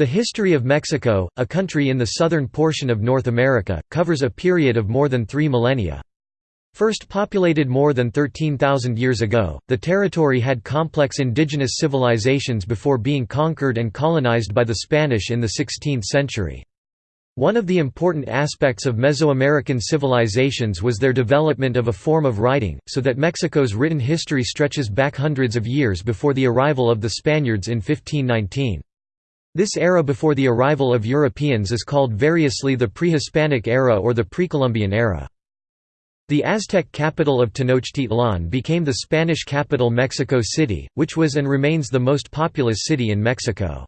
The history of Mexico, a country in the southern portion of North America, covers a period of more than three millennia. First populated more than 13,000 years ago, the territory had complex indigenous civilizations before being conquered and colonized by the Spanish in the 16th century. One of the important aspects of Mesoamerican civilizations was their development of a form of writing, so that Mexico's written history stretches back hundreds of years before the arrival of the Spaniards in 1519. This era before the arrival of Europeans is called variously the Pre-Hispanic era or the Pre-Columbian era. The Aztec capital of Tenochtitlan became the Spanish capital Mexico City, which was and remains the most populous city in Mexico.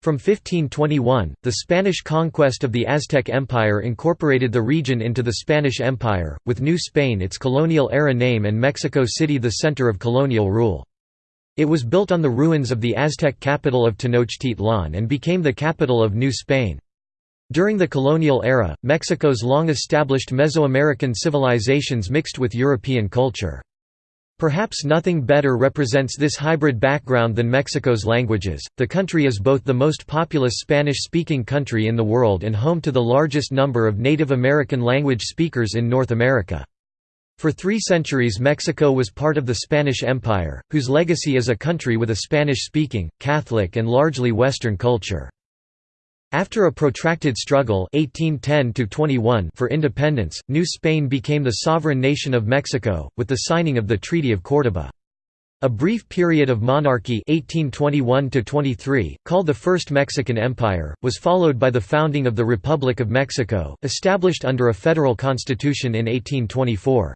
From 1521, the Spanish conquest of the Aztec Empire incorporated the region into the Spanish Empire, with New Spain its colonial-era name and Mexico City the center of colonial rule. It was built on the ruins of the Aztec capital of Tenochtitlan and became the capital of New Spain. During the colonial era, Mexico's long-established Mesoamerican civilizations mixed with European culture. Perhaps nothing better represents this hybrid background than Mexico's languages. The country is both the most populous Spanish speaking country in the world and home to the largest number of Native American language speakers in North America. For three centuries Mexico was part of the Spanish Empire, whose legacy is a country with a Spanish-speaking, Catholic and largely Western culture. After a protracted struggle 1810 for independence, New Spain became the sovereign nation of Mexico, with the signing of the Treaty of Córdoba. A brief period of monarchy 1821 called the First Mexican Empire, was followed by the founding of the Republic of Mexico, established under a federal constitution in 1824.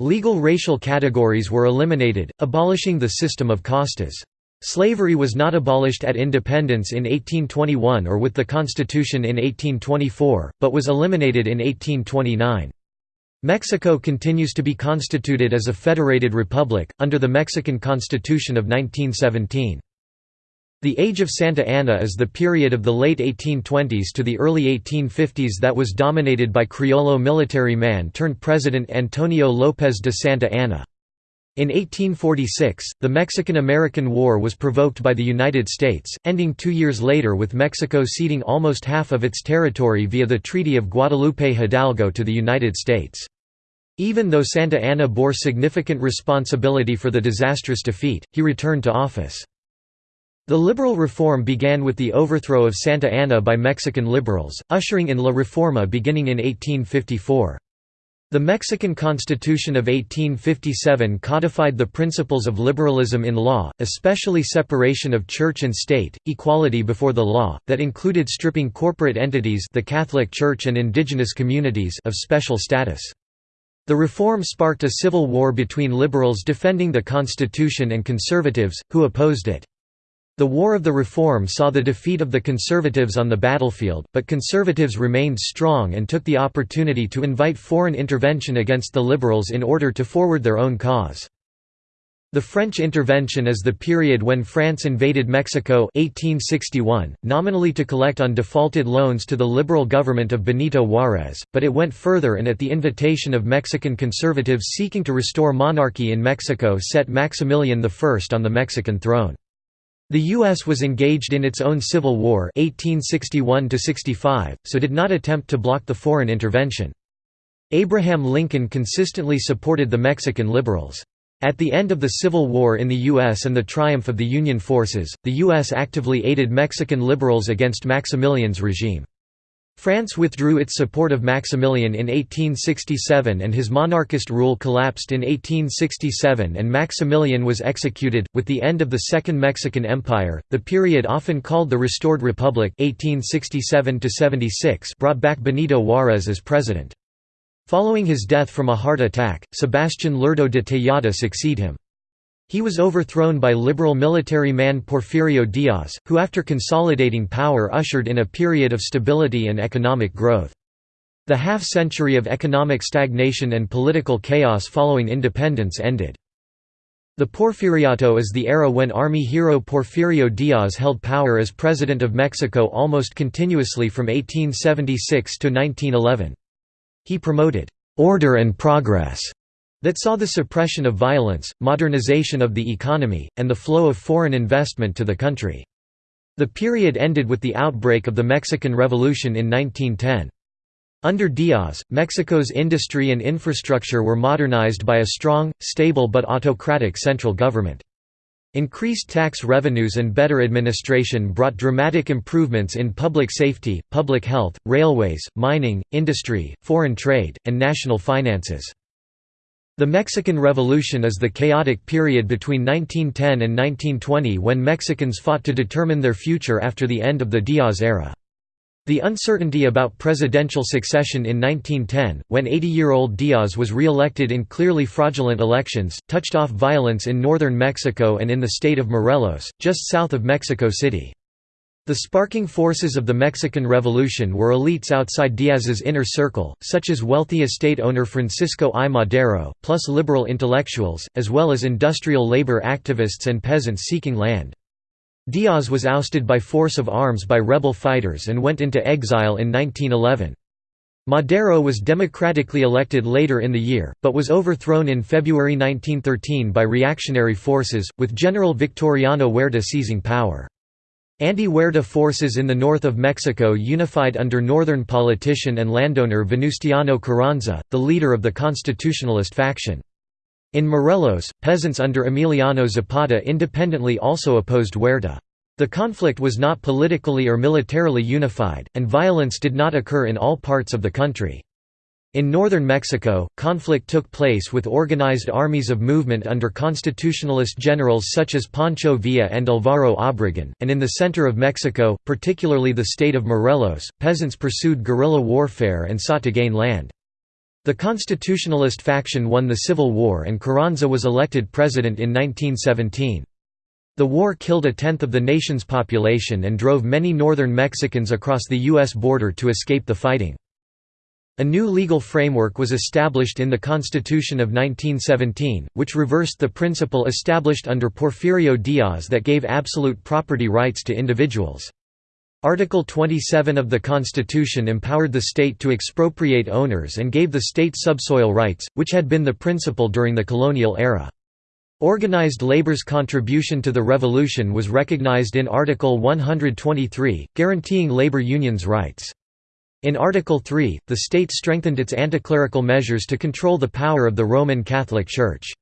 Legal racial categories were eliminated, abolishing the system of castas. Slavery was not abolished at independence in 1821 or with the Constitution in 1824, but was eliminated in 1829. Mexico continues to be constituted as a federated republic, under the Mexican Constitution of 1917. The Age of Santa Anna is the period of the late 1820s to the early 1850s that was dominated by Criollo military man turned President Antonio López de Santa Anna. In 1846, the Mexican–American War was provoked by the United States, ending two years later with Mexico ceding almost half of its territory via the Treaty of Guadalupe Hidalgo to the United States. Even though Santa Anna bore significant responsibility for the disastrous defeat, he returned to office. The liberal reform began with the overthrow of Santa Anna by Mexican liberals, ushering in La Reforma beginning in 1854. The Mexican Constitution of 1857 codified the principles of liberalism in law, especially separation of church and state, equality before the law, that included stripping corporate entities the Catholic Church and indigenous communities of special status. The reform sparked a civil war between liberals defending the Constitution and conservatives, who opposed it. The War of the Reform saw the defeat of the Conservatives on the battlefield, but Conservatives remained strong and took the opportunity to invite foreign intervention against the Liberals in order to forward their own cause. The French intervention is the period when France invaded Mexico 1861, nominally to collect on defaulted loans to the liberal government of Benito Juárez, but it went further and at the invitation of Mexican conservatives seeking to restore monarchy in Mexico set Maximilian I on the Mexican throne. The U.S. was engaged in its own Civil War 1861 so did not attempt to block the foreign intervention. Abraham Lincoln consistently supported the Mexican liberals. At the end of the Civil War in the U.S. and the triumph of the Union forces, the U.S. actively aided Mexican liberals against Maximilian's regime. France withdrew its support of Maximilian in 1867 and his monarchist rule collapsed in 1867 and Maximilian was executed. With the end of the Second Mexican Empire, the period often called the Restored Republic 1867 brought back Benito Juárez as president. Following his death from a heart attack, Sebastián Lerdo de Tejada succeed him. He was overthrown by liberal military man Porfirio Diaz, who after consolidating power ushered in a period of stability and economic growth. The half-century of economic stagnation and political chaos following independence ended. The Porfiriato is the era when Army hero Porfirio Diaz held power as President of Mexico almost continuously from 1876 to 1911. He promoted «order and progress» that saw the suppression of violence, modernization of the economy, and the flow of foreign investment to the country. The period ended with the outbreak of the Mexican Revolution in 1910. Under Diaz, Mexico's industry and infrastructure were modernized by a strong, stable but autocratic central government. Increased tax revenues and better administration brought dramatic improvements in public safety, public health, railways, mining, industry, foreign trade, and national finances. The Mexican Revolution is the chaotic period between 1910 and 1920 when Mexicans fought to determine their future after the end of the Diaz era. The uncertainty about presidential succession in 1910, when 80-year-old Diaz was re-elected in clearly fraudulent elections, touched off violence in northern Mexico and in the state of Morelos, just south of Mexico City. The sparking forces of the Mexican Revolution were elites outside Diaz's inner circle, such as wealthy estate owner Francisco I. Madero, plus liberal intellectuals, as well as industrial labor activists and peasants seeking land. Diaz was ousted by force of arms by rebel fighters and went into exile in 1911. Madero was democratically elected later in the year, but was overthrown in February 1913 by reactionary forces, with General Victoriano Huerta seizing power. Anti-Huerta forces in the north of Mexico unified under northern politician and landowner Venustiano Carranza, the leader of the constitutionalist faction. In Morelos, peasants under Emiliano Zapata independently also opposed Huerta. The conflict was not politically or militarily unified, and violence did not occur in all parts of the country. In northern Mexico, conflict took place with organized armies of movement under constitutionalist generals such as Pancho Villa and Alvaro Obregón, and in the center of Mexico, particularly the state of Morelos, peasants pursued guerrilla warfare and sought to gain land. The constitutionalist faction won the Civil War and Carranza was elected president in 1917. The war killed a tenth of the nation's population and drove many northern Mexicans across the U.S. border to escape the fighting. A new legal framework was established in the Constitution of 1917, which reversed the principle established under Porfirio Diaz that gave absolute property rights to individuals. Article 27 of the Constitution empowered the state to expropriate owners and gave the state subsoil rights, which had been the principle during the colonial era. Organized labor's contribution to the revolution was recognized in Article 123, guaranteeing labor unions' rights. In Article 3, the state strengthened its anticlerical measures to control the power of the Roman Catholic Church.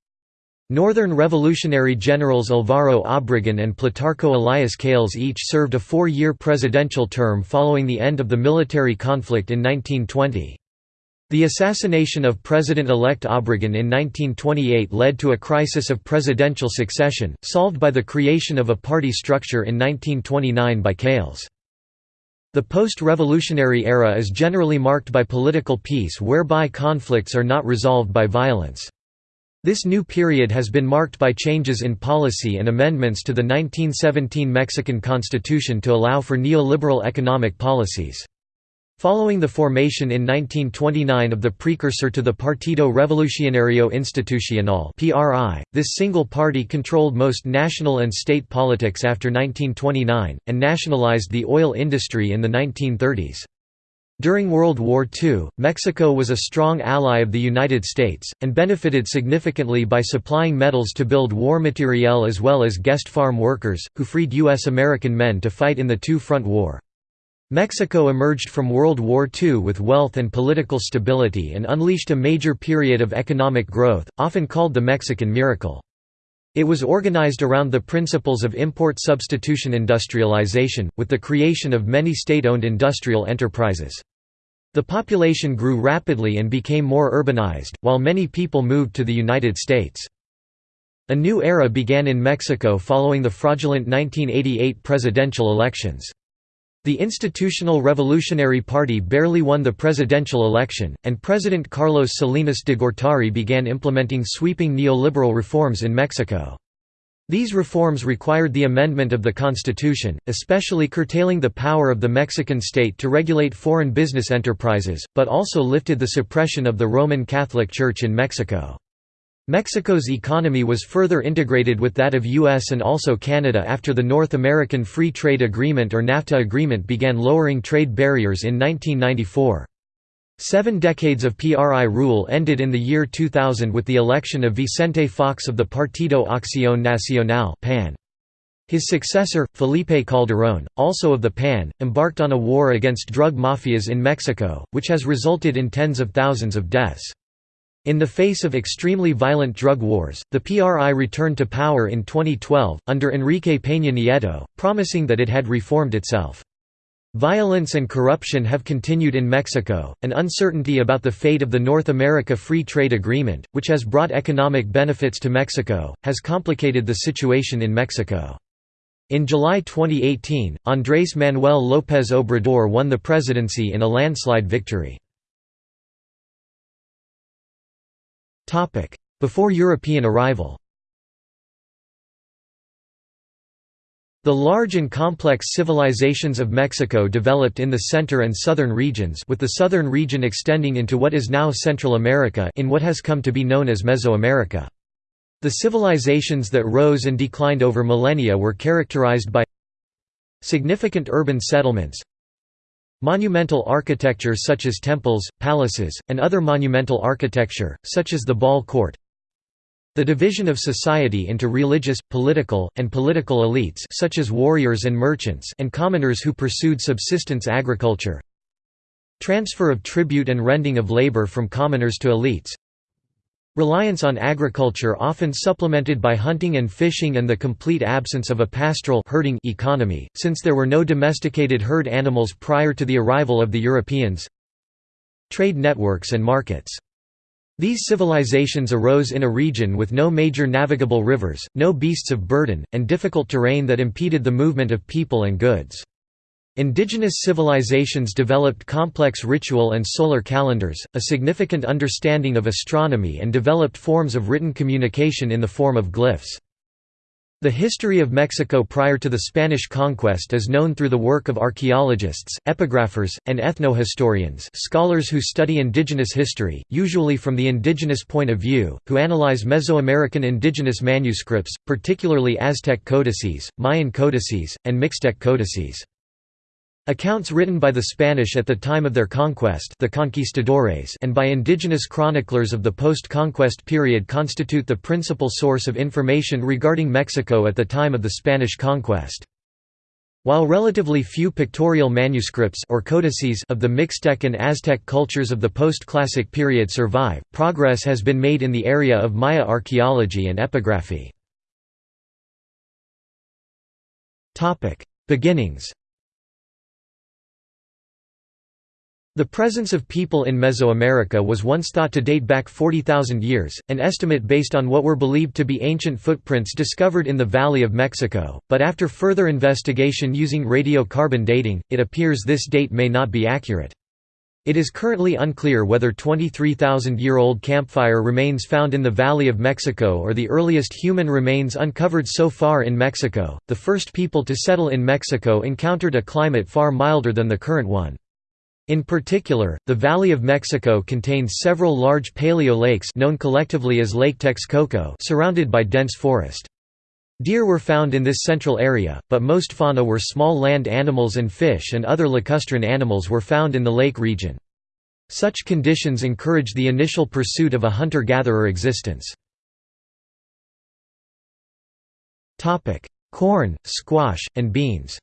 Northern Revolutionary Generals Alvaro Obregón and Plutarco Elias Calles each served a four-year presidential term following the end of the military conflict in 1920. The assassination of President-elect Obregón in 1928 led to a crisis of presidential succession, solved by the creation of a party structure in 1929 by Calles. The post-revolutionary era is generally marked by political peace whereby conflicts are not resolved by violence. This new period has been marked by changes in policy and amendments to the 1917 Mexican Constitution to allow for neoliberal economic policies. Following the formation in 1929 of the precursor to the Partido Revolucionario Institucional (PRI), this single party controlled most national and state politics after 1929 and nationalized the oil industry in the 1930s. During World War II, Mexico was a strong ally of the United States, and benefited significantly by supplying metals to build war materiel as well as guest farm workers, who freed U.S. American men to fight in the Two-Front War. Mexico emerged from World War II with wealth and political stability and unleashed a major period of economic growth, often called the Mexican Miracle. It was organized around the principles of import substitution industrialization, with the creation of many state-owned industrial enterprises. The population grew rapidly and became more urbanized, while many people moved to the United States. A new era began in Mexico following the fraudulent 1988 presidential elections. The Institutional Revolutionary Party barely won the presidential election, and President Carlos Salinas de Gortari began implementing sweeping neoliberal reforms in Mexico. These reforms required the amendment of the constitution, especially curtailing the power of the Mexican state to regulate foreign business enterprises, but also lifted the suppression of the Roman Catholic Church in Mexico. Mexico's economy was further integrated with that of US and also Canada after the North American Free Trade Agreement or NAFTA agreement began lowering trade barriers in 1994. Seven decades of PRI rule ended in the year 2000 with the election of Vicente Fox of the Partido Acción Nacional PAN. His successor, Felipe Calderón, also of the PAN, embarked on a war against drug mafias in Mexico, which has resulted in tens of thousands of deaths. In the face of extremely violent drug wars, the PRI returned to power in 2012, under Enrique Peña Nieto, promising that it had reformed itself. Violence and corruption have continued in Mexico, and uncertainty about the fate of the North America Free Trade Agreement, which has brought economic benefits to Mexico, has complicated the situation in Mexico. In July 2018, Andrés Manuel López Obrador won the presidency in a landslide victory. Before European arrival The large and complex civilizations of Mexico developed in the center and southern regions with the southern region extending into what is now Central America in what has come to be known as Mesoamerica. The civilizations that rose and declined over millennia were characterized by significant urban settlements, monumental architecture such as temples, palaces, and other monumental architecture, such as the ball court, the division of society into religious, political, and political elites such as warriors and merchants and commoners who pursued subsistence agriculture. Transfer of tribute and rending of labor from commoners to elites Reliance on agriculture often supplemented by hunting and fishing and the complete absence of a pastoral herding economy, since there were no domesticated herd animals prior to the arrival of the Europeans Trade networks and markets these civilizations arose in a region with no major navigable rivers, no beasts of burden, and difficult terrain that impeded the movement of people and goods. Indigenous civilizations developed complex ritual and solar calendars, a significant understanding of astronomy and developed forms of written communication in the form of glyphs. The history of Mexico prior to the Spanish conquest is known through the work of archaeologists, epigraphers, and ethnohistorians scholars who study indigenous history, usually from the indigenous point of view, who analyze Mesoamerican indigenous manuscripts, particularly Aztec codices, Mayan codices, and Mixtec codices. Accounts written by the Spanish at the time of their conquest the conquistadores and by indigenous chroniclers of the post-conquest period constitute the principal source of information regarding Mexico at the time of the Spanish conquest. While relatively few pictorial manuscripts or codices of the Mixtec and Aztec cultures of the post-classic period survive, progress has been made in the area of Maya archaeology and epigraphy. Beginnings The presence of people in Mesoamerica was once thought to date back 40,000 years, an estimate based on what were believed to be ancient footprints discovered in the Valley of Mexico, but after further investigation using radiocarbon dating, it appears this date may not be accurate. It is currently unclear whether 23,000-year-old campfire remains found in the Valley of Mexico or the earliest human remains uncovered so far in Mexico. The first people to settle in Mexico encountered a climate far milder than the current one. In particular, the Valley of Mexico contains several large paleo lakes known collectively as Lake Texcoco surrounded by dense forest. Deer were found in this central area, but most fauna were small land animals and fish and other lacustrine animals were found in the lake region. Such conditions encouraged the initial pursuit of a hunter-gatherer existence. Corn, squash, and beans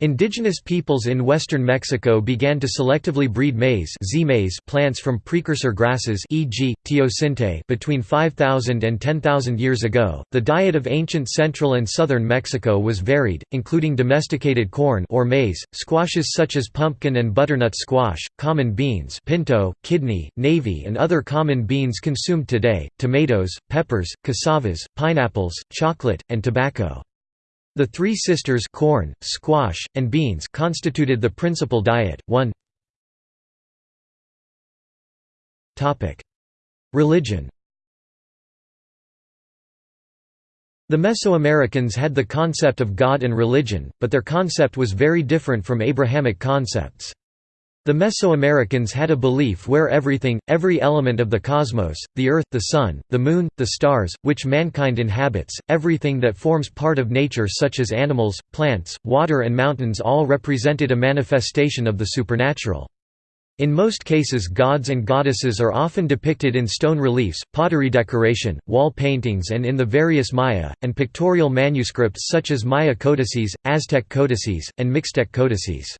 Indigenous peoples in western Mexico began to selectively breed maize plants from precursor grasses e.g., teosinte between 5,000 and 10,000 years ago. The diet of ancient central and southern Mexico was varied, including domesticated corn or maize, squashes such as pumpkin and butternut squash, common beans pinto, kidney, navy and other common beans consumed today, tomatoes, peppers, cassavas, pineapples, chocolate, and tobacco. The three sisters corn, squash, and beans constituted the principal diet. 1 Religion The Mesoamericans had the concept of God and religion, but their concept was very different from Abrahamic concepts. The Mesoamericans had a belief where everything, every element of the cosmos, the earth, the sun, the moon, the stars, which mankind inhabits, everything that forms part of nature such as animals, plants, water and mountains all represented a manifestation of the supernatural. In most cases gods and goddesses are often depicted in stone reliefs, pottery decoration, wall paintings and in the various Maya, and pictorial manuscripts such as Maya codices, Aztec codices, and Mixtec codices.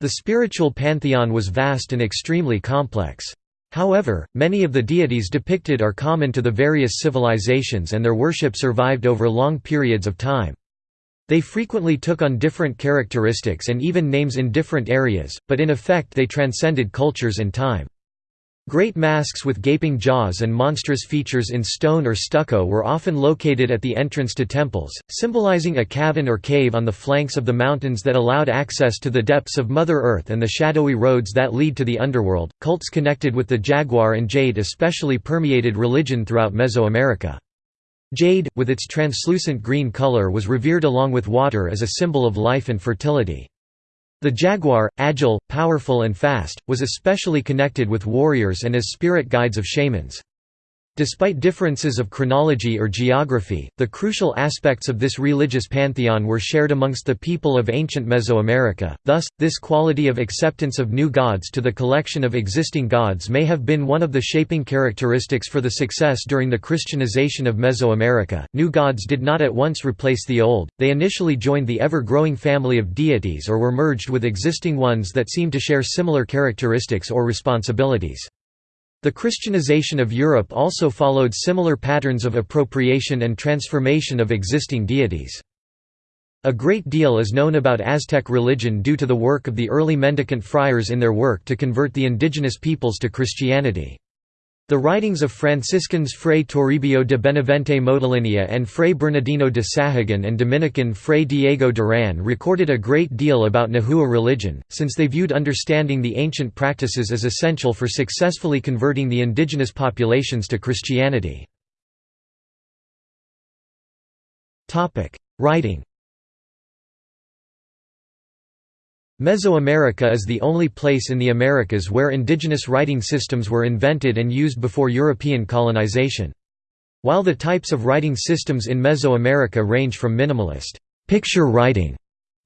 The spiritual pantheon was vast and extremely complex. However, many of the deities depicted are common to the various civilizations and their worship survived over long periods of time. They frequently took on different characteristics and even names in different areas, but in effect they transcended cultures and time. Great masks with gaping jaws and monstrous features in stone or stucco were often located at the entrance to temples, symbolizing a cavern or cave on the flanks of the mountains that allowed access to the depths of Mother Earth and the shadowy roads that lead to the underworld. Cults connected with the jaguar and jade especially permeated religion throughout Mesoamerica. Jade, with its translucent green color was revered along with water as a symbol of life and fertility. The jaguar, agile, powerful and fast, was especially connected with warriors and as spirit guides of shamans. Despite differences of chronology or geography, the crucial aspects of this religious pantheon were shared amongst the people of ancient Mesoamerica, thus, this quality of acceptance of new gods to the collection of existing gods may have been one of the shaping characteristics for the success during the Christianization of Mesoamerica. New gods did not at once replace the old, they initially joined the ever growing family of deities or were merged with existing ones that seemed to share similar characteristics or responsibilities. The Christianization of Europe also followed similar patterns of appropriation and transformation of existing deities. A great deal is known about Aztec religion due to the work of the early mendicant friars in their work to convert the indigenous peoples to Christianity. The writings of Franciscans Fray Toribio de Benavente Motolinia and Fray Bernardino de Sahagun and Dominican Fray Diego Duran recorded a great deal about Nahua religion, since they viewed understanding the ancient practices as essential for successfully converting the indigenous populations to Christianity. Writing Mesoamerica is the only place in the Americas where indigenous writing systems were invented and used before European colonization. While the types of writing systems in Mesoamerica range from minimalist picture writing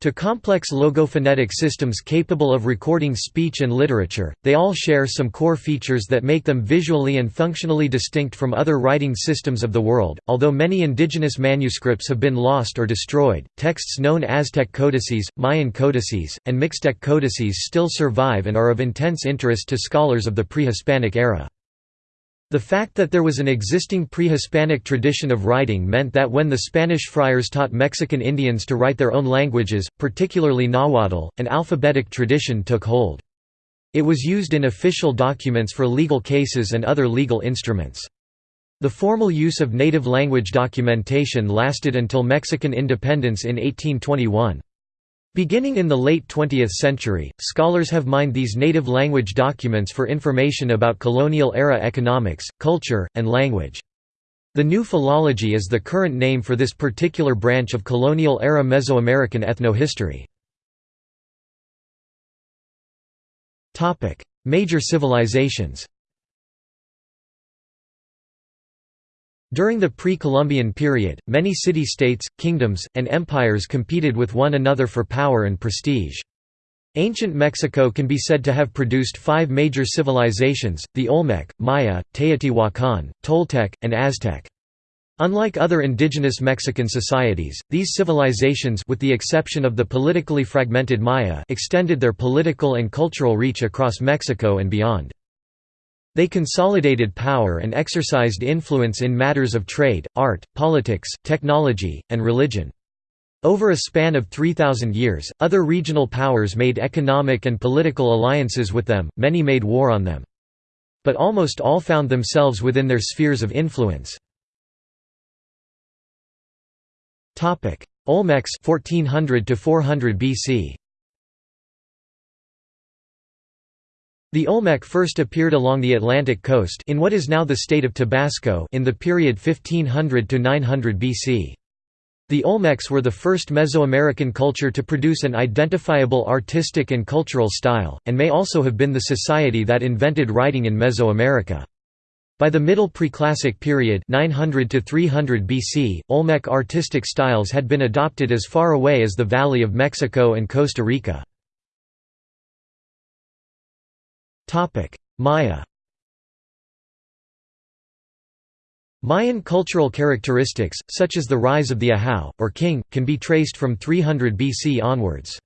to complex logophonetic systems capable of recording speech and literature, they all share some core features that make them visually and functionally distinct from other writing systems of the world. Although many indigenous manuscripts have been lost or destroyed, texts known as Aztec codices, Mayan codices, and Mixtec codices still survive and are of intense interest to scholars of the pre-Hispanic era. The fact that there was an existing pre-Hispanic tradition of writing meant that when the Spanish friars taught Mexican Indians to write their own languages, particularly Nahuatl, an alphabetic tradition took hold. It was used in official documents for legal cases and other legal instruments. The formal use of native language documentation lasted until Mexican independence in 1821. Beginning in the late 20th century, scholars have mined these native language documents for information about colonial-era economics, culture, and language. The new philology is the current name for this particular branch of colonial-era Mesoamerican ethnohistory. Major civilizations During the pre-Columbian period, many city-states, kingdoms, and empires competed with one another for power and prestige. Ancient Mexico can be said to have produced five major civilizations, the Olmec, Maya, Teotihuacan, Toltec, and Aztec. Unlike other indigenous Mexican societies, these civilizations with the exception of the politically fragmented Maya extended their political and cultural reach across Mexico and beyond. They consolidated power and exercised influence in matters of trade, art, politics, technology, and religion. Over a span of 3,000 years, other regional powers made economic and political alliances with them, many made war on them. But almost all found themselves within their spheres of influence. Olmecs 1400 to 400 BC The Olmec first appeared along the Atlantic coast in what is now the state of Tabasco in the period 1500 to 900 BC. The Olmecs were the first Mesoamerican culture to produce an identifiable artistic and cultural style, and may also have been the society that invented writing in Mesoamerica. By the Middle Preclassic period 900 to 300 BC, Olmec artistic styles had been adopted as far away as the Valley of Mexico and Costa Rica. Maya Mayan cultural characteristics, such as the rise of the Ahau, or king, can be traced from 300 BC onwards.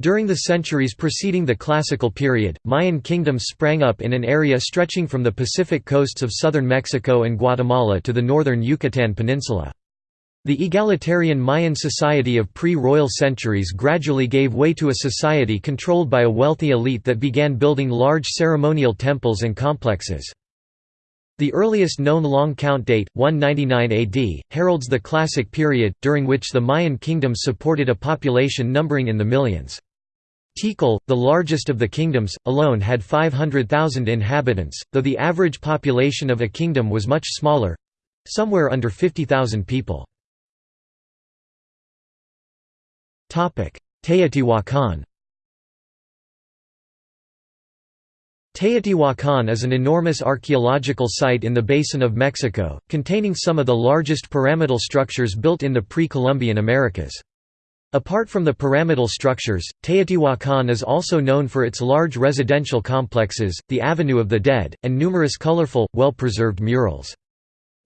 During the centuries preceding the Classical period, Mayan kingdoms sprang up in an area stretching from the Pacific coasts of southern Mexico and Guatemala to the northern Yucatan Peninsula. The egalitarian Mayan society of pre-royal centuries gradually gave way to a society controlled by a wealthy elite that began building large ceremonial temples and complexes. The earliest known long count date, 199 AD, heralds the Classic period, during which the Mayan kingdoms supported a population numbering in the millions. Tikal, the largest of the kingdoms, alone had 500,000 inhabitants, though the average population of a kingdom was much smaller—somewhere under 50,000 people. Teotihuacan Teotihuacan is an enormous archaeological site in the basin of Mexico, containing some of the largest pyramidal structures built in the pre-Columbian Americas. Apart from the pyramidal structures, Teotihuacan is also known for its large residential complexes, the Avenue of the Dead, and numerous colorful, well-preserved murals.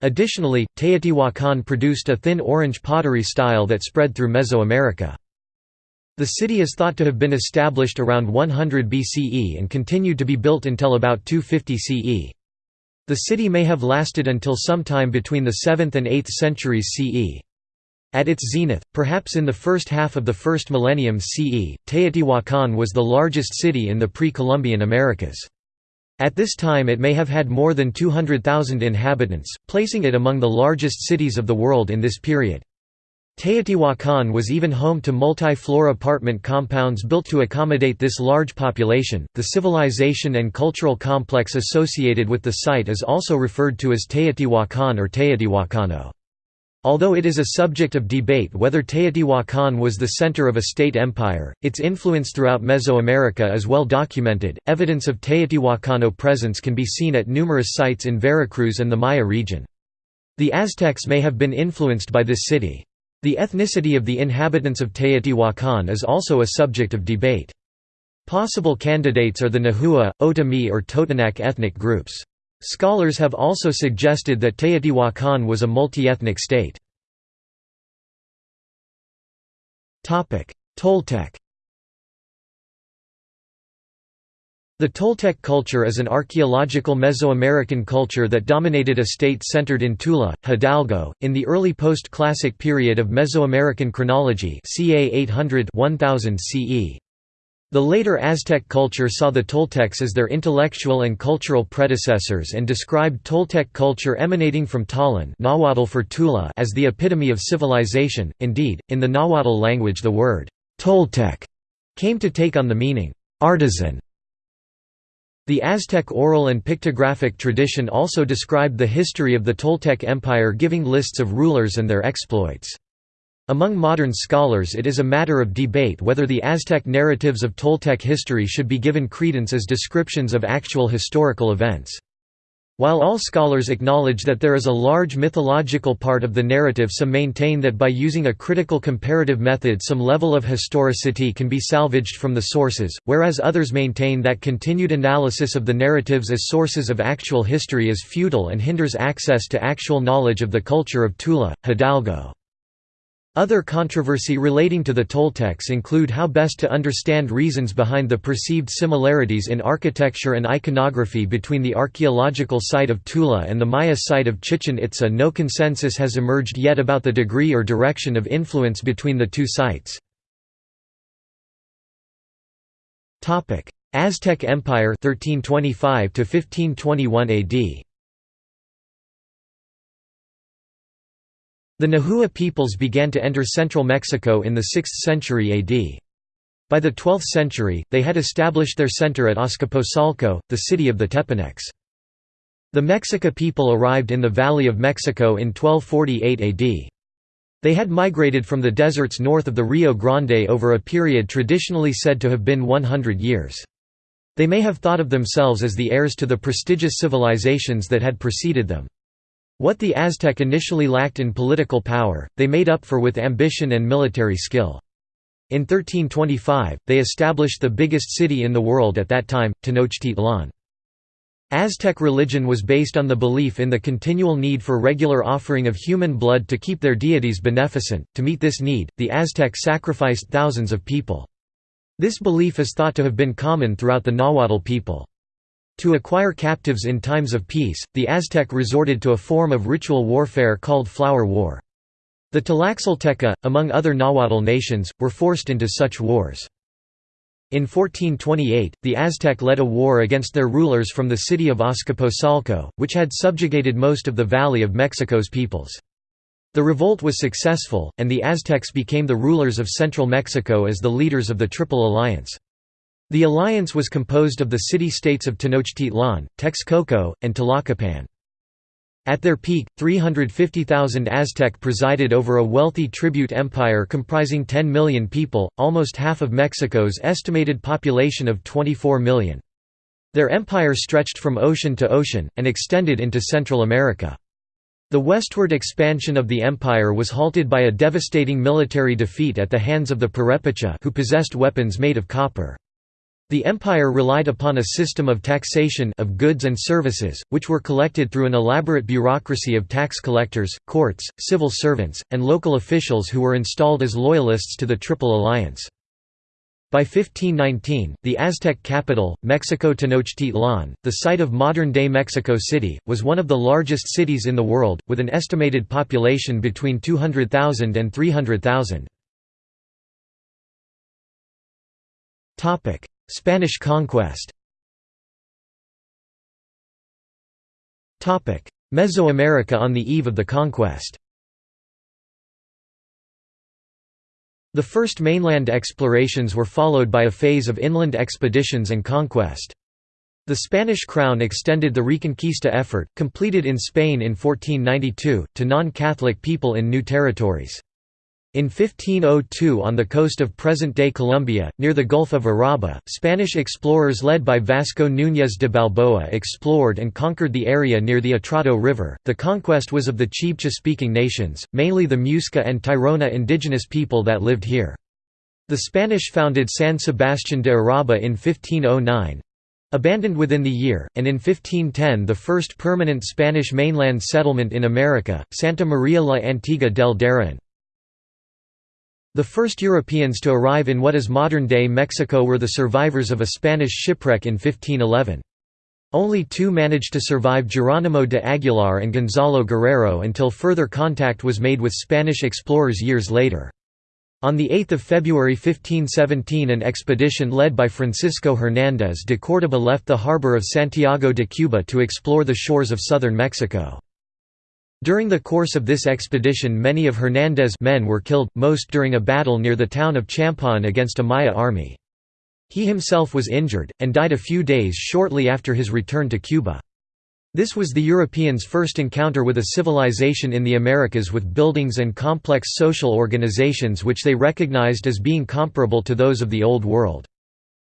Additionally, Teotihuacan produced a thin orange pottery style that spread through Mesoamerica. The city is thought to have been established around 100 BCE and continued to be built until about 250 CE. The city may have lasted until sometime between the 7th and 8th centuries CE. At its zenith, perhaps in the first half of the first millennium CE, Teotihuacan was the largest city in the pre-Columbian Americas. At this time it may have had more than 200,000 inhabitants, placing it among the largest cities of the world in this period. Teotihuacan was even home to multi-floor apartment compounds built to accommodate this large population. The civilization and cultural complex associated with the site is also referred to as Teotihuacan or Teotihuacano. Although it is a subject of debate whether Teotihuacan was the center of a state empire, its influence throughout Mesoamerica is well documented. Evidence of Teotihuacano presence can be seen at numerous sites in Veracruz and the Maya region. The Aztecs may have been influenced by this city. The ethnicity of the inhabitants of Teotihuacan is also a subject of debate. Possible candidates are the Nahua, Otomi or Totonac ethnic groups. Scholars have also suggested that Teotihuacan was a multi-ethnic state. Toltec The Toltec culture is an archaeological Mesoamerican culture that dominated a state centered in Tula, Hidalgo, in the early post-classic period of Mesoamerican chronology ca 800–1000 CE. The later Aztec culture saw the Toltecs as their intellectual and cultural predecessors and described Toltec culture emanating from Tollan Nahuatl for Tula as the epitome of civilization. Indeed, in the Nahuatl language the word Toltec came to take on the meaning artisan the Aztec oral and pictographic tradition also described the history of the Toltec Empire giving lists of rulers and their exploits. Among modern scholars it is a matter of debate whether the Aztec narratives of Toltec history should be given credence as descriptions of actual historical events. While all scholars acknowledge that there is a large mythological part of the narrative some maintain that by using a critical comparative method some level of historicity can be salvaged from the sources, whereas others maintain that continued analysis of the narratives as sources of actual history is futile and hinders access to actual knowledge of the culture of Tula, Hidalgo. Other controversy relating to the Toltecs include how best to understand reasons behind the perceived similarities in architecture and iconography between the archaeological site of Tula and the Maya site of Chichen Itza. No consensus has emerged yet about the degree or direction of influence between the two sites. Aztec Empire 1325 to 1521 AD The Nahua peoples began to enter central Mexico in the 6th century AD. By the 12th century, they had established their center at Azcapotzalco, the city of the Tepanecs. The Mexica people arrived in the Valley of Mexico in 1248 AD. They had migrated from the deserts north of the Rio Grande over a period traditionally said to have been 100 years. They may have thought of themselves as the heirs to the prestigious civilizations that had preceded them. What the Aztec initially lacked in political power, they made up for with ambition and military skill. In 1325, they established the biggest city in the world at that time, Tenochtitlan. Aztec religion was based on the belief in the continual need for regular offering of human blood to keep their deities beneficent. To meet this need, the Aztec sacrificed thousands of people. This belief is thought to have been common throughout the Nahuatl people. To acquire captives in times of peace, the Aztec resorted to a form of ritual warfare called flower war. The Tlaxcalteca, among other Nahuatl nations, were forced into such wars. In 1428, the Aztec led a war against their rulers from the city of Azcapotzalco, which had subjugated most of the Valley of Mexico's peoples. The revolt was successful, and the Aztecs became the rulers of central Mexico as the leaders of the Triple Alliance. The alliance was composed of the city-states of Tenochtitlan, Texcoco, and Tlacopan. At their peak, 350,000 Aztec presided over a wealthy tribute empire comprising 10 million people, almost half of Mexico's estimated population of 24 million. Their empire stretched from ocean to ocean, and extended into Central America. The westward expansion of the empire was halted by a devastating military defeat at the hands of the Purepecha who possessed weapons made of copper. The empire relied upon a system of taxation of goods and services, which were collected through an elaborate bureaucracy of tax collectors, courts, civil servants, and local officials who were installed as loyalists to the Triple Alliance. By 1519, the Aztec capital, Mexico Tenochtitlan, the site of modern-day Mexico City, was one of the largest cities in the world, with an estimated population between 200,000 and 300,000. Spanish conquest Mesoamerica on the eve of the conquest The first mainland explorations were followed by a phase of inland expeditions and conquest. The Spanish crown extended the Reconquista effort, completed in Spain in 1492, to non-Catholic people in new territories. In 1502 on the coast of present-day Colombia, near the Gulf of Urabá, Spanish explorers led by Vasco Núñez de Balboa explored and conquered the area near the Atrato River. The conquest was of the Chibcha-speaking nations, mainly the Muisca and Tairona indigenous people that lived here. The Spanish founded San Sebastián de Urabá in 1509, abandoned within the year, and in 1510 the first permanent Spanish mainland settlement in America, Santa Maria la Antigua del Darien. The first Europeans to arrive in what is modern-day Mexico were the survivors of a Spanish shipwreck in 1511. Only two managed to survive Geronimo de Aguilar and Gonzalo Guerrero until further contact was made with Spanish explorers years later. On 8 February 1517 an expedition led by Francisco Hernández de Córdoba left the harbor of Santiago de Cuba to explore the shores of southern Mexico. During the course of this expedition many of Hernández's men were killed, most during a battle near the town of Champotón against a Maya army. He himself was injured, and died a few days shortly after his return to Cuba. This was the Europeans' first encounter with a civilization in the Americas with buildings and complex social organizations which they recognized as being comparable to those of the Old World.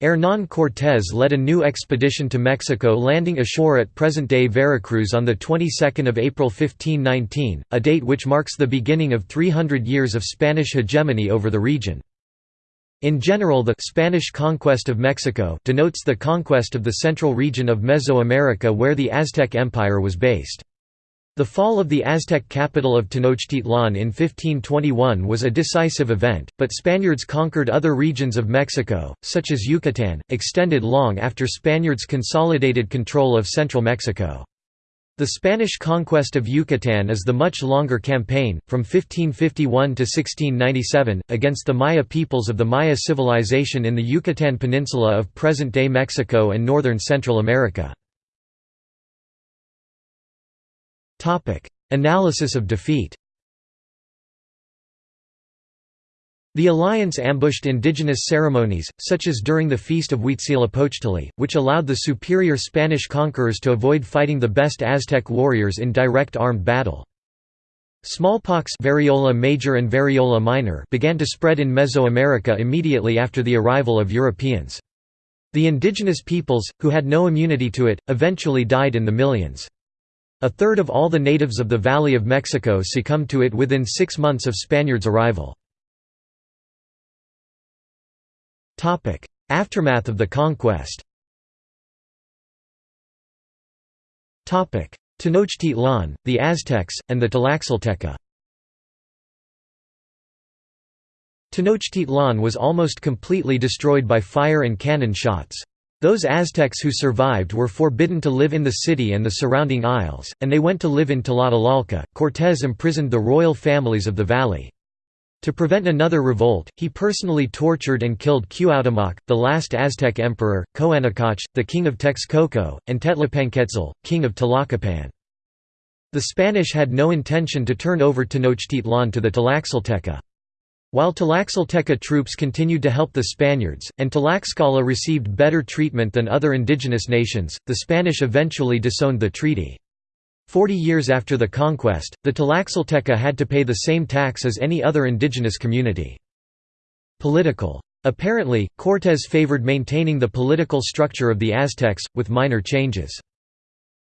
Hernán Cortés led a new expedition to Mexico landing ashore at present-day Veracruz on the 22nd of April 1519, a date which marks the beginning of 300 years of Spanish hegemony over the region. In general the Spanish conquest of Mexico denotes the conquest of the central region of Mesoamerica where the Aztec Empire was based. The fall of the Aztec capital of Tenochtitlan in 1521 was a decisive event, but Spaniards conquered other regions of Mexico, such as Yucatan, extended long after Spaniards consolidated control of central Mexico. The Spanish conquest of Yucatan is the much longer campaign, from 1551 to 1697, against the Maya peoples of the Maya civilization in the Yucatan Peninsula of present-day Mexico and northern Central America. Topic: Analysis of defeat. The alliance ambushed indigenous ceremonies, such as during the feast of Huitzilopochtli, which allowed the superior Spanish conquerors to avoid fighting the best Aztec warriors in direct armed battle. Smallpox variola major and variola minor began to spread in Mesoamerica immediately after the arrival of Europeans. The indigenous peoples, who had no immunity to it, eventually died in the millions. A third of all the natives of the Valley of Mexico succumbed to it within six months of Spaniards' arrival. Aftermath of the conquest Tenochtitlan, the Aztecs, and the Tlaxcalteca Tenochtitlan was almost completely destroyed by fire and cannon shots. Those Aztecs who survived were forbidden to live in the city and the surrounding isles, and they went to live in Tlatelolco. Cortés imprisoned the royal families of the valley. To prevent another revolt, he personally tortured and killed Cuauhtémoc, the last Aztec emperor, Coanacoch, the king of Texcoco, and Tetlapanquetzal, king of Tlacopan. The Spanish had no intention to turn over Tenochtitlan to the Tlaxcalteca. While Tlaxcalteca troops continued to help the Spaniards, and Tlaxcala received better treatment than other indigenous nations, the Spanish eventually disowned the treaty. Forty years after the conquest, the Tlaxcalteca had to pay the same tax as any other indigenous community. Political. Apparently, Cortés favored maintaining the political structure of the Aztecs, with minor changes.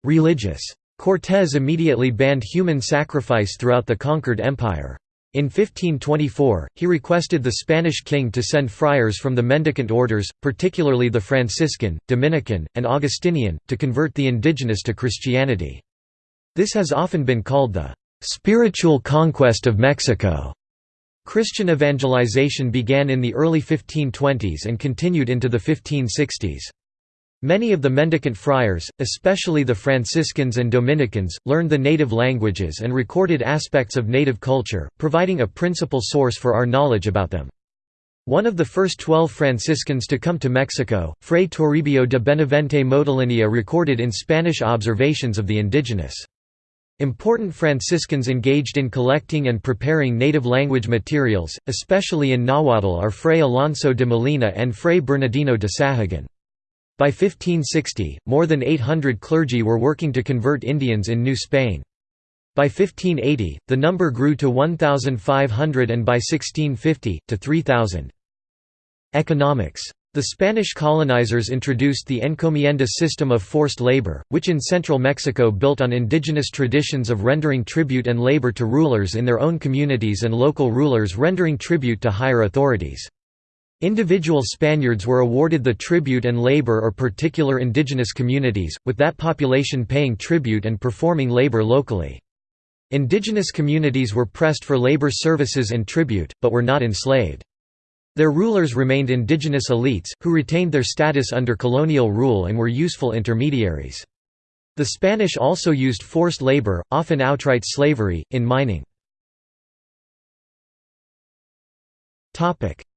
Religious. Cortés immediately banned human sacrifice throughout the conquered empire. In 1524, he requested the Spanish king to send friars from the mendicant orders, particularly the Franciscan, Dominican, and Augustinian, to convert the indigenous to Christianity. This has often been called the spiritual conquest of Mexico. Christian evangelization began in the early 1520s and continued into the 1560s. Many of the mendicant friars, especially the Franciscans and Dominicans, learned the native languages and recorded aspects of native culture, providing a principal source for our knowledge about them. One of the first twelve Franciscans to come to Mexico, Fray Toribio de Benavente Motolinia recorded in Spanish observations of the indigenous. Important Franciscans engaged in collecting and preparing native language materials, especially in Nahuatl are Fray Alonso de Molina and Fray Bernardino de Sahagun. By 1560, more than 800 clergy were working to convert Indians in New Spain. By 1580, the number grew to 1,500 and by 1650, to 3,000. Economics the Spanish colonizers introduced the encomienda system of forced labor, which in central Mexico built on indigenous traditions of rendering tribute and labor to rulers in their own communities and local rulers rendering tribute to higher authorities. Individual Spaniards were awarded the tribute and labor or particular indigenous communities, with that population paying tribute and performing labor locally. Indigenous communities were pressed for labor services and tribute, but were not enslaved. Their rulers remained indigenous elites, who retained their status under colonial rule and were useful intermediaries. The Spanish also used forced labor, often outright slavery, in mining.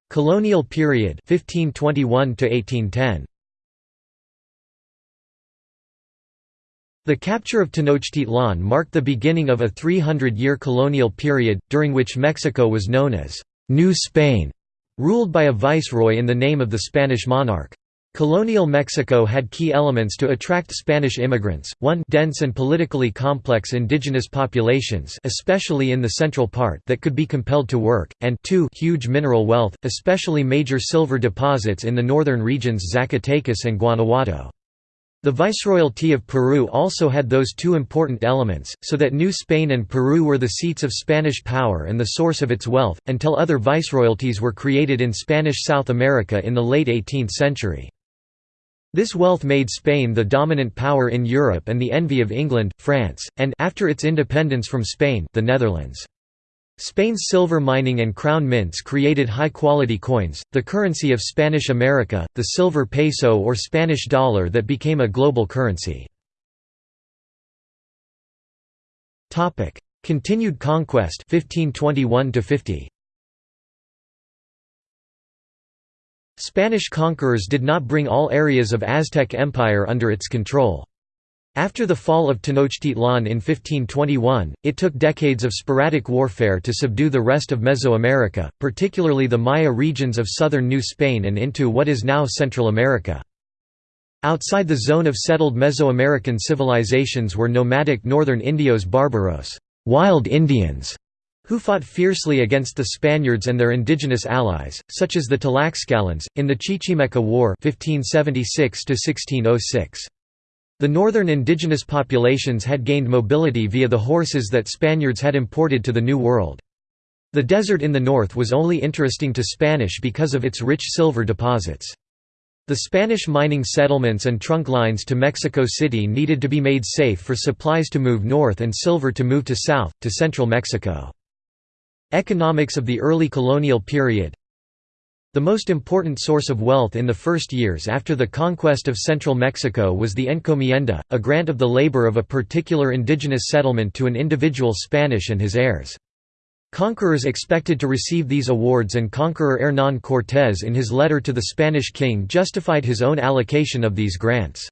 Colonial period 1521 to 1810. The capture of Tenochtitlan marked the beginning of a 300-year colonial period, during which Mexico was known as New Spain ruled by a viceroy in the name of the Spanish monarch. Colonial Mexico had key elements to attract Spanish immigrants, 1 dense and politically complex indigenous populations especially in the central part that could be compelled to work, and 2 huge mineral wealth, especially major silver deposits in the northern regions Zacatecas and Guanajuato. The Viceroyalty of Peru also had those two important elements, so that New Spain and Peru were the seats of Spanish power and the source of its wealth, until other viceroyalties were created in Spanish South America in the late 18th century. This wealth made Spain the dominant power in Europe and the envy of England, France, and after its independence from Spain, the Netherlands. Spain's silver mining and crown mints created high-quality coins, the currency of Spanish America, the silver peso or Spanish dollar that became a global currency. Continued conquest 1521 50. Spanish conquerors did not bring all areas of Aztec Empire under its control. After the fall of Tenochtitlan in 1521, it took decades of sporadic warfare to subdue the rest of Mesoamerica, particularly the Maya regions of southern New Spain and into what is now Central America. Outside the zone of settled Mesoamerican civilizations were nomadic northern Indios barbaros wild Indians", who fought fiercely against the Spaniards and their indigenous allies, such as the Tlaxcalans, in the Chichimeca War 1576 -1606. The northern indigenous populations had gained mobility via the horses that Spaniards had imported to the New World. The desert in the north was only interesting to Spanish because of its rich silver deposits. The Spanish mining settlements and trunk lines to Mexico City needed to be made safe for supplies to move north and silver to move to south, to central Mexico. Economics of the early colonial period The most important source of wealth in the first years after the conquest of central Mexico was the encomienda, a grant of the labor of a particular indigenous settlement to an individual Spanish and his heirs. Conquerors expected to receive these awards and conqueror Hernán Cortés in his letter to the Spanish king justified his own allocation of these grants.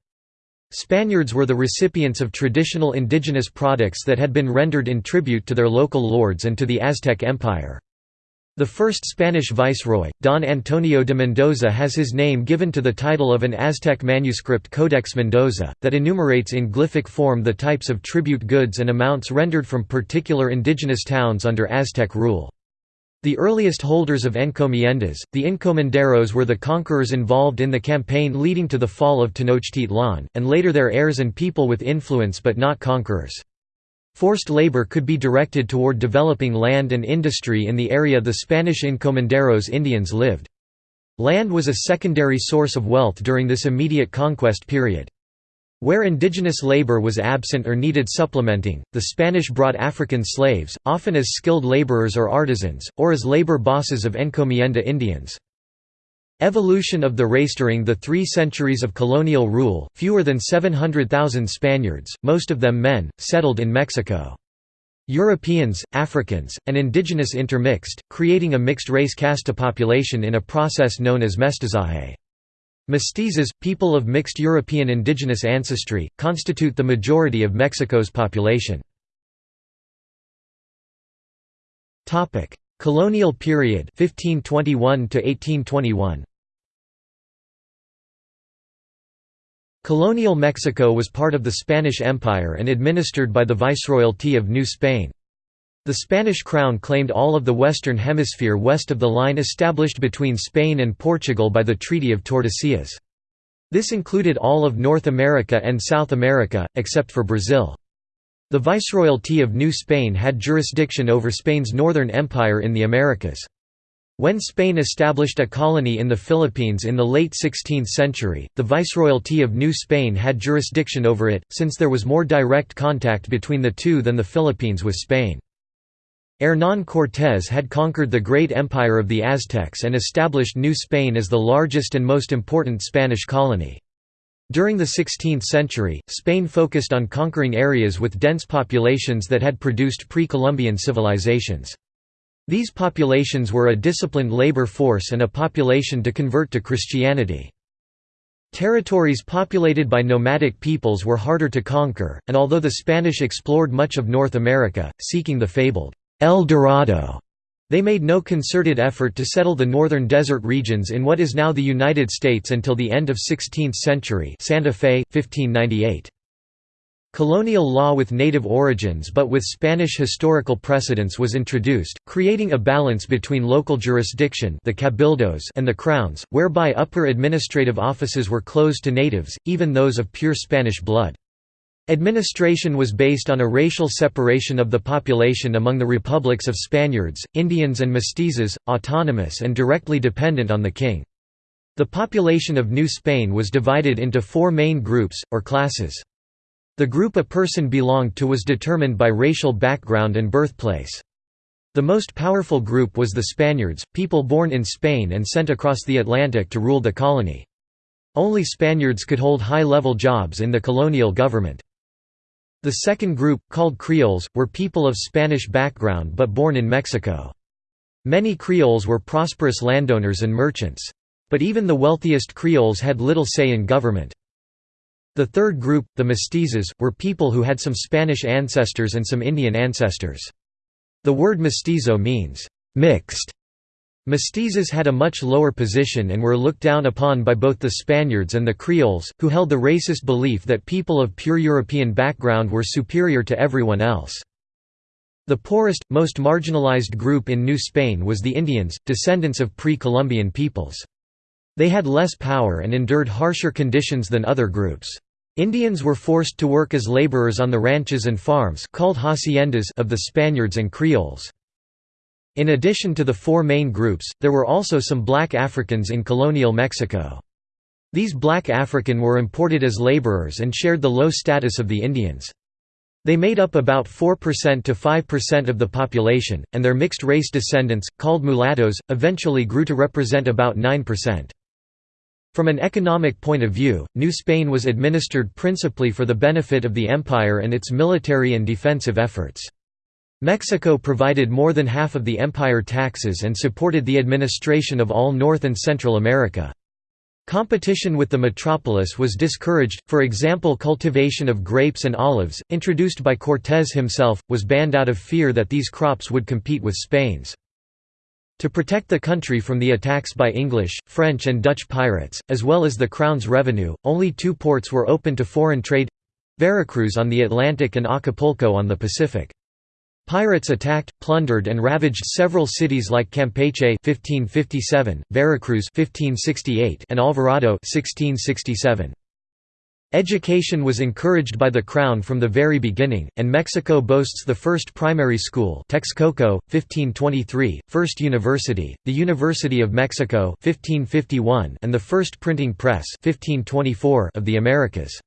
Spaniards were the recipients of traditional indigenous products that had been rendered in tribute to their local lords and to the Aztec Empire. The first Spanish viceroy, Don Antonio de Mendoza has his name given to the title of an Aztec manuscript Codex Mendoza, that enumerates in glyphic form the types of tribute goods and amounts rendered from particular indigenous towns under Aztec rule. The earliest holders of encomiendas, the encomenderos were the conquerors involved in the campaign leading to the fall of Tenochtitlan, and later their heirs and people with influence but not conquerors. Forced labor could be directed toward developing land and industry in the area the Spanish encomenderos Indians lived. Land was a secondary source of wealth during this immediate conquest period. Where indigenous labor was absent or needed supplementing, the Spanish brought African slaves, often as skilled laborers or artisans, or as labor bosses of encomienda Indians. Evolution of the race During the three centuries of colonial rule, fewer than 700,000 Spaniards, most of them men, settled in Mexico. Europeans, Africans, and indigenous intermixed, creating a mixed-race casta population in a process known as mestizaje. Mestizos, people of mixed European indigenous ancestry, constitute the majority of Mexico's population. Colonial period 1521 to 1821 Colonial Mexico was part of the Spanish Empire and administered by the Viceroyalty of New Spain. The Spanish crown claimed all of the Western Hemisphere west of the line established between Spain and Portugal by the Treaty of Tordesillas. This included all of North America and South America, except for Brazil. The Viceroyalty of New Spain had jurisdiction over Spain's northern empire in the Americas. When Spain established a colony in the Philippines in the late 16th century, the Viceroyalty of New Spain had jurisdiction over it, since there was more direct contact between the two than the Philippines with Spain. Hernán Cortés had conquered the great empire of the Aztecs and established New Spain as the largest and most important Spanish colony. During the 16th century, Spain focused on conquering areas with dense populations that had produced pre-Columbian civilizations. These populations were a disciplined labor force and a population to convert to Christianity. Territories populated by nomadic peoples were harder to conquer, and although the Spanish explored much of North America, seeking the fabled El Dorado, they made no concerted effort to settle the northern desert regions in what is now the United States until the end of 16th century Santa Fe, 1598. Colonial law with native origins but with Spanish historical precedence was introduced, creating a balance between local jurisdiction the cabildos and the crowns, whereby upper administrative offices were closed to natives, even those of pure Spanish blood. Administration was based on a racial separation of the population among the republics of Spaniards, Indians and mestizos, autonomous and directly dependent on the king. The population of New Spain was divided into four main groups, or classes. The group a person belonged to was determined by racial background and birthplace. The most powerful group was the Spaniards, people born in Spain and sent across the Atlantic to rule the colony. Only Spaniards could hold high-level jobs in the colonial government. The second group, called Creoles, were people of Spanish background but born in Mexico. Many Creoles were prosperous landowners and merchants. But even the wealthiest Creoles had little say in government. The third group, the mestizos, were people who had some Spanish ancestors and some Indian ancestors. The word mestizo means, mixed. Mestizos had a much lower position and were looked down upon by both the Spaniards and the Creoles, who held the racist belief that people of pure European background were superior to everyone else. The poorest, most marginalized group in New Spain was the Indians, descendants of pre-Columbian peoples. They had less power and endured harsher conditions than other groups. Indians were forced to work as laborers on the ranches and farms called haciendas of the Spaniards and Creoles. In addition to the four main groups, there were also some black Africans in colonial Mexico. These black African were imported as laborers and shared the low status of the Indians. They made up about 4% to 5% of the population, and their mixed-race descendants, called mulattoes, eventually grew to represent about 9%. From an economic point of view, New Spain was administered principally for the benefit of the empire and its military and defensive efforts. Mexico provided more than half of the empire taxes and supported the administration of all North and Central America. Competition with the metropolis was discouraged, for example cultivation of grapes and olives, introduced by Cortés himself, was banned out of fear that these crops would compete with Spain's. To protect the country from the attacks by English, French and Dutch pirates, as well as the Crown's revenue, only two ports were open to foreign trade—Veracruz on the Atlantic and Acapulco on the Pacific. Pirates attacked, plundered and ravaged several cities like Campeche 1557, Veracruz 1568, and Alvarado 1667. Education was encouraged by the Crown from the very beginning, and Mexico boasts the first primary school Texcoco, 1523, first university, the University of Mexico 1551, and the first printing press 1524 of the Americas.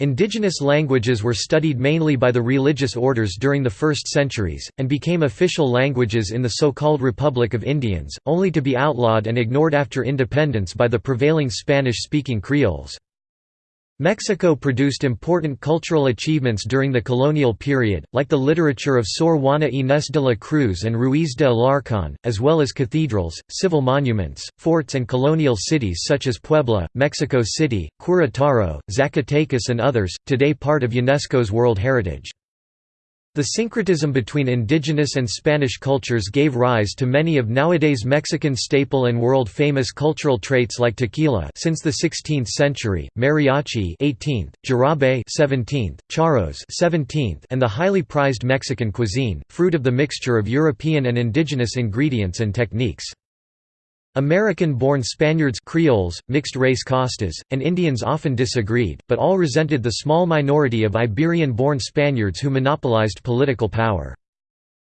Indigenous languages were studied mainly by the religious orders during the first centuries, and became official languages in the so-called Republic of Indians, only to be outlawed and ignored after independence by the prevailing Spanish-speaking Creoles. Mexico produced important cultural achievements during the colonial period, like the literature of Sor Juana Inés de la Cruz and Ruiz de Alarcón, as well as cathedrals, civil monuments, forts and colonial cities such as Puebla, Mexico City, Querétaro, Zacatecas and others, today part of UNESCO's World Heritage. The syncretism between indigenous and Spanish cultures gave rise to many of nowadays Mexican staple and world-famous cultural traits like tequila since the 16th century, mariachi 18th, jarabe 17th, charros 17th, and the highly prized Mexican cuisine, fruit of the mixture of European and indigenous ingredients and techniques. American-born Spaniards Creoles, mixed-race Castas, and Indians often disagreed, but all resented the small minority of Iberian-born Spaniards who monopolized political power.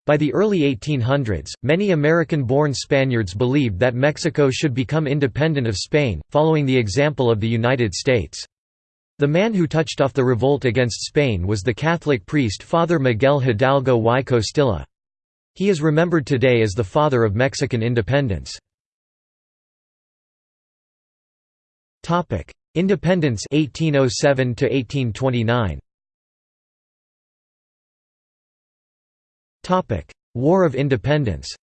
By the early 1800s, many American-born Spaniards believed that Mexico should become independent of Spain, following the example of the United States. The man who touched off the revolt against Spain was the Catholic priest Father Miguel Hidalgo y Costilla. He is remembered today as the father of Mexican independence. Topic: Independence 1807 to 1829. Topic: War of Independence.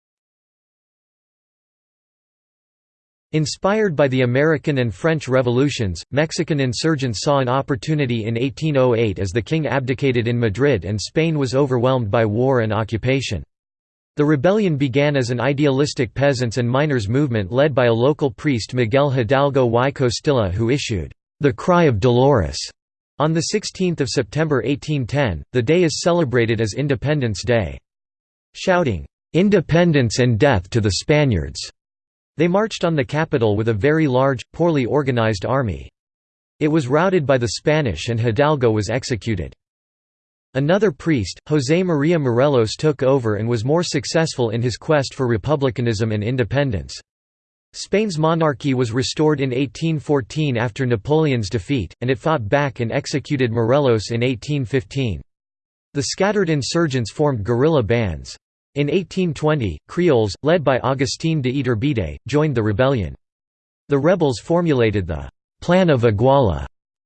Inspired by the American and French revolutions, Mexican insurgents saw an opportunity in 1808 as the king abdicated in Madrid and Spain was overwhelmed by war and occupation. The rebellion began as an idealistic peasants' and miners' movement led by a local priest Miguel Hidalgo y Costilla who issued, "...the Cry of Dolores." On 16 September 1810, the day is celebrated as Independence Day. Shouting, "'Independence and death to the Spaniards!' They marched on the capital with a very large, poorly organized army. It was routed by the Spanish and Hidalgo was executed. Another priest, José María Morelos took over and was more successful in his quest for republicanism and independence. Spain's monarchy was restored in 1814 after Napoleon's defeat, and it fought back and executed Morelos in 1815. The scattered insurgents formed guerrilla bands. In 1820, Creoles, led by Agustín de Iturbide, joined the rebellion. The rebels formulated the «Plan of Iguala»,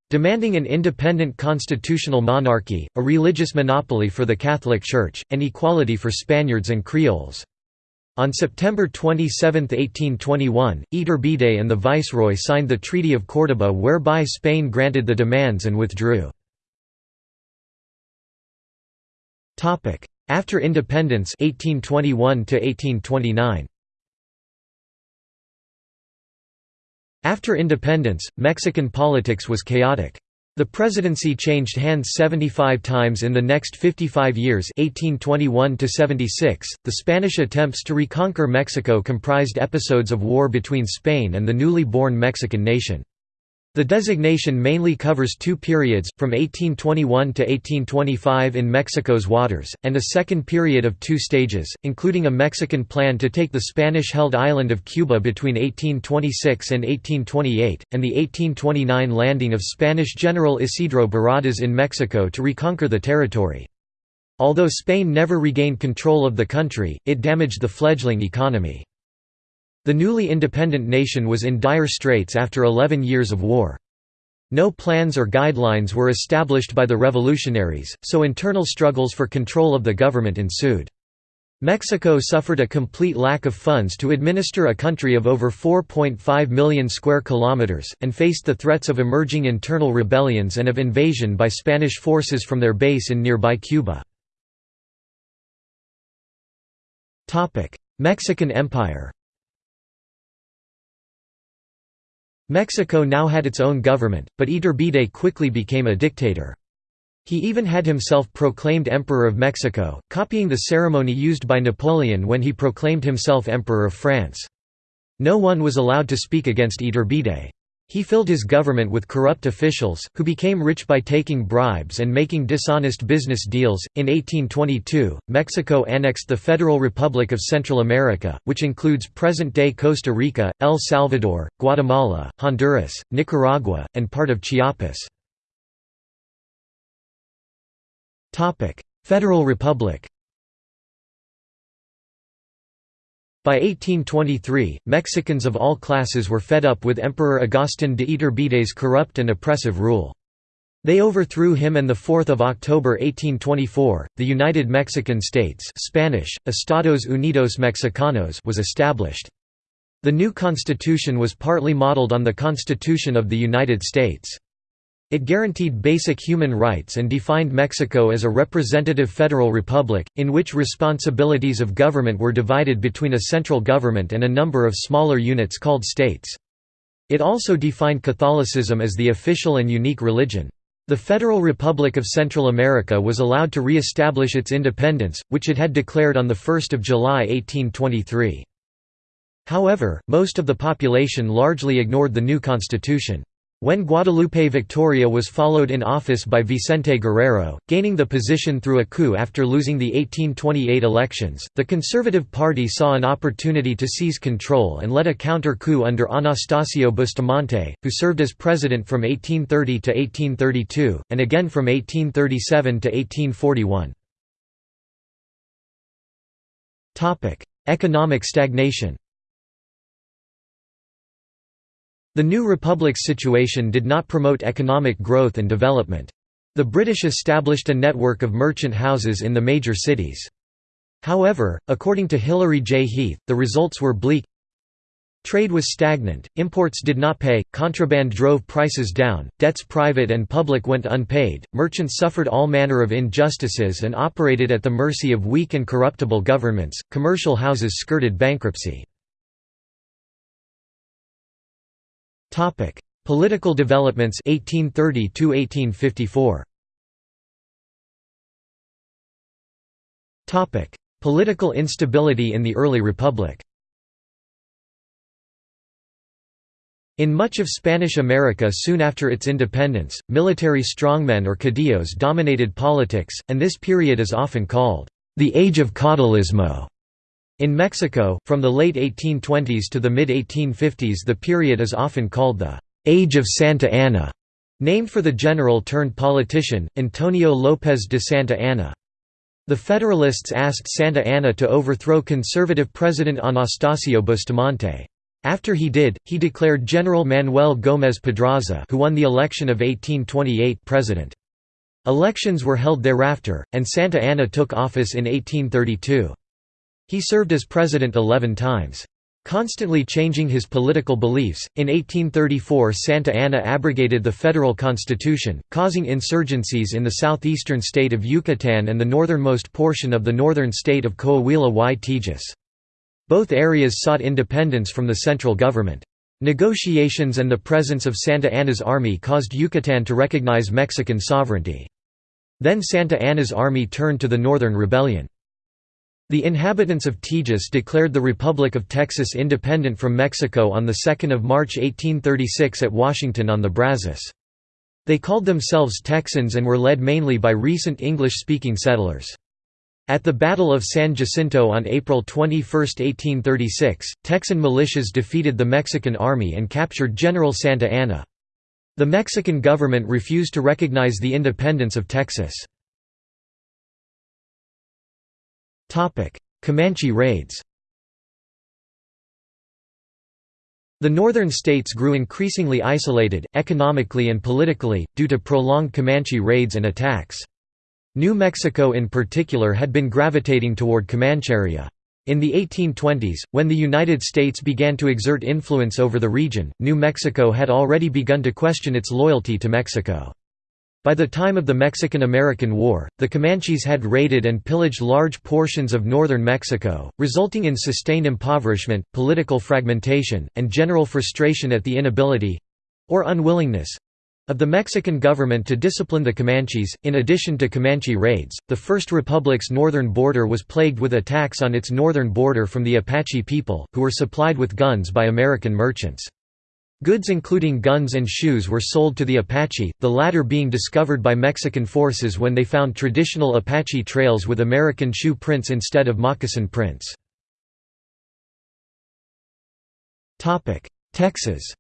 demanding an independent constitutional monarchy, a religious monopoly for the Catholic Church, and equality for Spaniards and Creoles. On September 27, 1821, Iturbide and the viceroy signed the Treaty of Córdoba whereby Spain granted the demands and withdrew. After independence 1821 1829. After independence, Mexican politics was chaotic. The presidency changed hands 75 times in the next 55 years 1821 -76. .The Spanish attempts to reconquer Mexico comprised episodes of war between Spain and the newly born Mexican nation. The designation mainly covers two periods, from 1821 to 1825 in Mexico's waters, and a second period of two stages, including a Mexican plan to take the Spanish-held island of Cuba between 1826 and 1828, and the 1829 landing of Spanish General Isidro Barradas in Mexico to reconquer the territory. Although Spain never regained control of the country, it damaged the fledgling economy. The newly independent nation was in dire straits after 11 years of war. No plans or guidelines were established by the revolutionaries, so internal struggles for control of the government ensued. Mexico suffered a complete lack of funds to administer a country of over 4.5 million square kilometers, and faced the threats of emerging internal rebellions and of invasion by Spanish forces from their base in nearby Cuba. Mexican Empire Mexico now had its own government, but Iturbide quickly became a dictator. He even had himself proclaimed Emperor of Mexico, copying the ceremony used by Napoleon when he proclaimed himself Emperor of France. No one was allowed to speak against Iturbide. He filled his government with corrupt officials, who became rich by taking bribes and making dishonest business deals. In 1822, Mexico annexed the Federal Republic of Central America, which includes present day Costa Rica, El Salvador, Guatemala, Honduras, Nicaragua, and part of Chiapas. Federal Republic By 1823, Mexicans of all classes were fed up with Emperor Agustín de Iturbide's corrupt and oppressive rule. They overthrew him and 4 October 1824, the United Mexican States Spanish, Estados Unidos Mexicanos was established. The new constitution was partly modeled on the Constitution of the United States. It guaranteed basic human rights and defined Mexico as a representative federal republic, in which responsibilities of government were divided between a central government and a number of smaller units called states. It also defined Catholicism as the official and unique religion. The Federal Republic of Central America was allowed to re-establish its independence, which it had declared on 1 July 1823. However, most of the population largely ignored the new constitution. When Guadalupe Victoria was followed in office by Vicente Guerrero, gaining the position through a coup after losing the 1828 elections, the Conservative Party saw an opportunity to seize control and led a counter-coup under Anastasio Bustamante, who served as president from 1830 to 1832, and again from 1837 to 1841. Economic stagnation the new republic's situation did not promote economic growth and development. The British established a network of merchant houses in the major cities. However, according to Hilary J. Heath, the results were bleak. Trade was stagnant, imports did not pay, contraband drove prices down, debts private and public went unpaid, merchants suffered all manner of injustices and operated at the mercy of weak and corruptible governments, commercial houses skirted bankruptcy. Topic: Political developments 1830 to 1854. Topic: Political instability in the early republic. In much of Spanish America soon after its independence, military strongmen or caudillos dominated politics, and this period is often called the Age of Caudillismo. In Mexico, from the late 1820s to the mid-1850s the period is often called the «Age of Santa Anna», named for the general-turned-politician, Antonio López de Santa Anna. The Federalists asked Santa Anna to overthrow conservative President Anastasio Bustamante. After he did, he declared General Manuel Gómez Pedraza who won the election of 1828 president. Elections were held thereafter, and Santa Anna took office in 1832. He served as president 11 times. Constantly changing his political beliefs, in 1834 Santa Anna abrogated the federal constitution, causing insurgencies in the southeastern state of Yucatan and the northernmost portion of the northern state of Coahuila y Tejas. Both areas sought independence from the central government. Negotiations and the presence of Santa Anna's army caused Yucatan to recognize Mexican sovereignty. Then Santa Anna's army turned to the Northern Rebellion. The inhabitants of Tejas declared the Republic of Texas independent from Mexico on 2 March 1836 at Washington on the Brazos. They called themselves Texans and were led mainly by recent English-speaking settlers. At the Battle of San Jacinto on April 21, 1836, Texan militias defeated the Mexican army and captured General Santa Anna. The Mexican government refused to recognize the independence of Texas. Comanche raids The northern states grew increasingly isolated, economically and politically, due to prolonged Comanche raids and attacks. New Mexico in particular had been gravitating toward Comancheria. In the 1820s, when the United States began to exert influence over the region, New Mexico had already begun to question its loyalty to Mexico. By the time of the Mexican–American War, the Comanches had raided and pillaged large portions of northern Mexico, resulting in sustained impoverishment, political fragmentation, and general frustration at the inability—or unwillingness—of the Mexican government to discipline the Comanches. In addition to Comanche raids, the First Republic's northern border was plagued with attacks on its northern border from the Apache people, who were supplied with guns by American merchants. Goods including guns and shoes were sold to the Apache, the latter being discovered by Mexican forces when they found traditional Apache trails with American shoe prints instead of moccasin prints. Texas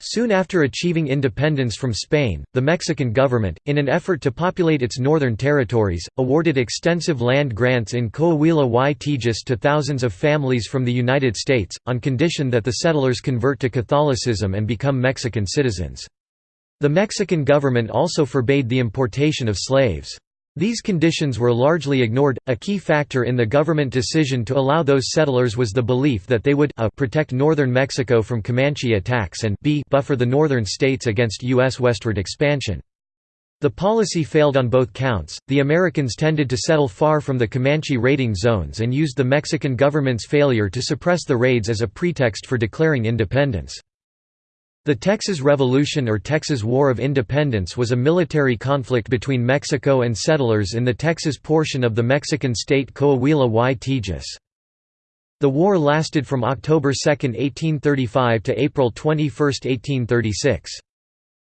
Soon after achieving independence from Spain, the Mexican government, in an effort to populate its northern territories, awarded extensive land grants in Coahuila y Tejas to thousands of families from the United States, on condition that the settlers convert to Catholicism and become Mexican citizens. The Mexican government also forbade the importation of slaves. These conditions were largely ignored. A key factor in the government decision to allow those settlers was the belief that they would a protect northern Mexico from Comanche attacks and b buffer the northern states against U.S. westward expansion. The policy failed on both counts. The Americans tended to settle far from the Comanche raiding zones and used the Mexican government's failure to suppress the raids as a pretext for declaring independence. The Texas Revolution or Texas War of Independence was a military conflict between Mexico and settlers in the Texas portion of the Mexican state Coahuila y Tejas. The war lasted from October 2, 1835 to April 21, 1836.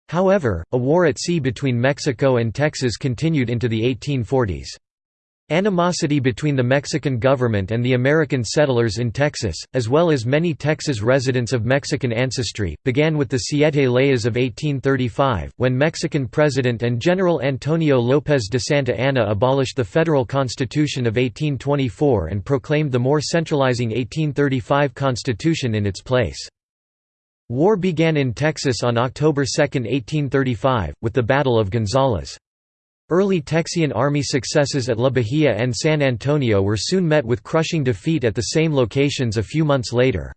However, a war at sea between Mexico and Texas continued into the 1840s. Animosity between the Mexican government and the American settlers in Texas, as well as many Texas residents of Mexican ancestry, began with the Siete Leyes of 1835, when Mexican President and General Antonio López de Santa Anna abolished the federal Constitution of 1824 and proclaimed the more centralizing 1835 Constitution in its place. War began in Texas on October 2, 1835, with the Battle of Gonzales. Early Texian army successes at La Bahia and San Antonio were soon met with crushing defeat at the same locations a few months later.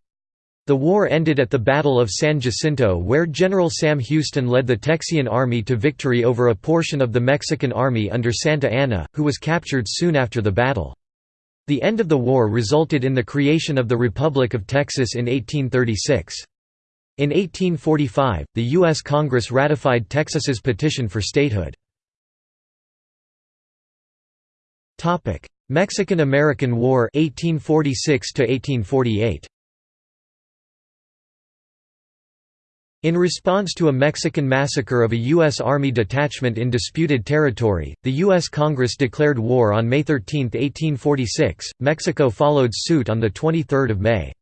The war ended at the Battle of San Jacinto where General Sam Houston led the Texian army to victory over a portion of the Mexican army under Santa Anna, who was captured soon after the battle. The end of the war resulted in the creation of the Republic of Texas in 1836. In 1845, the U.S. Congress ratified Texas's petition for statehood. Topic: Mexican-American War 1846 to 1848. In response to a Mexican massacre of a U.S. Army detachment in disputed territory, the U.S. Congress declared war on May 13, 1846. Mexico followed suit on 23 May.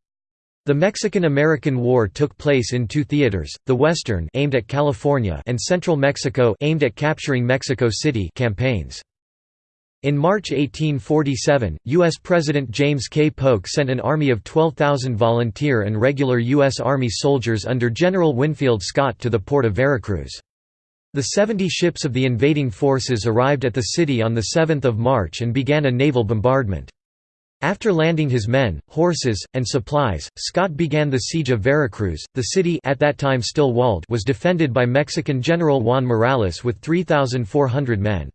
The Mexican–American War took place in two theaters, the Western aimed at California and Central Mexico aimed at capturing Mexico City campaigns. In March 1847, U.S. President James K. Polk sent an army of 12,000 volunteer and regular U.S. Army soldiers under General Winfield Scott to the port of Veracruz. The 70 ships of the invading forces arrived at the city on 7 March and began a naval bombardment. After landing his men, horses, and supplies, Scott began the siege of Veracruz. The city at that time still walled was defended by Mexican General Juan Morales with 3,400 men.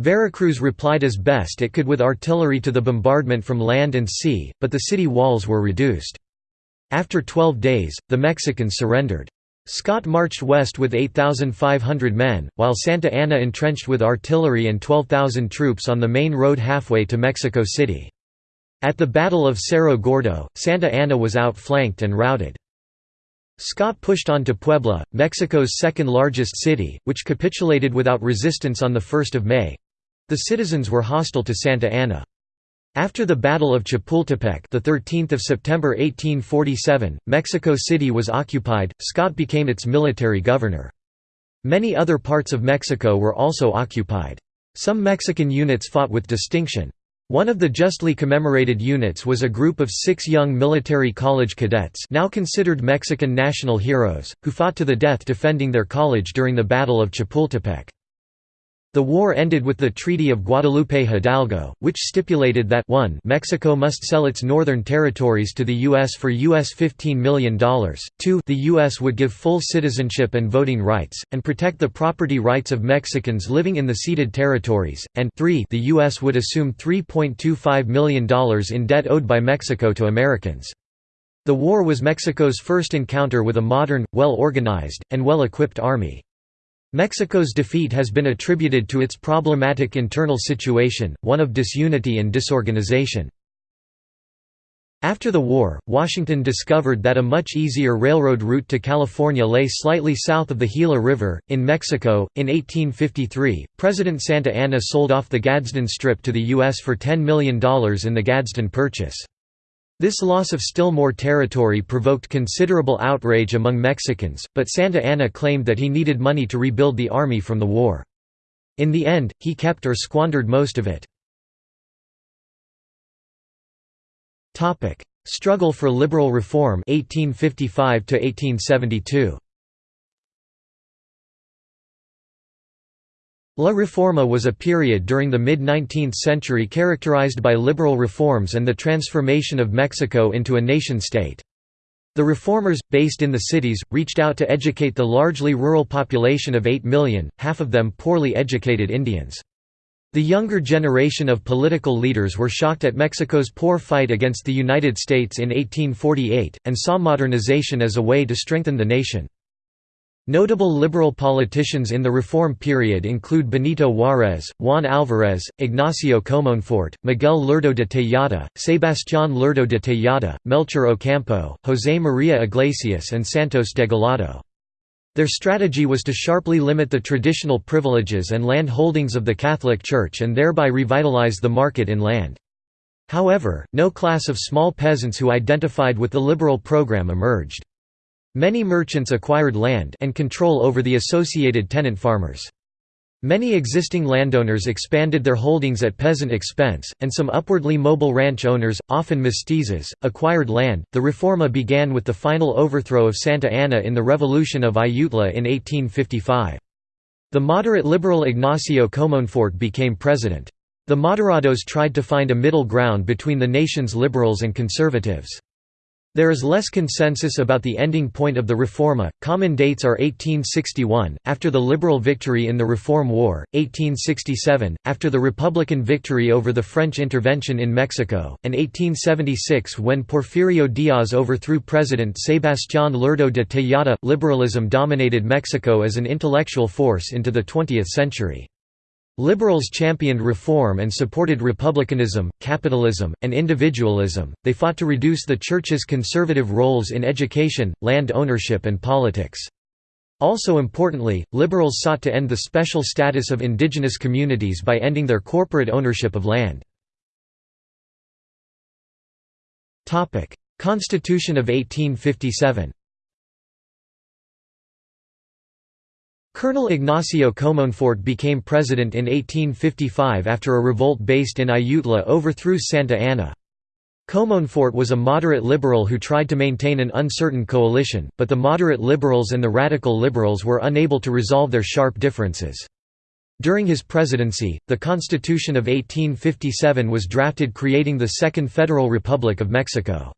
Veracruz replied as best it could with artillery to the bombardment from land and sea, but the city walls were reduced. After 12 days, the Mexicans surrendered. Scott marched west with 8,500 men, while Santa Anna entrenched with artillery and 12,000 troops on the main road halfway to Mexico City. At the Battle of Cerro Gordo, Santa Anna was outflanked and routed. Scott pushed on to Puebla, Mexico's second-largest city, which capitulated without resistance on 1 May. The citizens were hostile to Santa Anna. After the Battle of Chapultepec, the 13th of September 1847, Mexico City was occupied. Scott became its military governor. Many other parts of Mexico were also occupied. Some Mexican units fought with distinction. One of the justly commemorated units was a group of six young military college cadets now considered Mexican national heroes, who fought to the death defending their college during the Battle of Chapultepec. The war ended with the Treaty of Guadalupe Hidalgo, which stipulated that 1 Mexico must sell its northern territories to the U.S. for US $15 million, 2 the U.S. would give full citizenship and voting rights, and protect the property rights of Mexicans living in the ceded territories, and 3 the U.S. would assume $3.25 million in debt owed by Mexico to Americans. The war was Mexico's first encounter with a modern, well-organized, and well-equipped army. Mexico's defeat has been attributed to its problematic internal situation, one of disunity and disorganization. After the war, Washington discovered that a much easier railroad route to California lay slightly south of the Gila River, in Mexico. In 1853, President Santa Anna sold off the Gadsden Strip to the U.S. for $10 million in the Gadsden Purchase. This loss of still more territory provoked considerable outrage among Mexicans, but Santa Anna claimed that he needed money to rebuild the army from the war. In the end, he kept or squandered most of it. Struggle for liberal reform 1855 1872. La Reforma was a period during the mid-19th century characterized by liberal reforms and the transformation of Mexico into a nation-state. The reformers, based in the cities, reached out to educate the largely rural population of 8 million, half of them poorly educated Indians. The younger generation of political leaders were shocked at Mexico's poor fight against the United States in 1848, and saw modernization as a way to strengthen the nation. Notable liberal politicians in the reform period include Benito Juárez, Juan Álvarez, Ignacio Comonfort, Miguel Lerdo de Tejada, Sebastián Lerdo de Tejada, Melchor Ocampo, José María Iglesias and Santos Degollado. Their strategy was to sharply limit the traditional privileges and land holdings of the Catholic Church and thereby revitalize the market in land. However, no class of small peasants who identified with the liberal program emerged. Many merchants acquired land and control over the associated tenant farmers. Many existing landowners expanded their holdings at peasant expense, and some upwardly mobile ranch owners, often mestizos, acquired land. The Reforma began with the final overthrow of Santa Anna in the Revolution of Ayutla in 1855. The moderate liberal Ignacio Comonfort became president. The moderados tried to find a middle ground between the nation's liberals and conservatives. There is less consensus about the ending point of the Reforma. Common dates are 1861, after the Liberal victory in the Reform War, 1867, after the Republican victory over the French intervention in Mexico, and 1876 when Porfirio Diaz overthrew President Sebastián Lerdo de Tejada. Liberalism dominated Mexico as an intellectual force into the 20th century. Liberals championed reform and supported republicanism, capitalism, and individualism. They fought to reduce the Church's conservative roles in education, land ownership, and politics. Also importantly, liberals sought to end the special status of indigenous communities by ending their corporate ownership of land. Constitution of 1857 Colonel Ignacio Comonfort became president in 1855 after a revolt based in Ayutla overthrew Santa Anna. Comonfort was a moderate liberal who tried to maintain an uncertain coalition, but the moderate liberals and the radical liberals were unable to resolve their sharp differences. During his presidency, the Constitution of 1857 was drafted creating the Second Federal Republic of Mexico.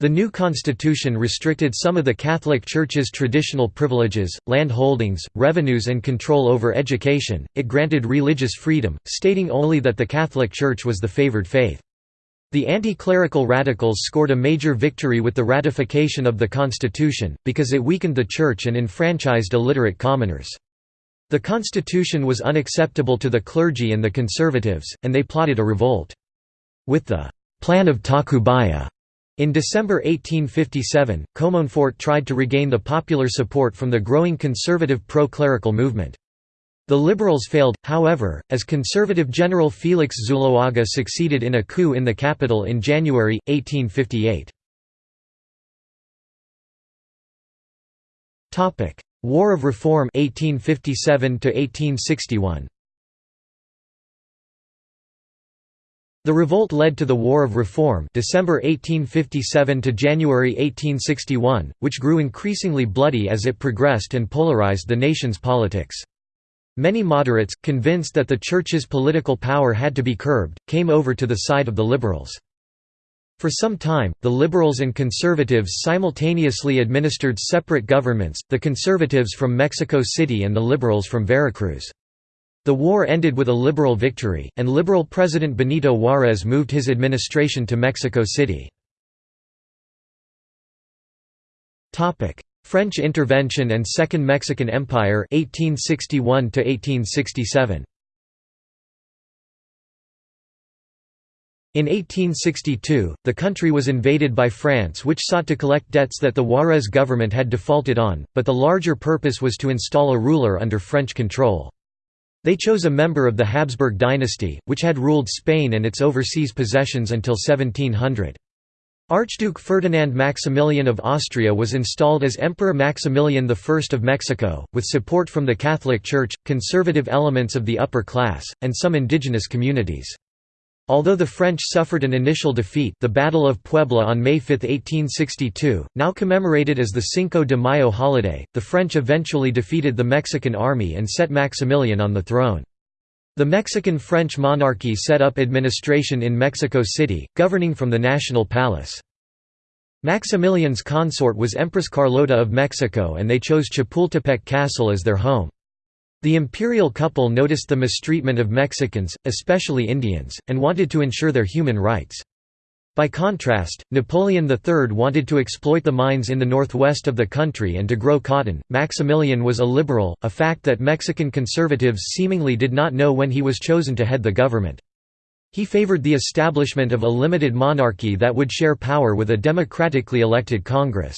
The new constitution restricted some of the Catholic Church's traditional privileges, land holdings, revenues and control over education, it granted religious freedom, stating only that the Catholic Church was the favored faith. The anti-clerical radicals scored a major victory with the ratification of the constitution, because it weakened the church and enfranchised illiterate commoners. The constitution was unacceptable to the clergy and the conservatives, and they plotted a revolt. With the «Plan of Tacubaya» in December 1857, Comonfort tried to regain the popular support from the growing conservative pro-clerical movement. The liberals failed, however, as conservative General Felix Zuloaga succeeded in a coup in the capital in January, 1858. War of Reform 1857 1861. The revolt led to the War of Reform December 1857 to January 1861, which grew increasingly bloody as it progressed and polarized the nation's politics. Many moderates, convinced that the Church's political power had to be curbed, came over to the side of the liberals. For some time, the liberals and conservatives simultaneously administered separate governments, the conservatives from Mexico City and the liberals from Veracruz. The war ended with a liberal victory, and liberal President Benito Juárez moved his administration to Mexico City. French intervention and Second Mexican Empire 1861 1867 In 1862, the country was invaded by France which sought to collect debts that the Juárez government had defaulted on, but the larger purpose was to install a ruler under French control. They chose a member of the Habsburg dynasty, which had ruled Spain and its overseas possessions until 1700. Archduke Ferdinand Maximilian of Austria was installed as Emperor Maximilian I of Mexico, with support from the Catholic Church, conservative elements of the upper class, and some indigenous communities. Although the French suffered an initial defeat the Battle of Puebla on May 5, 1862, now commemorated as the Cinco de Mayo holiday, the French eventually defeated the Mexican army and set Maximilian on the throne. The Mexican-French monarchy set up administration in Mexico City, governing from the National Palace. Maximilian's consort was Empress Carlota of Mexico and they chose Chapultepec Castle as their home. The imperial couple noticed the mistreatment of Mexicans, especially Indians, and wanted to ensure their human rights. By contrast, Napoleon III wanted to exploit the mines in the northwest of the country and to grow cotton. Maximilian was a liberal, a fact that Mexican conservatives seemingly did not know when he was chosen to head the government. He favored the establishment of a limited monarchy that would share power with a democratically elected Congress.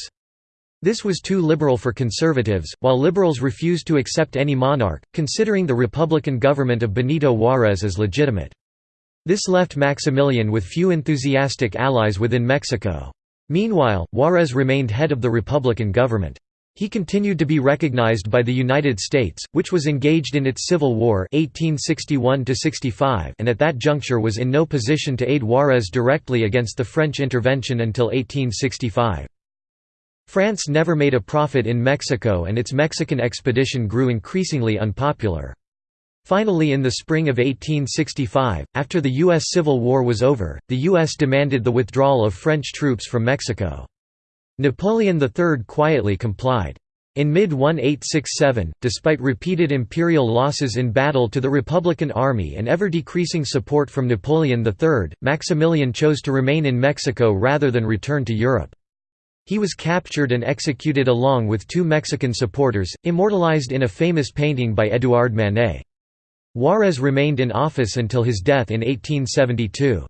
This was too liberal for conservatives, while liberals refused to accept any monarch, considering the republican government of Benito Juárez as legitimate. This left Maximilian with few enthusiastic allies within Mexico. Meanwhile, Juárez remained head of the Republican government. He continued to be recognized by the United States, which was engaged in its Civil War 1861 and at that juncture was in no position to aid Juárez directly against the French intervention until 1865. France never made a profit in Mexico and its Mexican expedition grew increasingly unpopular. Finally in the spring of 1865, after the U.S. Civil War was over, the U.S. demanded the withdrawal of French troops from Mexico. Napoleon III quietly complied. In mid-1867, despite repeated imperial losses in battle to the Republican Army and ever-decreasing support from Napoleon III, Maximilian chose to remain in Mexico rather than return to Europe. He was captured and executed along with two Mexican supporters, immortalized in a famous painting by Édouard Manet. Juárez remained in office until his death in 1872.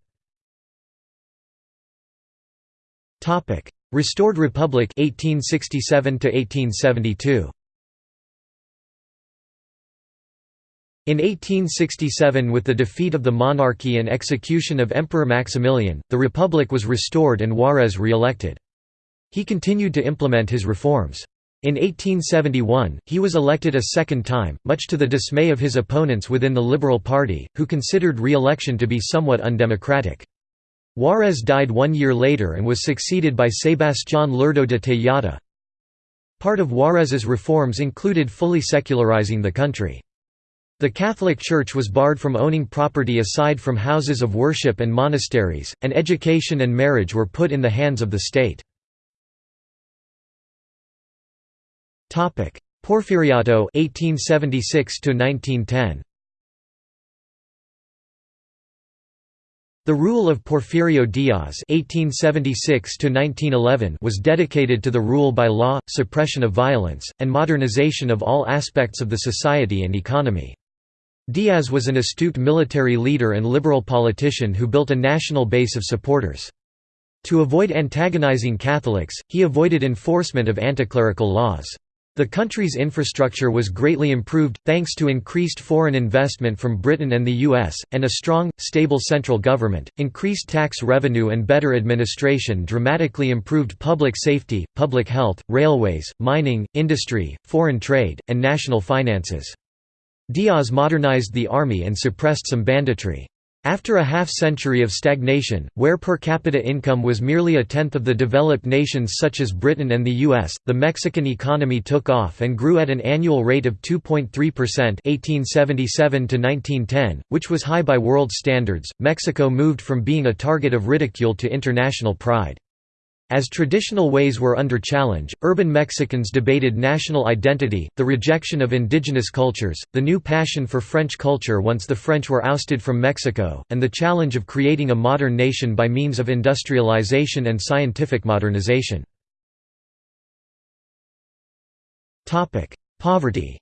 Restored Republic 1867 1872. In 1867 with the defeat of the monarchy and execution of Emperor Maximilian, the republic was restored and Juárez re-elected. He continued to implement his reforms. In 1871, he was elected a second time, much to the dismay of his opponents within the Liberal Party, who considered re-election to be somewhat undemocratic. Juárez died one year later and was succeeded by Sebastián Lerdo de Tejada. Part of Juárez's reforms included fully secularizing the country. The Catholic Church was barred from owning property aside from houses of worship and monasteries, and education and marriage were put in the hands of the state. Topic: Porfiriato 1876 to 1910. The rule of Porfirio Diaz (1876–1911) was dedicated to the rule by law, suppression of violence, and modernization of all aspects of the society and economy. Diaz was an astute military leader and liberal politician who built a national base of supporters. To avoid antagonizing Catholics, he avoided enforcement of anticlerical laws. The country's infrastructure was greatly improved, thanks to increased foreign investment from Britain and the US, and a strong, stable central government. Increased tax revenue and better administration dramatically improved public safety, public health, railways, mining, industry, foreign trade, and national finances. Diaz modernized the army and suppressed some banditry. After a half-century of stagnation, where per capita income was merely a tenth of the developed nations such as Britain and the US, the Mexican economy took off and grew at an annual rate of 2.3% 1877 to 1910, which was high by world standards. Mexico moved from being a target of ridicule to international pride. As traditional ways were under challenge, urban Mexicans debated national identity, the rejection of indigenous cultures, the new passion for French culture once the French were ousted from Mexico, and the challenge of creating a modern nation by means of industrialization and scientific modernization. Poverty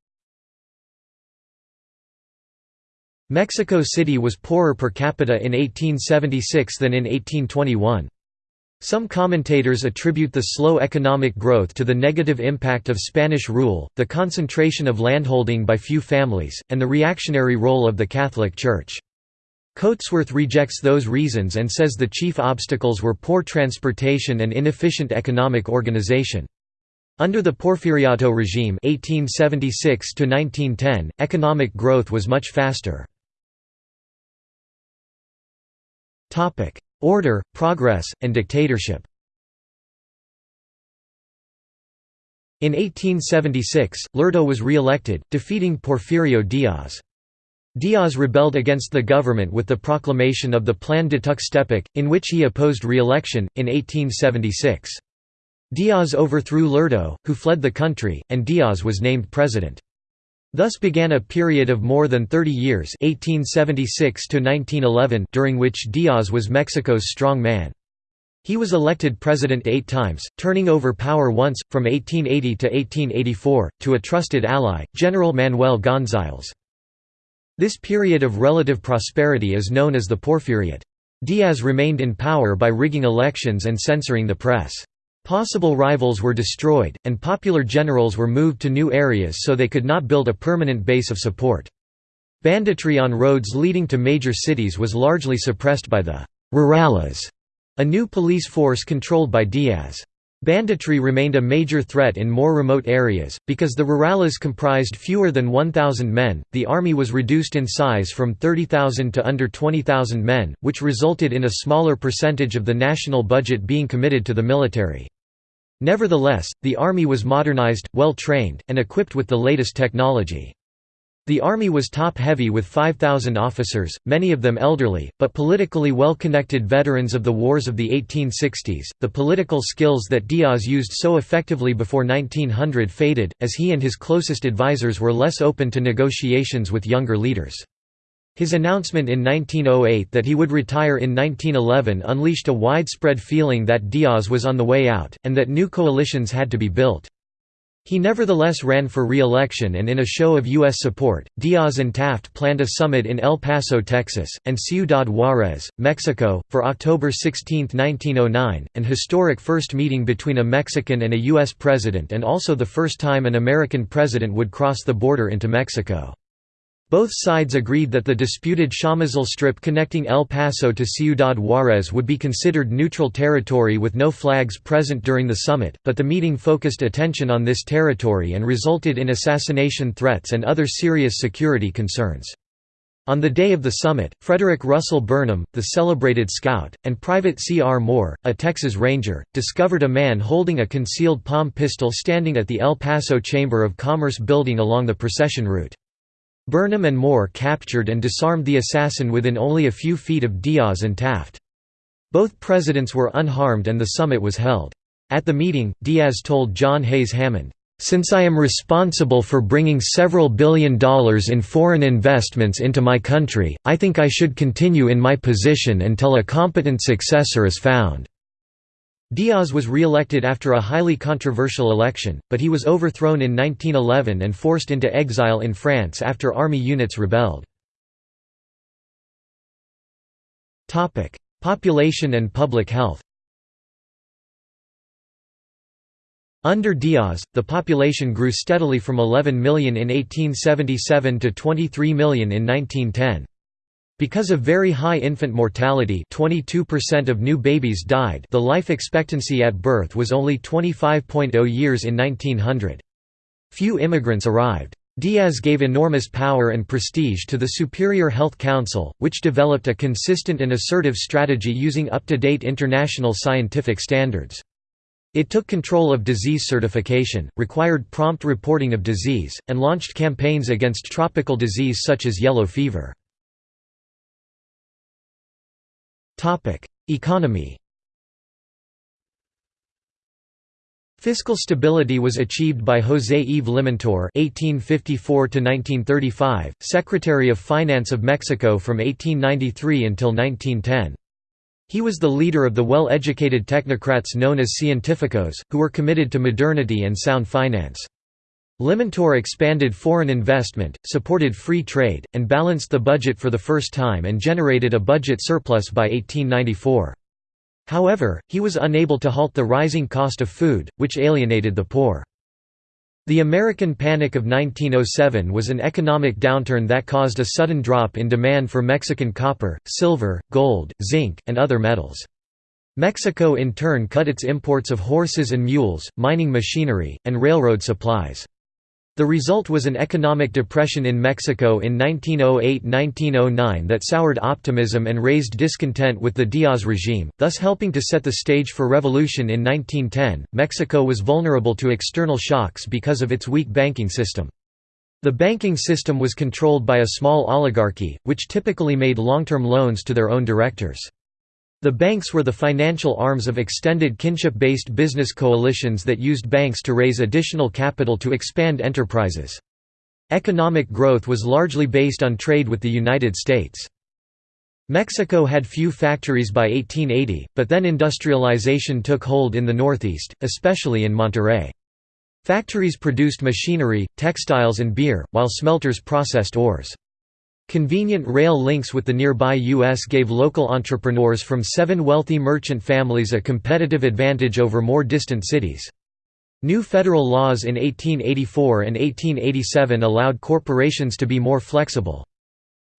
Mexico City was poorer per capita in 1876 than in 1821. Some commentators attribute the slow economic growth to the negative impact of Spanish rule, the concentration of landholding by few families, and the reactionary role of the Catholic Church. Coatsworth rejects those reasons and says the chief obstacles were poor transportation and inefficient economic organization. Under the Porfiriato regime 1876 economic growth was much faster. Order, progress, and dictatorship In 1876, Lerdo was re-elected, defeating Porfirio Diaz. Diaz rebelled against the government with the proclamation of the Plan de Tuxtepec, in which he opposed re-election, in 1876. Diaz overthrew Lerdo, who fled the country, and Diaz was named president. Thus began a period of more than 30 years 1876 during which Diaz was Mexico's strong man. He was elected president eight times, turning over power once, from 1880 to 1884, to a trusted ally, General Manuel González. This period of relative prosperity is known as the Porfiriato. Diaz remained in power by rigging elections and censoring the press. Possible rivals were destroyed, and popular generals were moved to new areas so they could not build a permanent base of support. Banditry on roads leading to major cities was largely suppressed by the «rurales», a new police force controlled by Diaz. Banditry remained a major threat in more remote areas, because the rurales comprised fewer than 1,000 men, the army was reduced in size from 30,000 to under 20,000 men, which resulted in a smaller percentage of the national budget being committed to the military. Nevertheless, the army was modernized, well-trained, and equipped with the latest technology. The army was top-heavy with 5,000 officers, many of them elderly, but politically well-connected veterans of the wars of the 1860s. The political skills that Diaz used so effectively before 1900 faded, as he and his closest advisers were less open to negotiations with younger leaders. His announcement in 1908 that he would retire in 1911 unleashed a widespread feeling that Diaz was on the way out, and that new coalitions had to be built. He nevertheless ran for re-election and in a show of U.S. support, Diaz and Taft planned a summit in El Paso, Texas, and Ciudad Juárez, Mexico, for October 16, 1909, an historic first meeting between a Mexican and a U.S. president and also the first time an American president would cross the border into Mexico. Both sides agreed that the disputed Chamizal Strip connecting El Paso to Ciudad Juárez would be considered neutral territory with no flags present during the summit, but the meeting focused attention on this territory and resulted in assassination threats and other serious security concerns. On the day of the summit, Frederick Russell Burnham, the celebrated scout, and Private C. R. Moore, a Texas Ranger, discovered a man holding a concealed palm pistol standing at the El Paso Chamber of Commerce building along the procession route. Burnham and Moore captured and disarmed the assassin within only a few feet of Diaz and Taft. Both presidents were unharmed and the summit was held. At the meeting, Diaz told John Hays Hammond, Since I am responsible for bringing several billion dollars in foreign investments into my country, I think I should continue in my position until a competent successor is found." Diaz was re-elected after a highly controversial election, but he was overthrown in 1911 and forced into exile in France after army units rebelled. Population and public health Under Diaz, the population grew steadily from 11 million in 1877 to 23 million in 1910. Because of very high infant mortality 22% of new babies died the life expectancy at birth was only 25.0 years in 1900. Few immigrants arrived. Diaz gave enormous power and prestige to the Superior Health Council, which developed a consistent and assertive strategy using up-to-date international scientific standards. It took control of disease certification, required prompt reporting of disease, and launched campaigns against tropical disease such as yellow fever. Economy Fiscal stability was achieved by José Yves Limantour (1854–1935), Secretary of Finance of Mexico from 1893 until 1910. He was the leader of the well-educated technocrats known as científicos, who were committed to modernity and sound finance. Limantour expanded foreign investment, supported free trade, and balanced the budget for the first time and generated a budget surplus by 1894. However, he was unable to halt the rising cost of food, which alienated the poor. The American Panic of 1907 was an economic downturn that caused a sudden drop in demand for Mexican copper, silver, gold, zinc, and other metals. Mexico in turn cut its imports of horses and mules, mining machinery, and railroad supplies. The result was an economic depression in Mexico in 1908–1909 that soured optimism and raised discontent with the Diaz regime, thus helping to set the stage for revolution in 1910. Mexico was vulnerable to external shocks because of its weak banking system. The banking system was controlled by a small oligarchy, which typically made long-term loans to their own directors. The banks were the financial arms of extended kinship-based business coalitions that used banks to raise additional capital to expand enterprises. Economic growth was largely based on trade with the United States. Mexico had few factories by 1880, but then industrialization took hold in the Northeast, especially in Monterrey. Factories produced machinery, textiles and beer, while smelters processed ores. Convenient rail links with the nearby U.S. gave local entrepreneurs from seven wealthy merchant families a competitive advantage over more distant cities. New federal laws in 1884 and 1887 allowed corporations to be more flexible.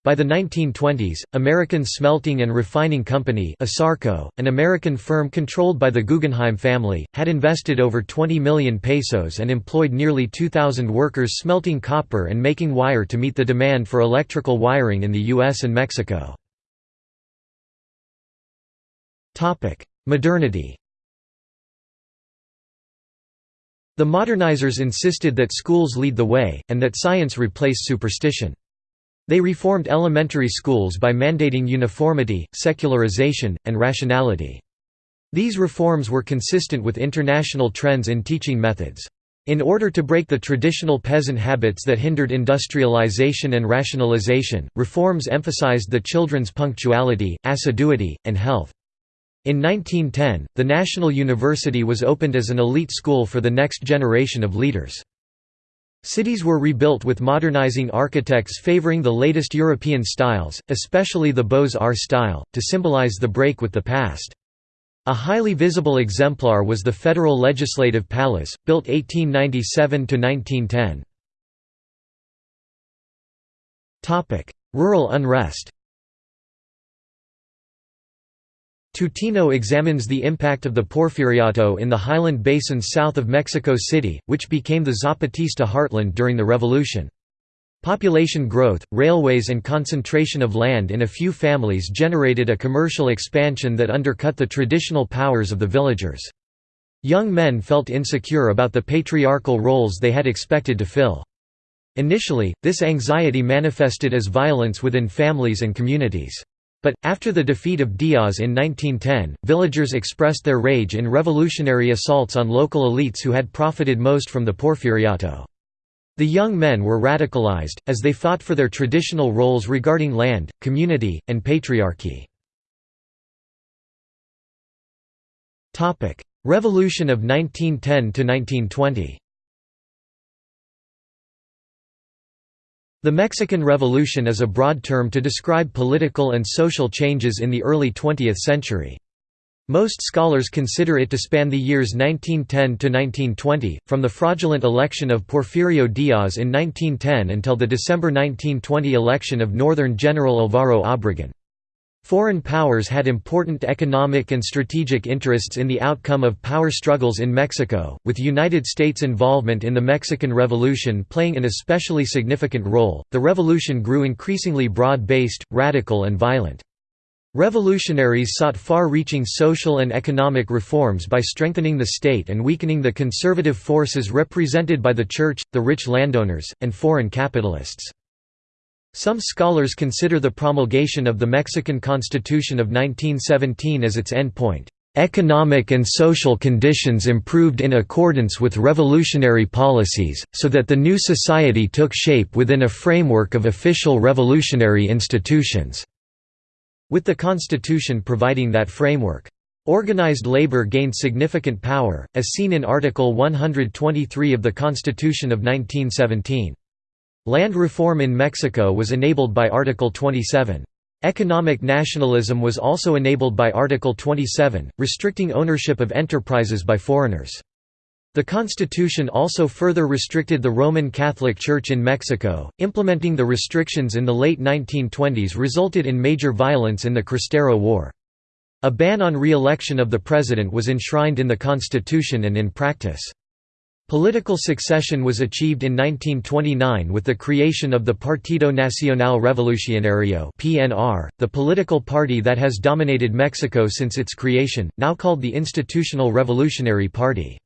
By the 1920s, American Smelting and Refining Company ASARCO, an American firm controlled by the Guggenheim family, had invested over 20 million pesos and employed nearly 2,000 workers smelting copper and making wire to meet the demand for electrical wiring in the US and Mexico. Modernity The modernizers insisted that schools lead the way, and that science replace superstition. They reformed elementary schools by mandating uniformity, secularization, and rationality. These reforms were consistent with international trends in teaching methods. In order to break the traditional peasant habits that hindered industrialization and rationalization, reforms emphasized the children's punctuality, assiduity, and health. In 1910, the National University was opened as an elite school for the next generation of leaders. Cities were rebuilt with modernizing architects favoring the latest European styles, especially the Beaux-Arts style, to symbolize the break with the past. A highly visible exemplar was the Federal Legislative Palace, built 1897–1910. Rural unrest Tutino examines the impact of the Porfiriato in the highland basins south of Mexico City, which became the Zapatista heartland during the revolution. Population growth, railways and concentration of land in a few families generated a commercial expansion that undercut the traditional powers of the villagers. Young men felt insecure about the patriarchal roles they had expected to fill. Initially, this anxiety manifested as violence within families and communities. But, after the defeat of Diaz in 1910, villagers expressed their rage in revolutionary assaults on local elites who had profited most from the Porfiriato. The young men were radicalized, as they fought for their traditional roles regarding land, community, and patriarchy. Revolution of 1910–1920 The Mexican Revolution is a broad term to describe political and social changes in the early 20th century. Most scholars consider it to span the years 1910 to 1920, from the fraudulent election of Porfirio Diaz in 1910 until the December 1920 election of Northern General Alvaro Obregón. Foreign powers had important economic and strategic interests in the outcome of power struggles in Mexico, with United States involvement in the Mexican Revolution playing an especially significant role. The revolution grew increasingly broad based, radical, and violent. Revolutionaries sought far-reaching social and economic reforms by strengthening the state and weakening the conservative forces represented by the church, the rich landowners, and foreign capitalists. Some scholars consider the promulgation of the Mexican Constitution of 1917 as its endpoint. Economic and social conditions improved in accordance with revolutionary policies, so that the new society took shape within a framework of official revolutionary institutions, with the Constitution providing that framework. Organized labor gained significant power, as seen in Article 123 of the Constitution of 1917. Land reform in Mexico was enabled by Article 27. Economic nationalism was also enabled by Article 27, restricting ownership of enterprises by foreigners. The constitution also further restricted the Roman Catholic Church in Mexico. Implementing the restrictions in the late 1920s resulted in major violence in the Cristero War. A ban on re-election of the president was enshrined in the constitution and in practice. Political succession was achieved in 1929 with the creation of the Partido Nacional Revolucionario (PNR), the political party that has dominated Mexico since its creation, now called the Institutional Revolutionary Party.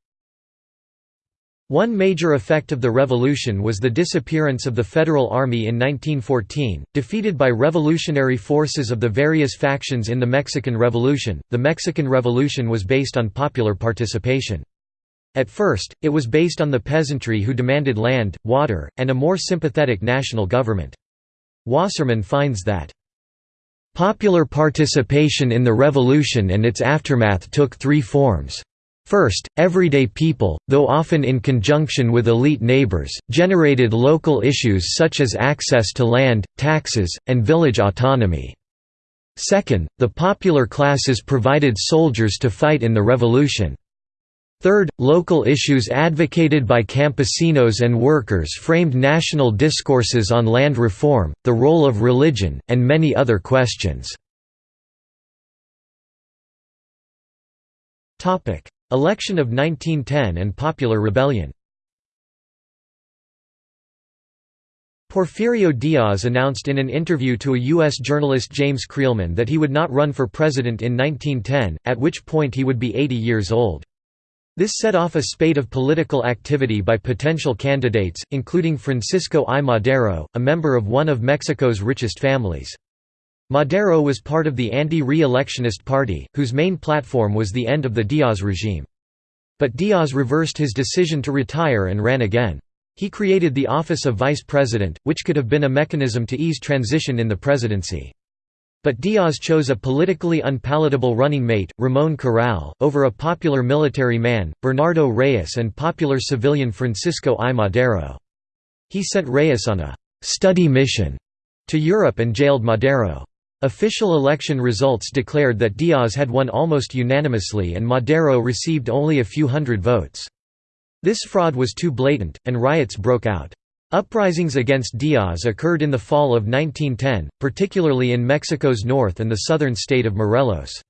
One major effect of the revolution was the disappearance of the Federal Army in 1914, defeated by revolutionary forces of the various factions in the Mexican Revolution. The Mexican Revolution was based on popular participation. At first, it was based on the peasantry who demanded land, water, and a more sympathetic national government. Wasserman finds that Popular participation in the revolution and its aftermath took three forms. First, everyday people, though often in conjunction with elite neighbors, generated local issues such as access to land, taxes, and village autonomy. Second, the popular classes provided soldiers to fight in the revolution. Third, local issues advocated by campesinos and workers framed national discourses on land reform, the role of religion, and many other questions. Election of 1910 and popular rebellion Porfirio Diaz announced in an interview to a U.S. journalist James Creelman that he would not run for president in 1910, at which point he would be 80 years old. This set off a spate of political activity by potential candidates, including Francisco I. Madero, a member of one of Mexico's richest families. Madero was part of the anti-re-electionist party, whose main platform was the end of the Diaz regime. But Diaz reversed his decision to retire and ran again. He created the office of vice president, which could have been a mechanism to ease transition in the presidency. But Diaz chose a politically unpalatable running mate, Ramón Corral, over a popular military man, Bernardo Reyes and popular civilian Francisco I. Madero. He sent Reyes on a «study mission» to Europe and jailed Madero. Official election results declared that Diaz had won almost unanimously and Madero received only a few hundred votes. This fraud was too blatant, and riots broke out. Uprisings against Diaz occurred in the fall of 1910, particularly in Mexico's north and the southern state of Morelos.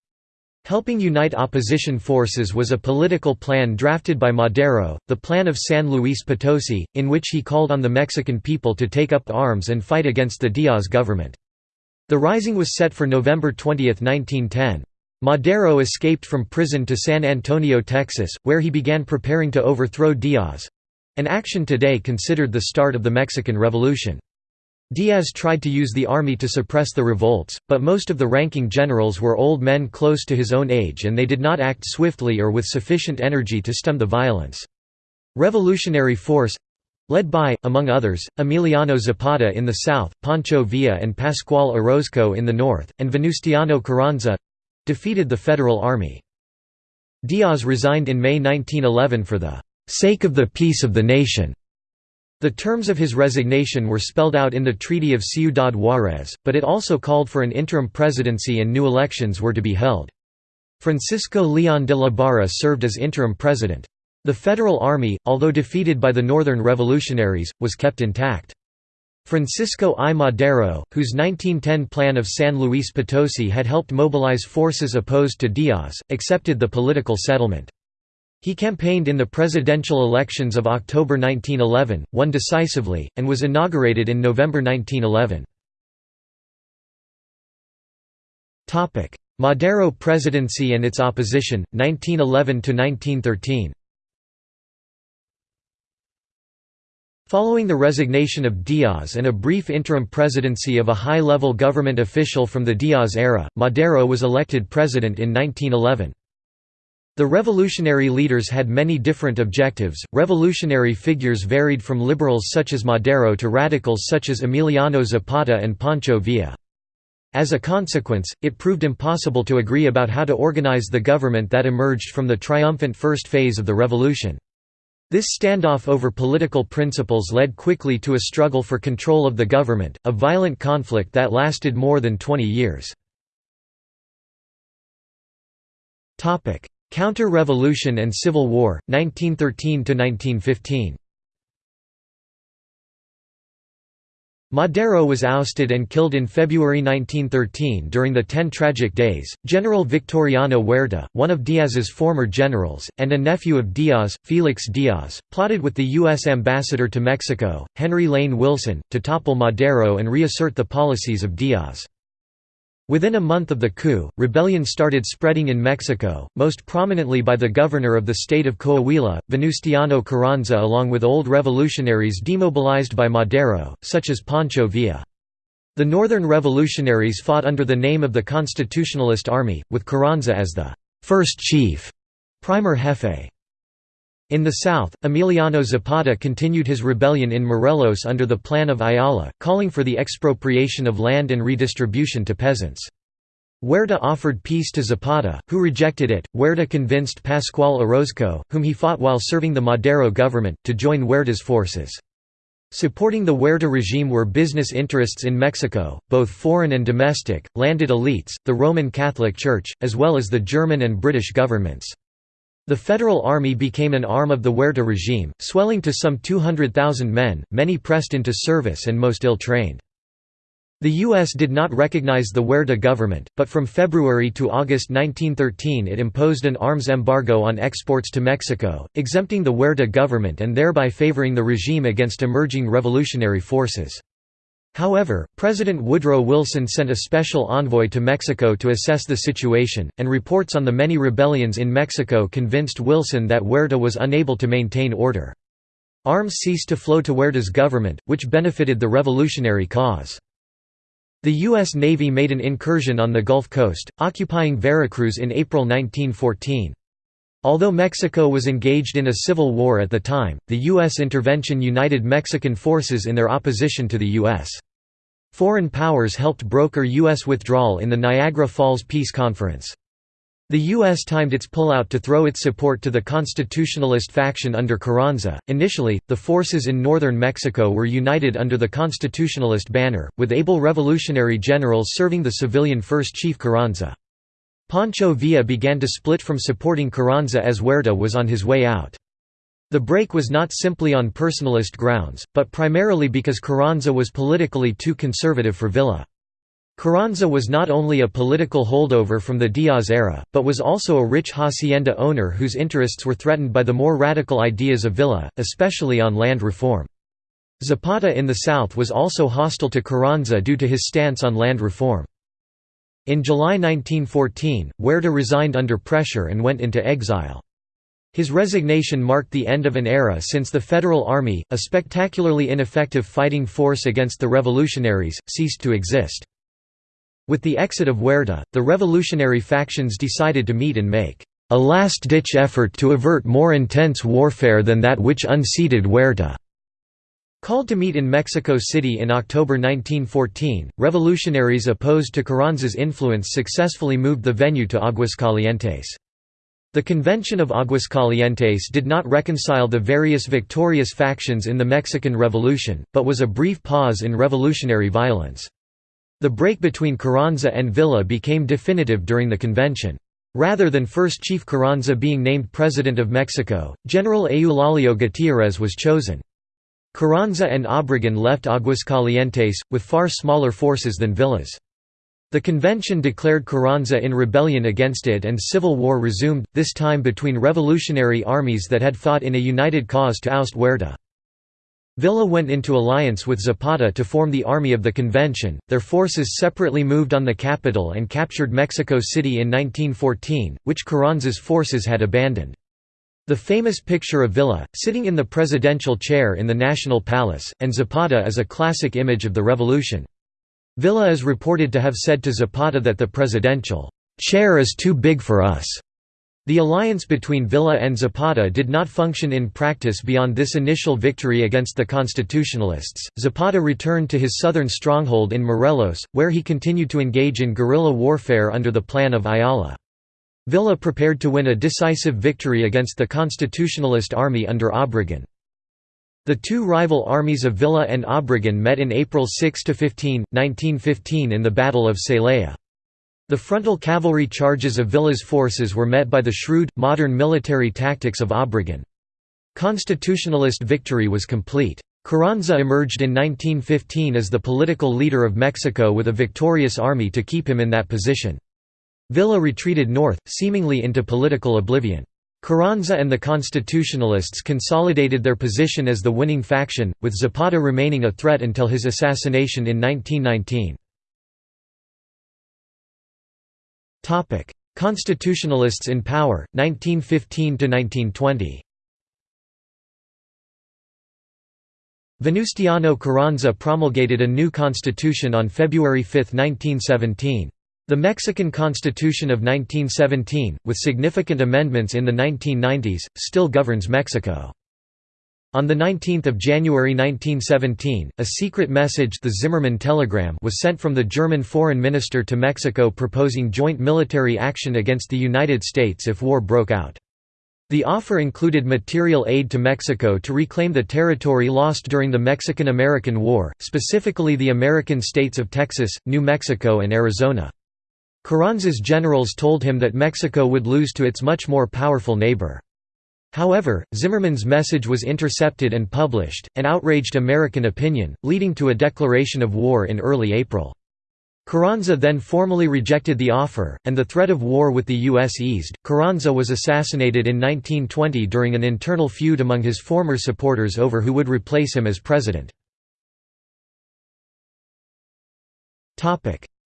Helping unite opposition forces was a political plan drafted by Madero, the Plan of San Luis Potosi, in which he called on the Mexican people to take up arms and fight against the Diaz government. The rising was set for November 20, 1910. Madero escaped from prison to San Antonio, Texas, where he began preparing to overthrow Diaz. An action today considered the start of the Mexican Revolution. Diaz tried to use the army to suppress the revolts, but most of the ranking generals were old men close to his own age and they did not act swiftly or with sufficient energy to stem the violence. Revolutionary force—led by, among others, Emiliano Zapata in the south, Pancho Villa and Pascual Orozco in the north, and Venustiano Carranza—defeated the federal army. Diaz resigned in May 1911 for the sake of the peace of the nation. The terms of his resignation were spelled out in the Treaty of Ciudad Juárez, but it also called for an interim presidency and new elections were to be held. Francisco León de la Barra served as interim president. The Federal Army, although defeated by the Northern Revolutionaries, was kept intact. Francisco I. Madero, whose 1910 Plan of San Luis Potosi had helped mobilize forces opposed to Diaz, accepted the political settlement. He campaigned in the presidential elections of October 1911, won decisively, and was inaugurated in November 1911. Madero presidency and its opposition, 1911–1913 Following the resignation of Diaz and a brief interim presidency of a high-level government official from the Diaz era, Madero was elected president in 1911. The revolutionary leaders had many different objectives. Revolutionary figures varied from liberals such as Madero to radicals such as Emiliano Zapata and Pancho Villa. As a consequence, it proved impossible to agree about how to organize the government that emerged from the triumphant first phase of the revolution. This standoff over political principles led quickly to a struggle for control of the government, a violent conflict that lasted more than 20 years. Counter-revolution and Civil War, 1913–1915 Madero was ousted and killed in February 1913 during the Ten Tragic Days. General Victoriano Huerta, one of Diaz's former generals, and a nephew of Diaz, Felix Diaz, plotted with the U.S. ambassador to Mexico, Henry Lane Wilson, to topple Madero and reassert the policies of Diaz. Within a month of the coup, rebellion started spreading in Mexico, most prominently by the governor of the state of Coahuila, Venustiano Carranza along with old revolutionaries demobilized by Madero, such as Pancho Villa. The northern revolutionaries fought under the name of the Constitutionalist Army, with Carranza as the first chief, primer jefe. In the south, Emiliano Zapata continued his rebellion in Morelos under the Plan of Ayala, calling for the expropriation of land and redistribution to peasants. Huerta offered peace to Zapata, who rejected it. Huerta convinced Pascual Orozco, whom he fought while serving the Madero government, to join Huerta's forces. Supporting the Huerta regime were business interests in Mexico, both foreign and domestic, landed elites, the Roman Catholic Church, as well as the German and British governments. The Federal Army became an arm of the Huerta regime, swelling to some 200,000 men, many pressed into service and most ill-trained. The U.S. did not recognize the Huerta government, but from February to August 1913 it imposed an arms embargo on exports to Mexico, exempting the Huerta government and thereby favoring the regime against emerging revolutionary forces. However, President Woodrow Wilson sent a special envoy to Mexico to assess the situation, and reports on the many rebellions in Mexico convinced Wilson that Huerta was unable to maintain order. Arms ceased to flow to Huerta's government, which benefited the revolutionary cause. The U.S. Navy made an incursion on the Gulf Coast, occupying Veracruz in April 1914. Although Mexico was engaged in a civil war at the time, the U.S. intervention united Mexican forces in their opposition to the U.S. Foreign powers helped broker U.S. withdrawal in the Niagara Falls Peace Conference. The U.S. timed its pullout to throw its support to the constitutionalist faction under Carranza. Initially, the forces in northern Mexico were united under the constitutionalist banner, with able revolutionary generals serving the civilian First Chief Carranza. Pancho Villa began to split from supporting Carranza as Huerta was on his way out. The break was not simply on personalist grounds, but primarily because Carranza was politically too conservative for Villa. Carranza was not only a political holdover from the Diaz era, but was also a rich hacienda owner whose interests were threatened by the more radical ideas of Villa, especially on land reform. Zapata in the south was also hostile to Carranza due to his stance on land reform. In July 1914, Huerta resigned under pressure and went into exile. His resignation marked the end of an era since the Federal Army, a spectacularly ineffective fighting force against the revolutionaries, ceased to exist. With the exit of Huerta, the revolutionary factions decided to meet and make a last-ditch effort to avert more intense warfare than that which unseated Huerta. Called to meet in Mexico City in October 1914, revolutionaries opposed to Carranza's influence successfully moved the venue to Aguascalientes. The Convention of Aguascalientes did not reconcile the various victorious factions in the Mexican Revolution, but was a brief pause in revolutionary violence. The break between Carranza and Villa became definitive during the convention. Rather than first Chief Carranza being named President of Mexico, General Eulalio Gutiérrez was chosen. Carranza and Obregón left Aguascalientes, with far smaller forces than Villa's. The convention declared Carranza in rebellion against it and civil war resumed, this time between revolutionary armies that had fought in a united cause to oust Huerta. Villa went into alliance with Zapata to form the Army of the Convention. Their forces separately moved on the capital and captured Mexico City in 1914, which Carranza's forces had abandoned. The famous picture of Villa, sitting in the presidential chair in the National Palace, and Zapata is a classic image of the revolution. Villa is reported to have said to Zapata that the presidential chair is too big for us. The alliance between Villa and Zapata did not function in practice beyond this initial victory against the Constitutionalists. Zapata returned to his southern stronghold in Morelos, where he continued to engage in guerrilla warfare under the Plan of Ayala. Villa prepared to win a decisive victory against the Constitutionalist army under Obregón. The two rival armies of Villa and Obregón met in April 6–15, 1915 in the Battle of Celaya. The frontal cavalry charges of Villa's forces were met by the shrewd, modern military tactics of Obregón. Constitutionalist victory was complete. Carranza emerged in 1915 as the political leader of Mexico with a victorious army to keep him in that position. Villa retreated north, seemingly into political oblivion. Carranza and the Constitutionalists consolidated their position as the winning faction, with Zapata remaining a threat until his assassination in 1919. Constitutionalists in power, 1915–1920 Venustiano Carranza promulgated a new constitution on February 5, 1917. The Mexican Constitution of 1917, with significant amendments in the 1990s, still governs Mexico. On 19 January 1917, a secret message the Zimmermann telegram was sent from the German foreign minister to Mexico proposing joint military action against the United States if war broke out. The offer included material aid to Mexico to reclaim the territory lost during the Mexican–American War, specifically the American states of Texas, New Mexico and Arizona. Carranza's generals told him that Mexico would lose to its much more powerful neighbor. However, Zimmermann's message was intercepted and published, and outraged American opinion, leading to a declaration of war in early April. Carranza then formally rejected the offer, and the threat of war with the U.S. eased. Carranza was assassinated in 1920 during an internal feud among his former supporters over who would replace him as president.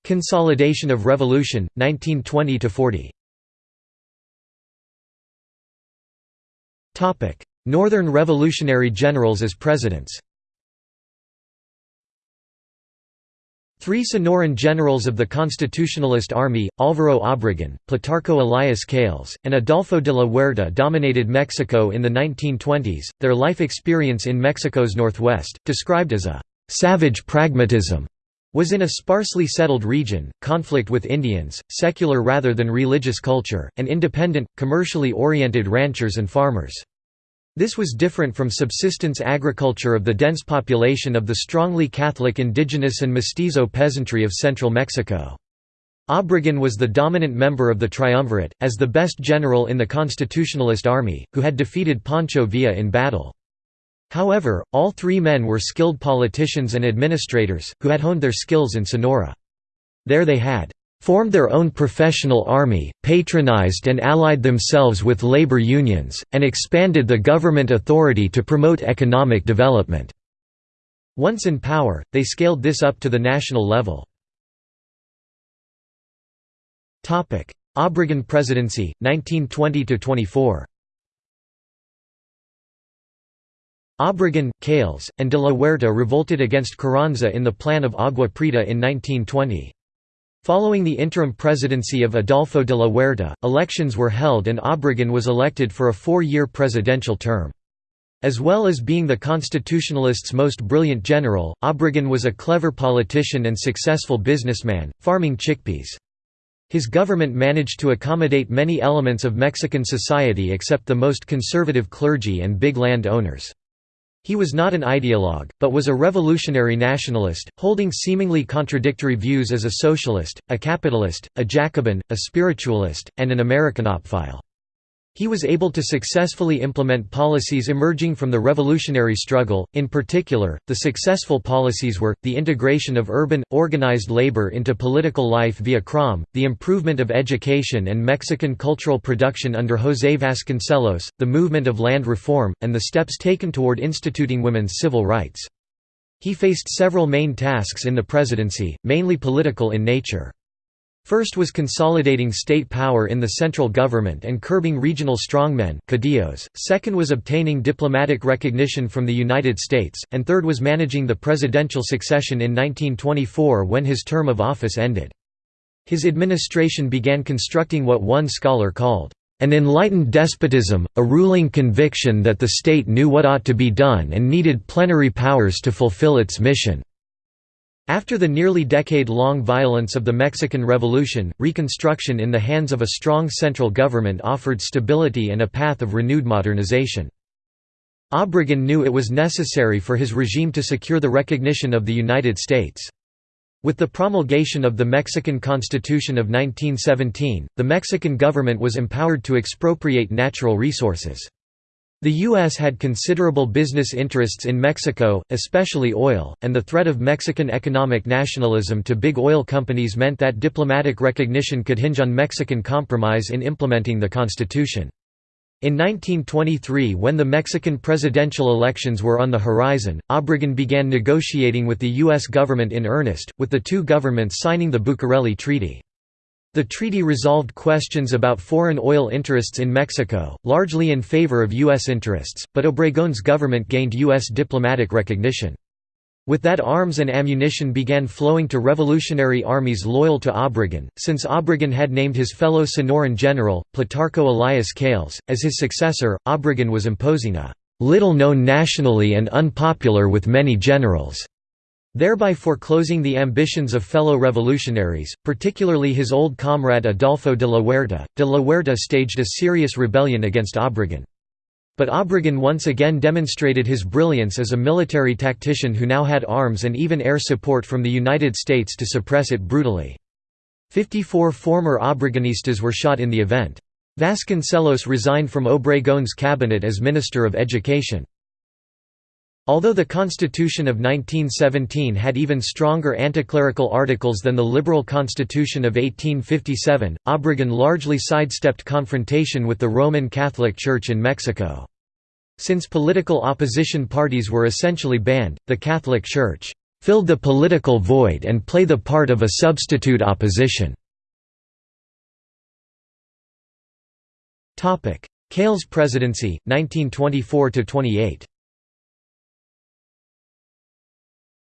Consolidation of Revolution, 1920–40 Northern Revolutionary Generals as presidents. Three Sonoran generals of the Constitutionalist Army, Álvaro Obregón, Plutarco Elias Calles, and Adolfo de la Huerta dominated Mexico in the 1920s, their life experience in Mexico's northwest, described as a «savage pragmatism», was in a sparsely settled region, conflict with Indians, secular rather than religious culture, and independent, commercially oriented ranchers and farmers. This was different from subsistence agriculture of the dense population of the strongly Catholic indigenous and mestizo peasantry of central Mexico. Obregón was the dominant member of the triumvirate, as the best general in the Constitutionalist army, who had defeated Pancho Villa in battle. However, all three men were skilled politicians and administrators, who had honed their skills in Sonora. There they had formed their own professional army, patronized and allied themselves with labor unions, and expanded the government authority to promote economic development. Once in power, they scaled this up to the national level. Obregón presidency, 1920–24 Obregon, Calles, and de la Huerta revolted against Carranza in the Plan of Agua Prieta in 1920. Following the interim presidency of Adolfo de la Huerta, elections were held and Obregon was elected for a four-year presidential term. As well as being the Constitutionalists' most brilliant general, Obregon was a clever politician and successful businessman, farming chickpeas. His government managed to accommodate many elements of Mexican society except the most conservative clergy and big land owners. He was not an ideologue, but was a revolutionary nationalist, holding seemingly contradictory views as a socialist, a capitalist, a Jacobin, a spiritualist, and an Americanophile. He was able to successfully implement policies emerging from the revolutionary struggle, in particular, the successful policies were, the integration of urban, organized labor into political life via CROM, the improvement of education and Mexican cultural production under José Vasconcelos, the movement of land reform, and the steps taken toward instituting women's civil rights. He faced several main tasks in the presidency, mainly political in nature. First was consolidating state power in the central government and curbing regional strongmen second was obtaining diplomatic recognition from the United States, and third was managing the presidential succession in 1924 when his term of office ended. His administration began constructing what one scholar called, "...an enlightened despotism, a ruling conviction that the state knew what ought to be done and needed plenary powers to fulfill its mission." After the nearly decade-long violence of the Mexican Revolution, reconstruction in the hands of a strong central government offered stability and a path of renewed modernization. Obregon knew it was necessary for his regime to secure the recognition of the United States. With the promulgation of the Mexican Constitution of 1917, the Mexican government was empowered to expropriate natural resources. The U.S. had considerable business interests in Mexico, especially oil, and the threat of Mexican economic nationalism to big oil companies meant that diplomatic recognition could hinge on Mexican compromise in implementing the Constitution. In 1923 when the Mexican presidential elections were on the horizon, Obregon began negotiating with the U.S. government in earnest, with the two governments signing the Bucareli Treaty. The treaty resolved questions about foreign oil interests in Mexico, largely in favor of U.S. interests, but Obregon's government gained U.S. diplomatic recognition. With that arms and ammunition began flowing to revolutionary armies loyal to Obregon, since Obregon had named his fellow Sonoran general, Plutarco Elias Calles, as his successor, Obregon was imposing a "...little known nationally and unpopular with many generals." Thereby foreclosing the ambitions of fellow revolutionaries, particularly his old comrade Adolfo de la Huerta. De la Huerta staged a serious rebellion against Obregon. But Obregon once again demonstrated his brilliance as a military tactician who now had arms and even air support from the United States to suppress it brutally. Fifty-four former Obregonistas were shot in the event. Vasconcelos resigned from Obregon's cabinet as Minister of Education. Although the Constitution of 1917 had even stronger anticlerical articles than the liberal Constitution of 1857, Obregon largely sidestepped confrontation with the Roman Catholic Church in Mexico. Since political opposition parties were essentially banned, the Catholic Church filled the political void and play the part of a substitute opposition. Calles presidency, 1924–28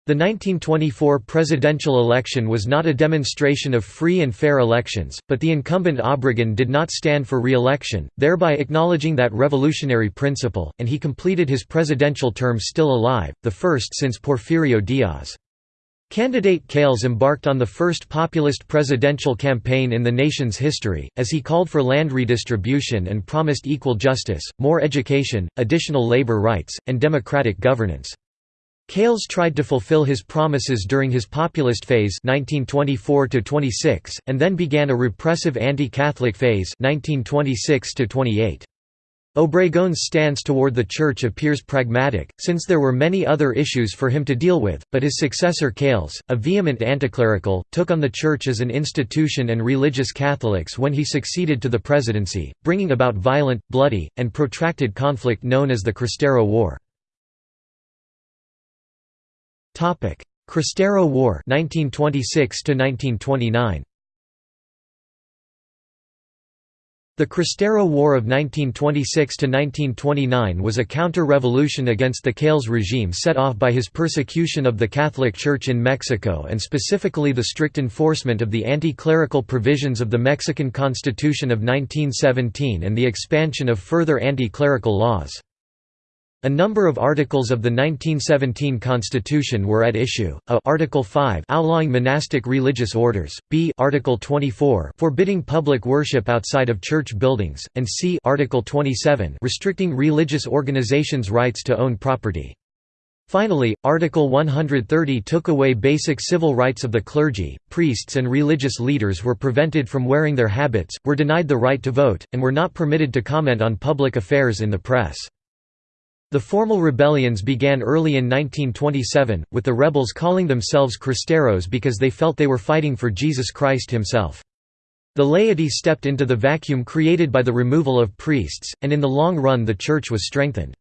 The 1924 presidential election was not a demonstration of free and fair elections, but the incumbent Obregon did not stand for re-election, thereby acknowledging that revolutionary principle, and he completed his presidential term still alive, the first since Porfirio Diaz. Candidate Calles embarked on the first populist presidential campaign in the nation's history, as he called for land redistribution and promised equal justice, more education, additional labor rights, and democratic governance. Calles tried to fulfill his promises during his populist phase 1924 and then began a repressive anti-Catholic phase 1926 -28. Obregon's stance toward the Church appears pragmatic, since there were many other issues for him to deal with, but his successor Calles, a vehement anticlerical, took on the Church as an institution and religious Catholics when he succeeded to the presidency, bringing about violent, bloody, and protracted conflict known as the Cristero War. Cristero War 1926 1929 The Cristero War of 1926–1929 was a counter-revolution against the Calles regime set off by his persecution of the Catholic Church in Mexico and specifically the strict enforcement of the anti-clerical provisions of the Mexican Constitution of 1917 and the expansion of further anti-clerical laws. A number of articles of the 1917 constitution were at issue, a. Article 5 outlawing monastic religious orders, b. Article 24 forbidding public worship outside of church buildings, and c. Article 27 restricting religious organizations' rights to own property. Finally, Article 130 took away basic civil rights of the clergy, priests and religious leaders were prevented from wearing their habits, were denied the right to vote, and were not permitted to comment on public affairs in the press. The formal rebellions began early in 1927, with the rebels calling themselves Cristeros because they felt they were fighting for Jesus Christ himself. The laity stepped into the vacuum created by the removal of priests, and in the long run the church was strengthened.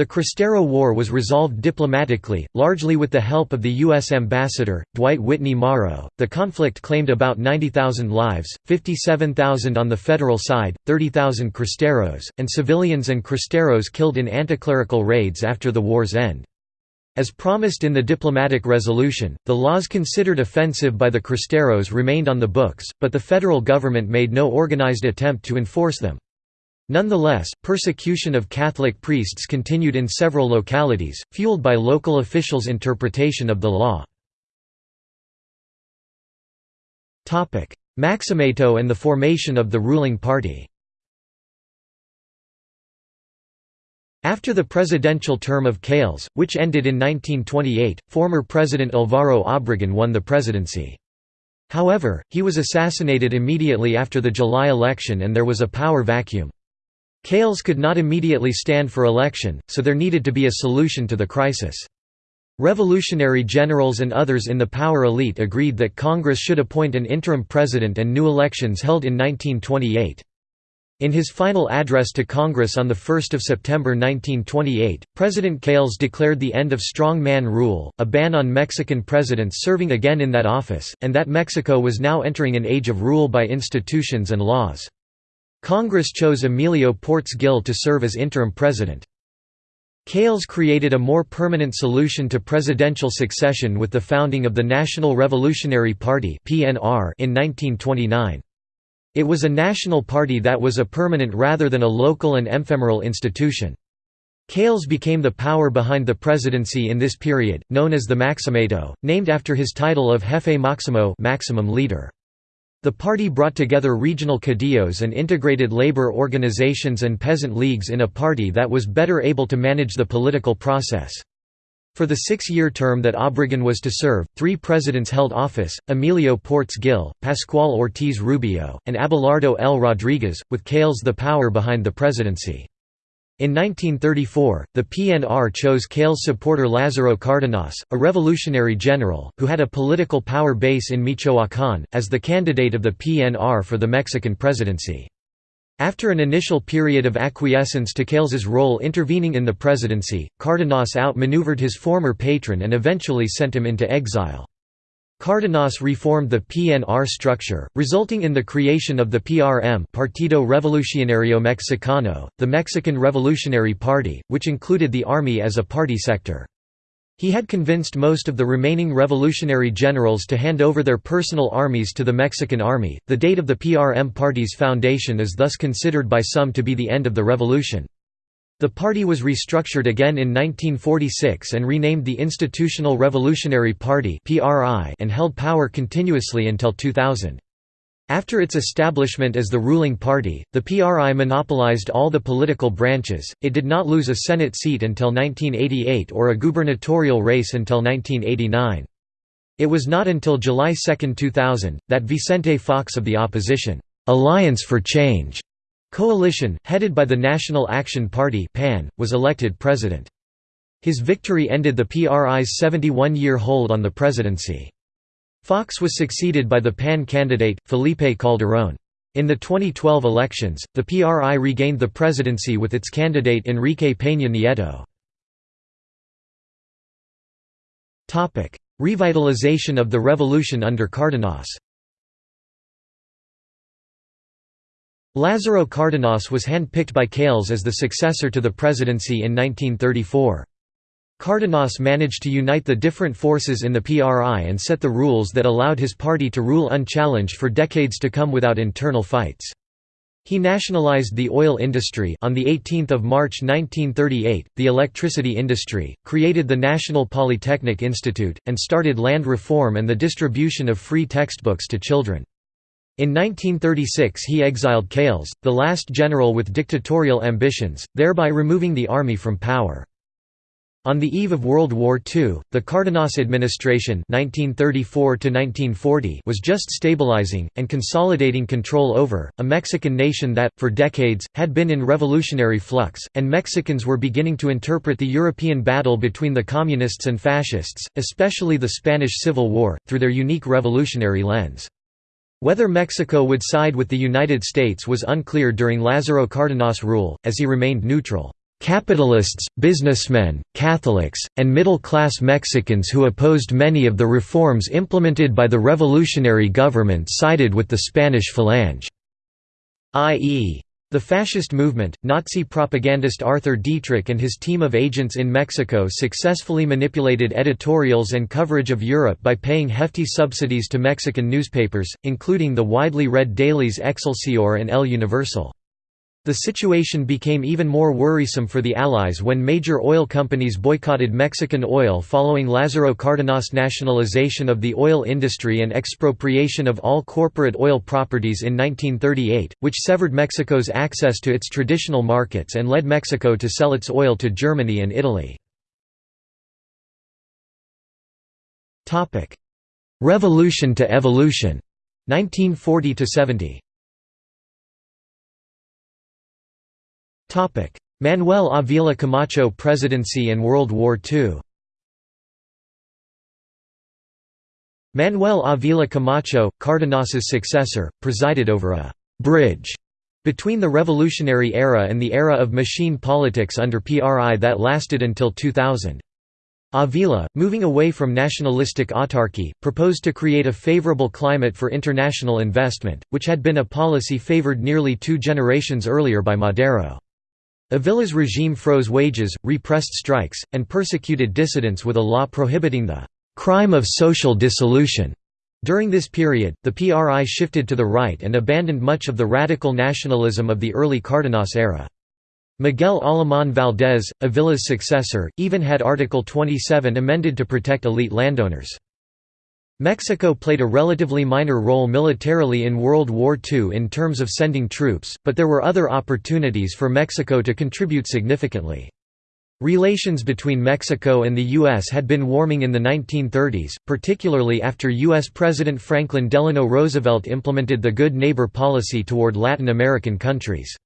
The Cristero War was resolved diplomatically, largely with the help of the U.S. ambassador, Dwight Whitney Morrow. The conflict claimed about 90,000 lives, 57,000 on the federal side, 30,000 Cristeros, and civilians and Cristeros killed in anticlerical raids after the war's end. As promised in the diplomatic resolution, the laws considered offensive by the Cristeros remained on the books, but the federal government made no organized attempt to enforce them. Nonetheless, persecution of Catholic priests continued in several localities, fueled by local officials' interpretation of the law. Maximato and the formation of the ruling party After the presidential term of Calles, which ended in 1928, former President Alvaro Obregón won the presidency. However, he was assassinated immediately after the July election and there was a power vacuum. Calles could not immediately stand for election, so there needed to be a solution to the crisis. Revolutionary generals and others in the power elite agreed that Congress should appoint an interim president and new elections held in 1928. In his final address to Congress on 1 September 1928, President Calles declared the end of strong man rule, a ban on Mexican presidents serving again in that office, and that Mexico was now entering an age of rule by institutions and laws. Congress chose Emilio Portes Gil to serve as interim president. Calles created a more permanent solution to presidential succession with the founding of the National Revolutionary Party in 1929. It was a national party that was a permanent rather than a local and ephemeral institution. Calles became the power behind the presidency in this period, known as the Maximato, named after his title of Jefe Maximo maximum leader. The party brought together regional caudillos and integrated labor organizations and peasant leagues in a party that was better able to manage the political process. For the six-year term that Obregón was to serve, three presidents held office, Emilio Portes Gil, Pascual Ortiz Rubio, and Abelardo L. Rodriguez, with Calles the power behind the presidency. In 1934, the PNR chose Calles supporter Lázaro Cárdenas, a revolutionary general, who had a political power base in Michoacán, as the candidate of the PNR for the Mexican presidency. After an initial period of acquiescence to Calles's role intervening in the presidency, Cárdenas outmaneuvered his former patron and eventually sent him into exile. Cárdenas reformed the PNR structure, resulting in the creation of the PRM Partido Revolucionario Mexicano, the Mexican Revolutionary Party, which included the army as a party sector. He had convinced most of the remaining revolutionary generals to hand over their personal armies to the Mexican army. The date of the PRM party's foundation is thus considered by some to be the end of the revolution. The party was restructured again in 1946 and renamed the Institutional Revolutionary Party and held power continuously until 2000. After its establishment as the ruling party, the PRI monopolized all the political branches, it did not lose a Senate seat until 1988 or a gubernatorial race until 1989. It was not until July 2, 2000, that Vicente Fox of the opposition, "'Alliance for Change' Coalition, headed by the National Action Party PAN, was elected president. His victory ended the PRI's 71-year hold on the presidency. Fox was succeeded by the PAN candidate, Felipe Calderón. In the 2012 elections, the PRI regained the presidency with its candidate Enrique Peña Nieto. Revitalization of the revolution under Cárdenas Lázaro Cárdenas was handpicked by Calles as the successor to the presidency in 1934. Cárdenas managed to unite the different forces in the PRI and set the rules that allowed his party to rule unchallenged for decades to come without internal fights. He nationalized the oil industry on the 18th of March 1938, the electricity industry, created the National Polytechnic Institute, and started land reform and the distribution of free textbooks to children. In 1936 he exiled Calles, the last general with dictatorial ambitions, thereby removing the army from power. On the eve of World War II, the Cárdenas administration 1934 was just stabilizing, and consolidating control over, a Mexican nation that, for decades, had been in revolutionary flux, and Mexicans were beginning to interpret the European battle between the Communists and Fascists, especially the Spanish Civil War, through their unique revolutionary lens. Whether Mexico would side with the United States was unclear during Lázaro Cárdenas' rule, as he remained neutral. Capitalists, businessmen, Catholics, and middle-class Mexicans who opposed many of the reforms implemented by the revolutionary government sided with the Spanish Falange, i.e. The fascist movement, Nazi propagandist Arthur Dietrich and his team of agents in Mexico successfully manipulated editorials and coverage of Europe by paying hefty subsidies to Mexican newspapers, including the widely read dailies Excelsior and El Universal. The situation became even more worrisome for the Allies when major oil companies boycotted Mexican oil following Lázaro Cárdenas' nationalization of the oil industry and expropriation of all corporate oil properties in 1938, which severed Mexico's access to its traditional markets and led Mexico to sell its oil to Germany and Italy. Revolution to evolution 1940 70 Manuel Avila Camacho presidency and World War II Manuel Avila Camacho, Cárdenas's successor, presided over a «bridge» between the revolutionary era and the era of machine politics under PRI that lasted until 2000. Avila, moving away from nationalistic autarky, proposed to create a favorable climate for international investment, which had been a policy favored nearly two generations earlier by Madero. Avila's regime froze wages, repressed strikes, and persecuted dissidents with a law prohibiting the «crime of social dissolution». During this period, the PRI shifted to the right and abandoned much of the radical nationalism of the early Cárdenas era. Miguel Alemán Valdés, Avila's successor, even had Article 27 amended to protect elite landowners. Mexico played a relatively minor role militarily in World War II in terms of sending troops, but there were other opportunities for Mexico to contribute significantly. Relations between Mexico and the U.S. had been warming in the 1930s, particularly after U.S. President Franklin Delano Roosevelt implemented the Good Neighbor policy toward Latin American countries.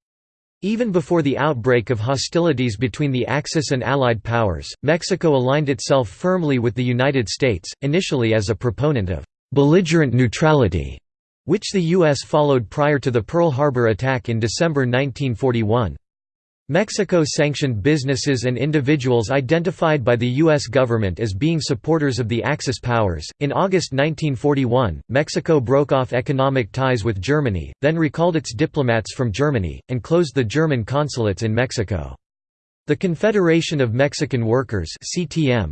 Even before the outbreak of hostilities between the Axis and Allied powers, Mexico aligned itself firmly with the United States, initially as a proponent of «belligerent neutrality», which the U.S. followed prior to the Pearl Harbor attack in December 1941. Mexico sanctioned businesses and individuals identified by the U.S. government as being supporters of the Axis powers. In August 1941, Mexico broke off economic ties with Germany, then recalled its diplomats from Germany, and closed the German consulates in Mexico. The Confederation of Mexican Workers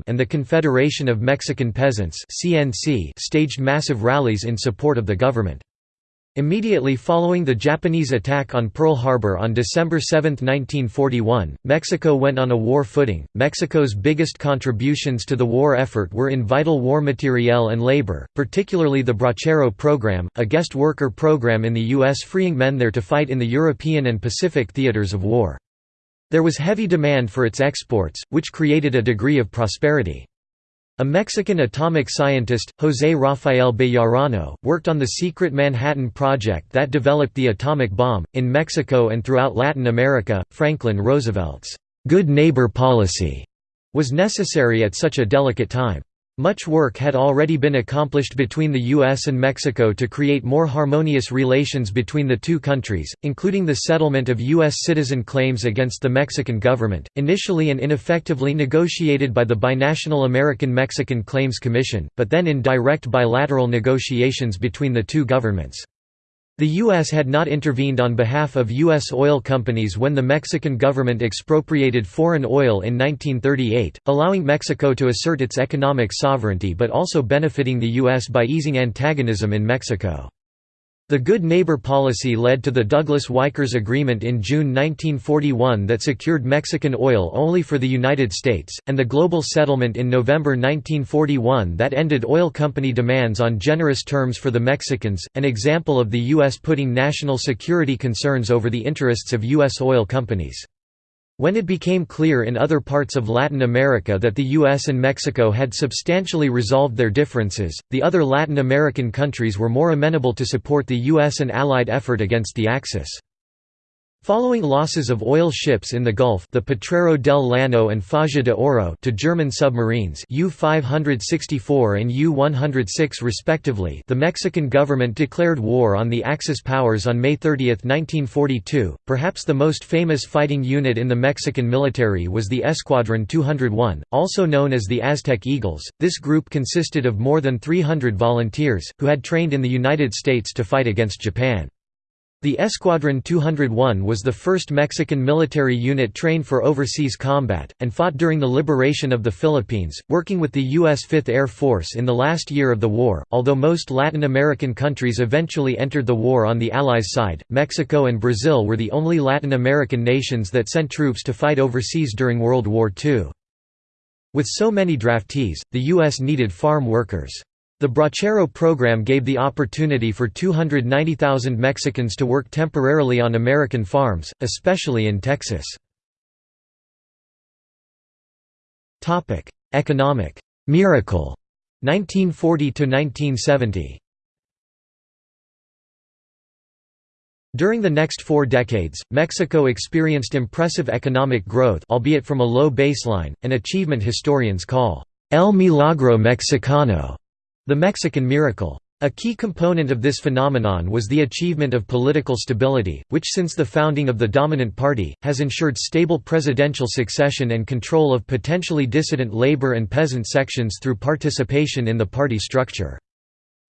and the Confederation of Mexican Peasants staged massive rallies in support of the government. Immediately following the Japanese attack on Pearl Harbor on December 7, 1941, Mexico went on a war footing. Mexico's biggest contributions to the war effort were in vital war materiel and labor, particularly the Bracero program, a guest worker program in the U.S. freeing men there to fight in the European and Pacific theaters of war. There was heavy demand for its exports, which created a degree of prosperity. A Mexican atomic scientist, José Rafael Bejarano, worked on the secret Manhattan Project that developed the atomic bomb. In Mexico and throughout Latin America, Franklin Roosevelt's good neighbor policy was necessary at such a delicate time. Much work had already been accomplished between the U.S. and Mexico to create more harmonious relations between the two countries, including the settlement of U.S. citizen claims against the Mexican government, initially and ineffectively negotiated by the binational American-Mexican Claims Commission, but then in direct bilateral negotiations between the two governments. The U.S. had not intervened on behalf of U.S. oil companies when the Mexican government expropriated foreign oil in 1938, allowing Mexico to assert its economic sovereignty but also benefiting the U.S. by easing antagonism in Mexico. The Good Neighbor policy led to the Douglas-Weichers Agreement in June 1941 that secured Mexican oil only for the United States, and the Global Settlement in November 1941 that ended oil company demands on generous terms for the Mexicans, an example of the U.S. putting national security concerns over the interests of U.S. oil companies. When it became clear in other parts of Latin America that the US and Mexico had substantially resolved their differences, the other Latin American countries were more amenable to support the US and Allied effort against the Axis. Following losses of oil ships in the Gulf the Potrero del Llano and Faja de Oro to German submarines U-564 and U-106 respectively the Mexican government declared war on the Axis powers on May 30, 1942. Perhaps the most famous fighting unit in the Mexican military was the Escuadron 201, also known as the Aztec Eagles. This group consisted of more than 300 volunteers, who had trained in the United States to fight against Japan. The Escuadron 201 was the first Mexican military unit trained for overseas combat, and fought during the liberation of the Philippines, working with the U.S. Fifth Air Force in the last year of the war. Although most Latin American countries eventually entered the war on the Allies' side, Mexico and Brazil were the only Latin American nations that sent troops to fight overseas during World War II. With so many draftees, the U.S. needed farm workers. The Bracero program gave the opportunity for 290,000 Mexicans to work temporarily on American farms, especially in Texas. Economic. «miracle» 1940–1970 During the next four decades, Mexico experienced impressive economic growth albeit from a low baseline, an achievement historians call «el milagro mexicano» The Mexican miracle. A key component of this phenomenon was the achievement of political stability, which since the founding of the dominant party, has ensured stable presidential succession and control of potentially dissident labor and peasant sections through participation in the party structure.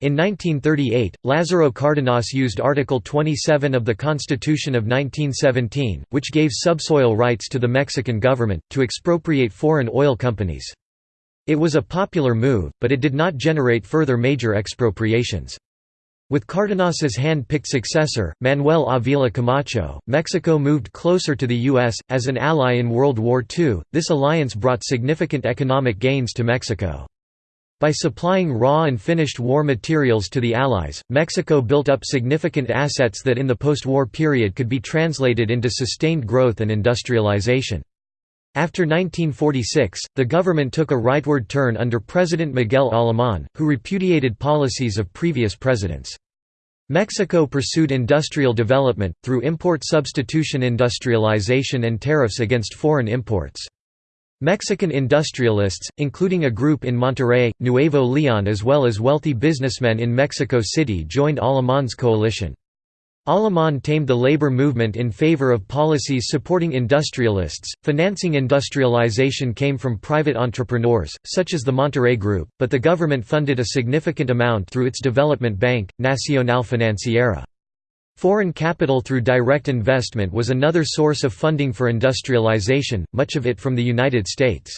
In 1938, Lázaro Cárdenas used Article 27 of the Constitution of 1917, which gave subsoil rights to the Mexican government, to expropriate foreign oil companies. It was a popular move, but it did not generate further major expropriations. With Cárdenas's hand-picked successor, Manuel Avila Camacho, Mexico moved closer to the U.S. As an ally in World War II, this alliance brought significant economic gains to Mexico. By supplying raw and finished war materials to the Allies, Mexico built up significant assets that in the post-war period could be translated into sustained growth and industrialization. After 1946, the government took a rightward turn under President Miguel Alemán, who repudiated policies of previous presidents. Mexico pursued industrial development, through import substitution industrialization and tariffs against foreign imports. Mexican industrialists, including a group in Monterrey, Nuevo León as well as wealthy businessmen in Mexico City joined Alemán's coalition. Alemán tamed the labor movement in favor of policies supporting industrialists. Financing industrialization came from private entrepreneurs, such as the Monterrey Group, but the government funded a significant amount through its development bank, Nacional Financiera. Foreign capital through direct investment was another source of funding for industrialization, much of it from the United States.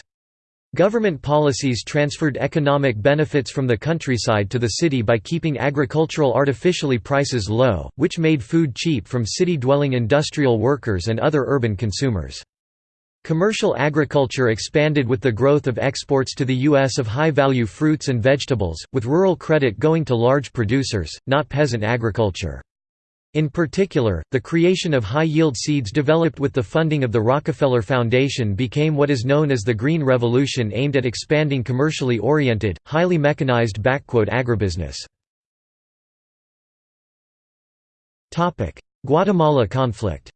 Government policies transferred economic benefits from the countryside to the city by keeping agricultural artificially prices low, which made food cheap from city-dwelling industrial workers and other urban consumers. Commercial agriculture expanded with the growth of exports to the U.S. of high-value fruits and vegetables, with rural credit going to large producers, not peasant agriculture. In particular, the creation of high-yield seeds developed with the funding of the Rockefeller Foundation became what is known as the Green Revolution aimed at expanding commercially oriented, highly mechanized agribusiness. Guatemala conflict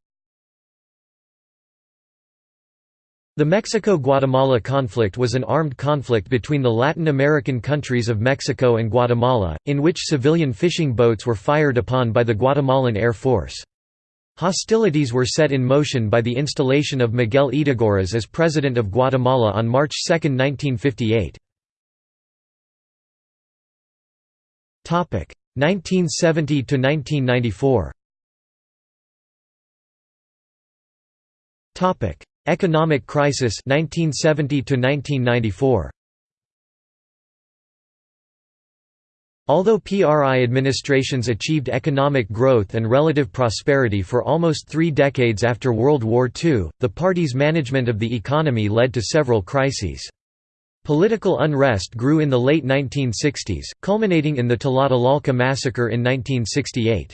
The Mexico–Guatemala conflict was an armed conflict between the Latin American countries of Mexico and Guatemala, in which civilian fishing boats were fired upon by the Guatemalan Air Force. Hostilities were set in motion by the installation of Miguel Ydígoras as President of Guatemala on March 2, 1958. 1970 to 1994 Topic Economic crisis 1970 to 1994 Although PRI administrations achieved economic growth and relative prosperity for almost three decades after World War II, the party's management of the economy led to several crises. Political unrest grew in the late 1960s, culminating in the Tlatelolco massacre in 1968.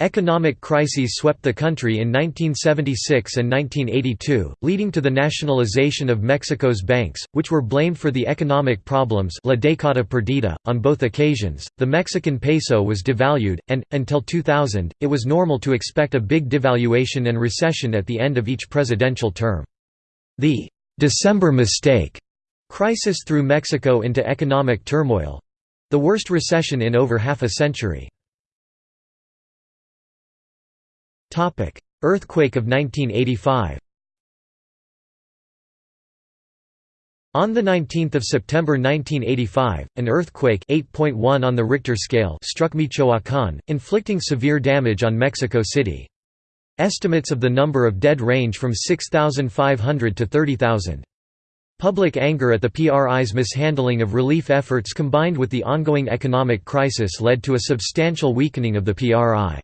Economic crises swept the country in 1976 and 1982, leading to the nationalization of Mexico's banks, which were blamed for the economic problems La década perdida. .On both occasions, the Mexican peso was devalued, and, until 2000, it was normal to expect a big devaluation and recession at the end of each presidential term. The «December mistake» crisis threw Mexico into economic turmoil—the worst recession in over half a century. Earthquake of 1985 On 19 September 1985, an earthquake 8.1 on the Richter scale struck Michoacán, inflicting severe damage on Mexico City. Estimates of the number of dead range from 6,500 to 30,000. Public anger at the PRI's mishandling of relief efforts combined with the ongoing economic crisis led to a substantial weakening of the PRI.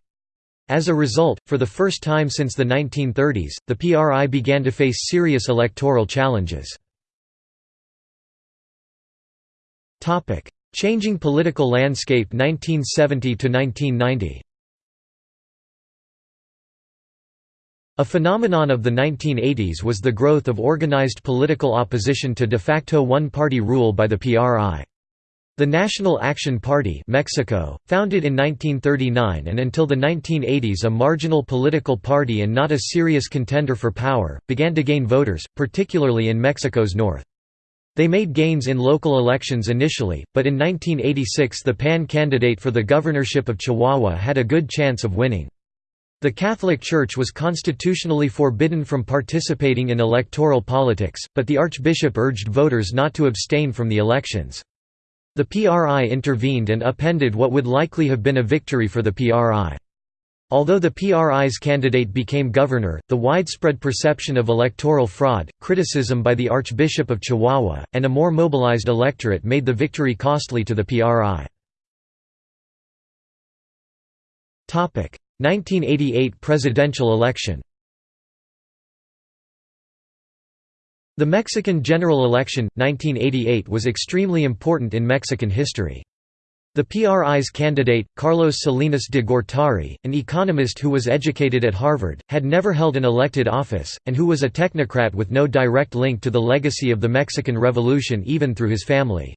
As a result, for the first time since the 1930s, the PRI began to face serious electoral challenges. Changing political landscape 1970 to 1990. A phenomenon of the 1980s was the growth of organized political opposition to de facto one-party rule by the PRI. The National Action Party Mexico, founded in 1939 and until the 1980s a marginal political party and not a serious contender for power, began to gain voters, particularly in Mexico's north. They made gains in local elections initially, but in 1986 the PAN candidate for the governorship of Chihuahua had a good chance of winning. The Catholic Church was constitutionally forbidden from participating in electoral politics, but the Archbishop urged voters not to abstain from the elections. The PRI intervened and appended what would likely have been a victory for the PRI. Although the PRI's candidate became governor, the widespread perception of electoral fraud, criticism by the Archbishop of Chihuahua, and a more mobilized electorate made the victory costly to the PRI. 1988 presidential election The Mexican general election, 1988 was extremely important in Mexican history. The PRI's candidate, Carlos Salinas de Gortari, an economist who was educated at Harvard, had never held an elected office, and who was a technocrat with no direct link to the legacy of the Mexican Revolution even through his family.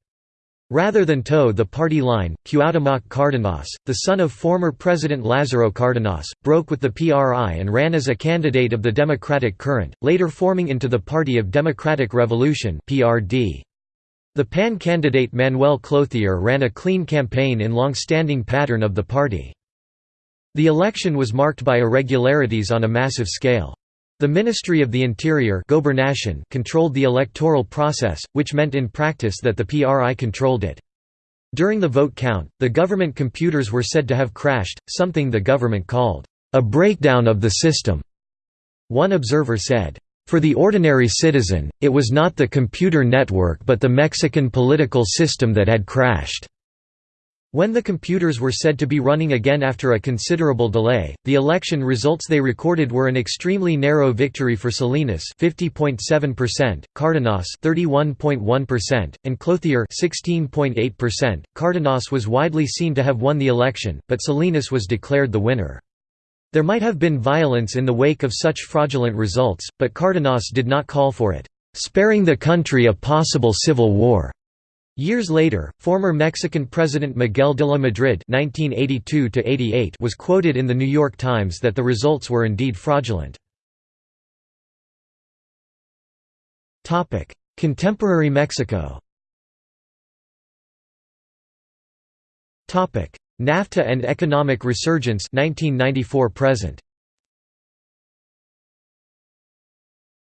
Rather than toe the party line, Cuauhtémoc Cárdenas, the son of former President Lázaro Cárdenas, broke with the PRI and ran as a candidate of the Democratic Current, later forming into the Party of Democratic Revolution The PAN candidate Manuel Clouthier ran a clean campaign in long-standing pattern of the party. The election was marked by irregularities on a massive scale. The Ministry of the Interior controlled the electoral process, which meant in practice that the PRI controlled it. During the vote count, the government computers were said to have crashed, something the government called, "...a breakdown of the system." One observer said, "...for the ordinary citizen, it was not the computer network but the Mexican political system that had crashed." When the computers were said to be running again after a considerable delay, the election results they recorded were an extremely narrow victory for Salinas 50.7%, Cárdenas 31.1%, and Clouthier 16.8%. Cárdenas was widely seen to have won the election, but Salinas was declared the winner. There might have been violence in the wake of such fraudulent results, but Cárdenas did not call for it, sparing the country a possible civil war. Years later, former Mexican President Miguel de la Madrid (1982–88) was quoted in the New York Times that the results were indeed fraudulent. Contemporary Mexico. NAFTA and economic resurgence 1994 present.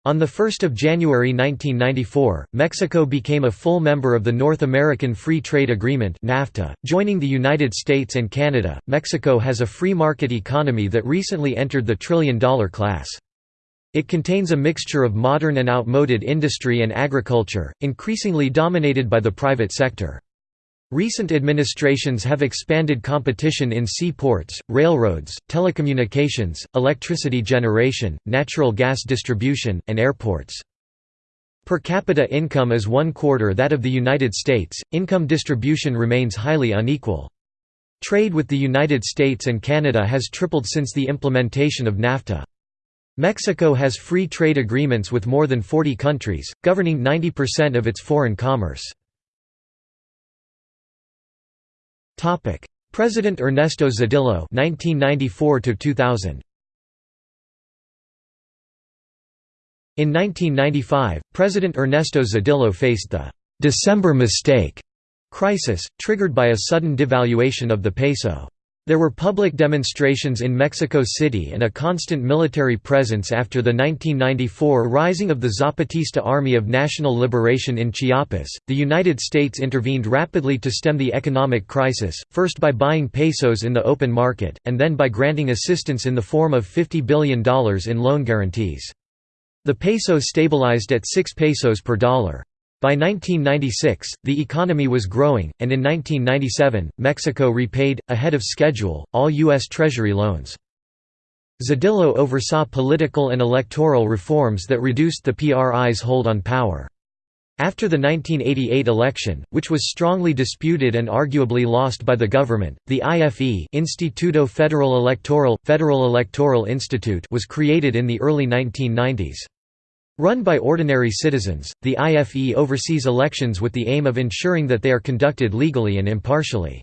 On 1 January 1994, Mexico became a full member of the North American Free Trade Agreement NAFTA. .Joining the United States and Canada, Mexico has a free market economy that recently entered the trillion-dollar class. It contains a mixture of modern and outmoded industry and agriculture, increasingly dominated by the private sector. Recent administrations have expanded competition in seaports, railroads, telecommunications, electricity generation, natural gas distribution, and airports. Per capita income is one quarter that of the United States, income distribution remains highly unequal. Trade with the United States and Canada has tripled since the implementation of NAFTA. Mexico has free trade agreements with more than 40 countries, governing 90% of its foreign commerce. Topic: President Ernesto Zedillo (1994–2000). In 1995, President Ernesto Zedillo faced the December mistake crisis, triggered by a sudden devaluation of the peso. There were public demonstrations in Mexico City and a constant military presence after the 1994 rising of the Zapatista Army of National Liberation in Chiapas. The United States intervened rapidly to stem the economic crisis, first by buying pesos in the open market, and then by granting assistance in the form of $50 billion in loan guarantees. The peso stabilized at 6 pesos per dollar. By 1996, the economy was growing, and in 1997, Mexico repaid, ahead of schedule, all U.S. Treasury loans. Zedillo oversaw political and electoral reforms that reduced the PRI's hold on power. After the 1988 election, which was strongly disputed and arguably lost by the government, the IFE Instituto Federal Electoral, Federal Electoral Institute was created in the early 1990s. Run by ordinary citizens, the IFE oversees elections with the aim of ensuring that they are conducted legally and impartially.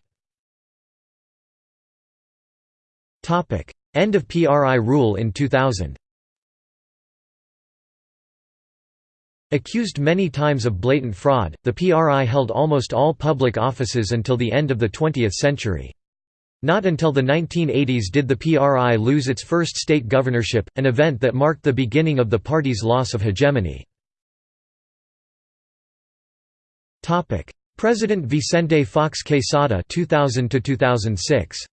End of PRI rule in 2000 Accused many times of blatant fraud, the PRI held almost all public offices until the end of the 20th century. Not until the 1980s did the PRI lose its first state governorship, an event that marked the beginning of the party's loss of hegemony. President Vicente Fox Quesada 2000 2006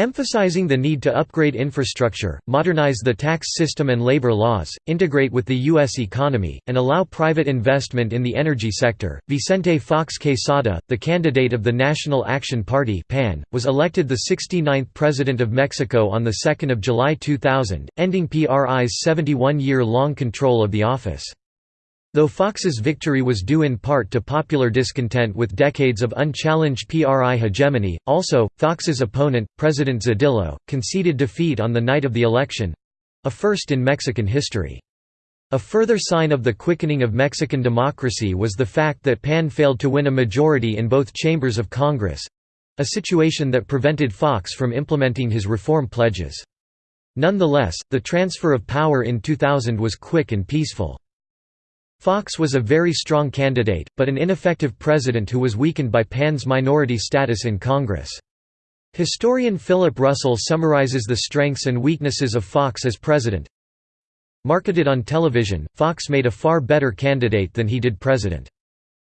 Emphasizing the need to upgrade infrastructure, modernize the tax system and labor laws, integrate with the U.S. economy, and allow private investment in the energy sector, Vicente Fox Quesada, the candidate of the National Action Party PAN, was elected the 69th President of Mexico on 2 July 2000, ending PRI's 71-year-long control of the office. Though Fox's victory was due in part to popular discontent with decades of unchallenged PRI hegemony, also, Fox's opponent, President Zedillo, conceded defeat on the night of the election—a first in Mexican history. A further sign of the quickening of Mexican democracy was the fact that PAN failed to win a majority in both chambers of Congress—a situation that prevented Fox from implementing his reform pledges. Nonetheless, the transfer of power in 2000 was quick and peaceful. Fox was a very strong candidate, but an ineffective president who was weakened by PAN's minority status in Congress. Historian Philip Russell summarizes the strengths and weaknesses of Fox as president. Marketed on television, Fox made a far better candidate than he did president.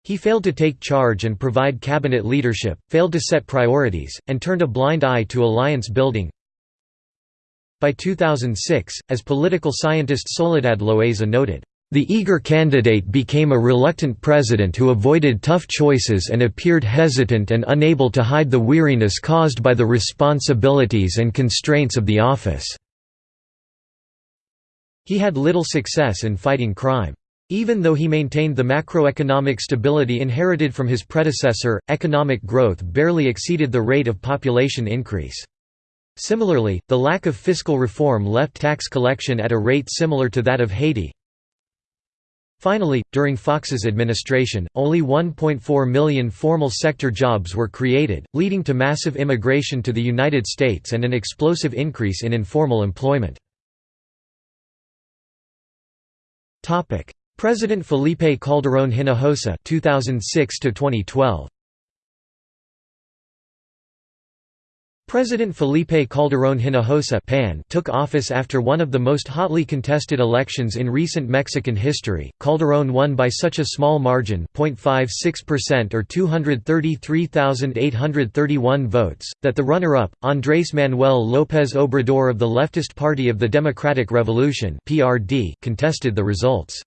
He failed to take charge and provide cabinet leadership, failed to set priorities, and turned a blind eye to alliance building. By 2006, as political scientist Soledad Loaeza noted, the eager candidate became a reluctant president who avoided tough choices and appeared hesitant and unable to hide the weariness caused by the responsibilities and constraints of the office. He had little success in fighting crime. Even though he maintained the macroeconomic stability inherited from his predecessor, economic growth barely exceeded the rate of population increase. Similarly, the lack of fiscal reform left tax collection at a rate similar to that of Haiti. Finally, during Fox's administration, only 1.4 million formal sector jobs were created, leading to massive immigration to the United States and an explosive increase in informal employment. President Felipe Calderón Hinojosa 2006 to 2012 President Felipe Calderón Hinojosa PAN took office after one of the most hotly contested elections in recent Mexican history. Calderón won by such a small margin, 0.56% or 233,831 votes, that the runner-up, Andrés Manuel López Obrador of the leftist Party of the Democratic Revolution (PRD), contested the results.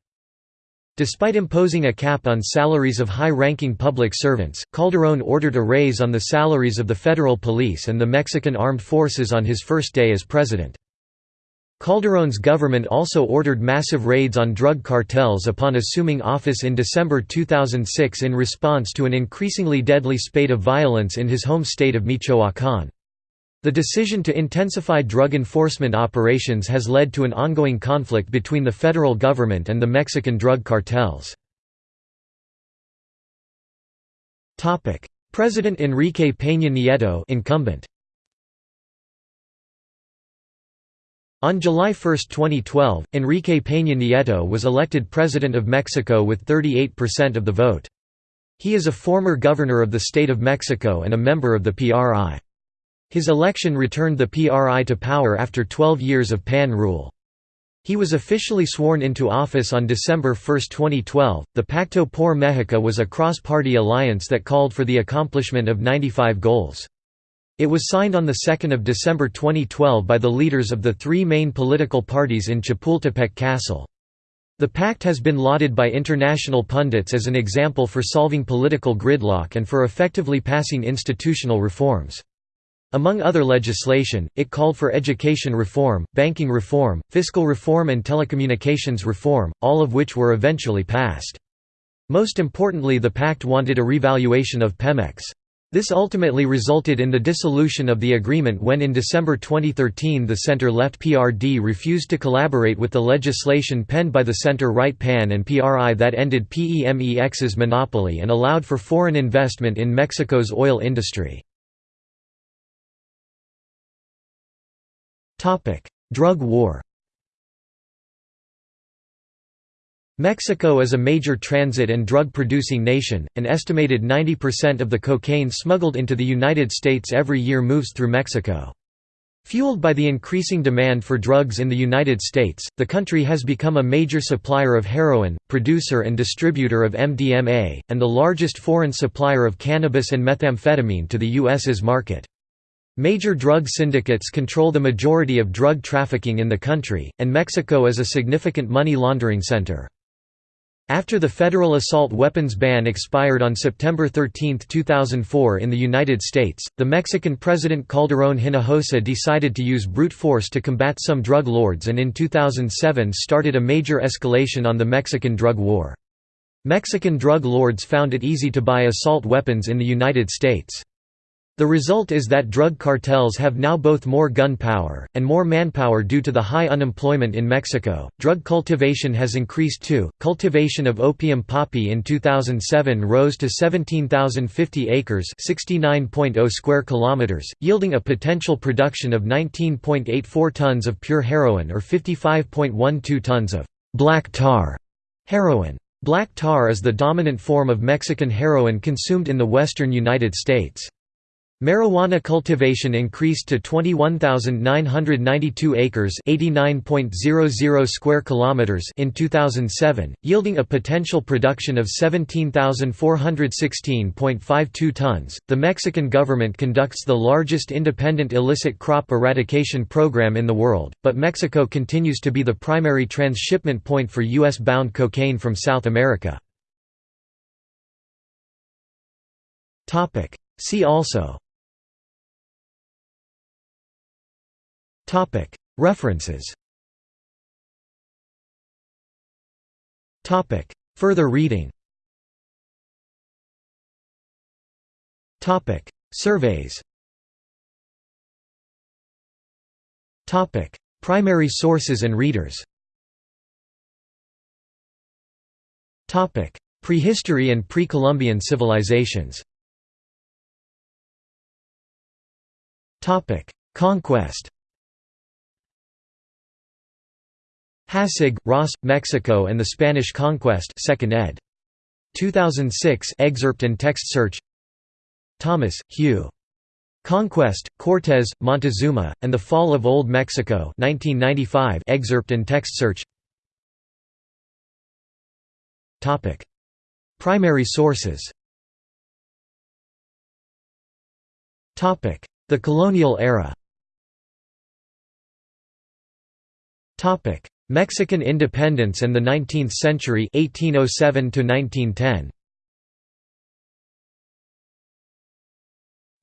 Despite imposing a cap on salaries of high-ranking public servants, Calderón ordered a raise on the salaries of the federal police and the Mexican armed forces on his first day as president. Calderón's government also ordered massive raids on drug cartels upon assuming office in December 2006 in response to an increasingly deadly spate of violence in his home state of Michoacán. The decision to intensify drug enforcement operations has led to an ongoing conflict between the federal government and the Mexican drug cartels. President Enrique Peña Nieto incumbent. On July 1, 2012, Enrique Peña Nieto was elected President of Mexico with 38% of the vote. He is a former governor of the state of Mexico and a member of the PRI. His election returned the PRI to power after 12 years of PAN rule. He was officially sworn into office on December 1, 2012. The Pacto por México was a cross party alliance that called for the accomplishment of 95 goals. It was signed on 2 December 2012 by the leaders of the three main political parties in Chapultepec Castle. The pact has been lauded by international pundits as an example for solving political gridlock and for effectively passing institutional reforms. Among other legislation, it called for education reform, banking reform, fiscal reform and telecommunications reform, all of which were eventually passed. Most importantly the pact wanted a revaluation of Pemex. This ultimately resulted in the dissolution of the agreement when in December 2013 the center-left PRD refused to collaborate with the legislation penned by the center-right PAN and PRI that ended PEMEX's monopoly and allowed for foreign investment in Mexico's oil industry. Drug war Mexico is a major transit and drug-producing nation, an estimated 90% of the cocaine smuggled into the United States every year moves through Mexico. Fueled by the increasing demand for drugs in the United States, the country has become a major supplier of heroin, producer and distributor of MDMA, and the largest foreign supplier of cannabis and methamphetamine to the U.S.'s market. Major drug syndicates control the majority of drug trafficking in the country, and Mexico is a significant money laundering center. After the federal assault weapons ban expired on September 13, 2004 in the United States, the Mexican President Calderón Hinojosa decided to use brute force to combat some drug lords and in 2007 started a major escalation on the Mexican drug war. Mexican drug lords found it easy to buy assault weapons in the United States. The result is that drug cartels have now both more gun power, and more manpower due to the high unemployment in Mexico. Drug cultivation has increased too. Cultivation of opium poppy in 2007 rose to 17,050 acres, 69.0 square kilometers, yielding a potential production of 19.84 tons of pure heroin or 55.12 tons of black tar heroin. Black tar is the dominant form of Mexican heroin consumed in the western United States. Marijuana cultivation increased to 21,992 acres (89.00 square kilometers) in 2007, yielding a potential production of 17,416.52 tons. The Mexican government conducts the largest independent illicit crop eradication program in the world, but Mexico continues to be the primary transshipment point for US bound cocaine from South America. Topic: See also References. Further reading. Surveys. Primary sources and readers. Prehistory and pre-Columbian civilizations. Conquest Hassig, Ross, Mexico and the Spanish Conquest 2nd ed. 2006 excerpt and text search. Thomas, Hugh. Conquest, Cortés, Montezuma, and the Fall of Old Mexico 1995 excerpt and text search. Primary sources. The colonial era Mexican independence and the 19th century 1807 1910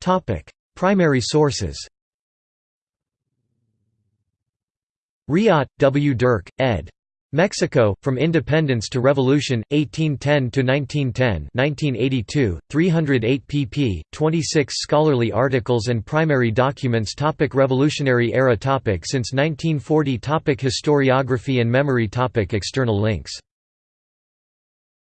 Topic Primary sources Raat, W. Dirk, ed. Mexico, From Independence to Revolution, 1810 to 1910 1982, 308 pp. 26 scholarly articles and primary documents topic Revolutionary era topic Since 1940 topic Historiography and memory topic External links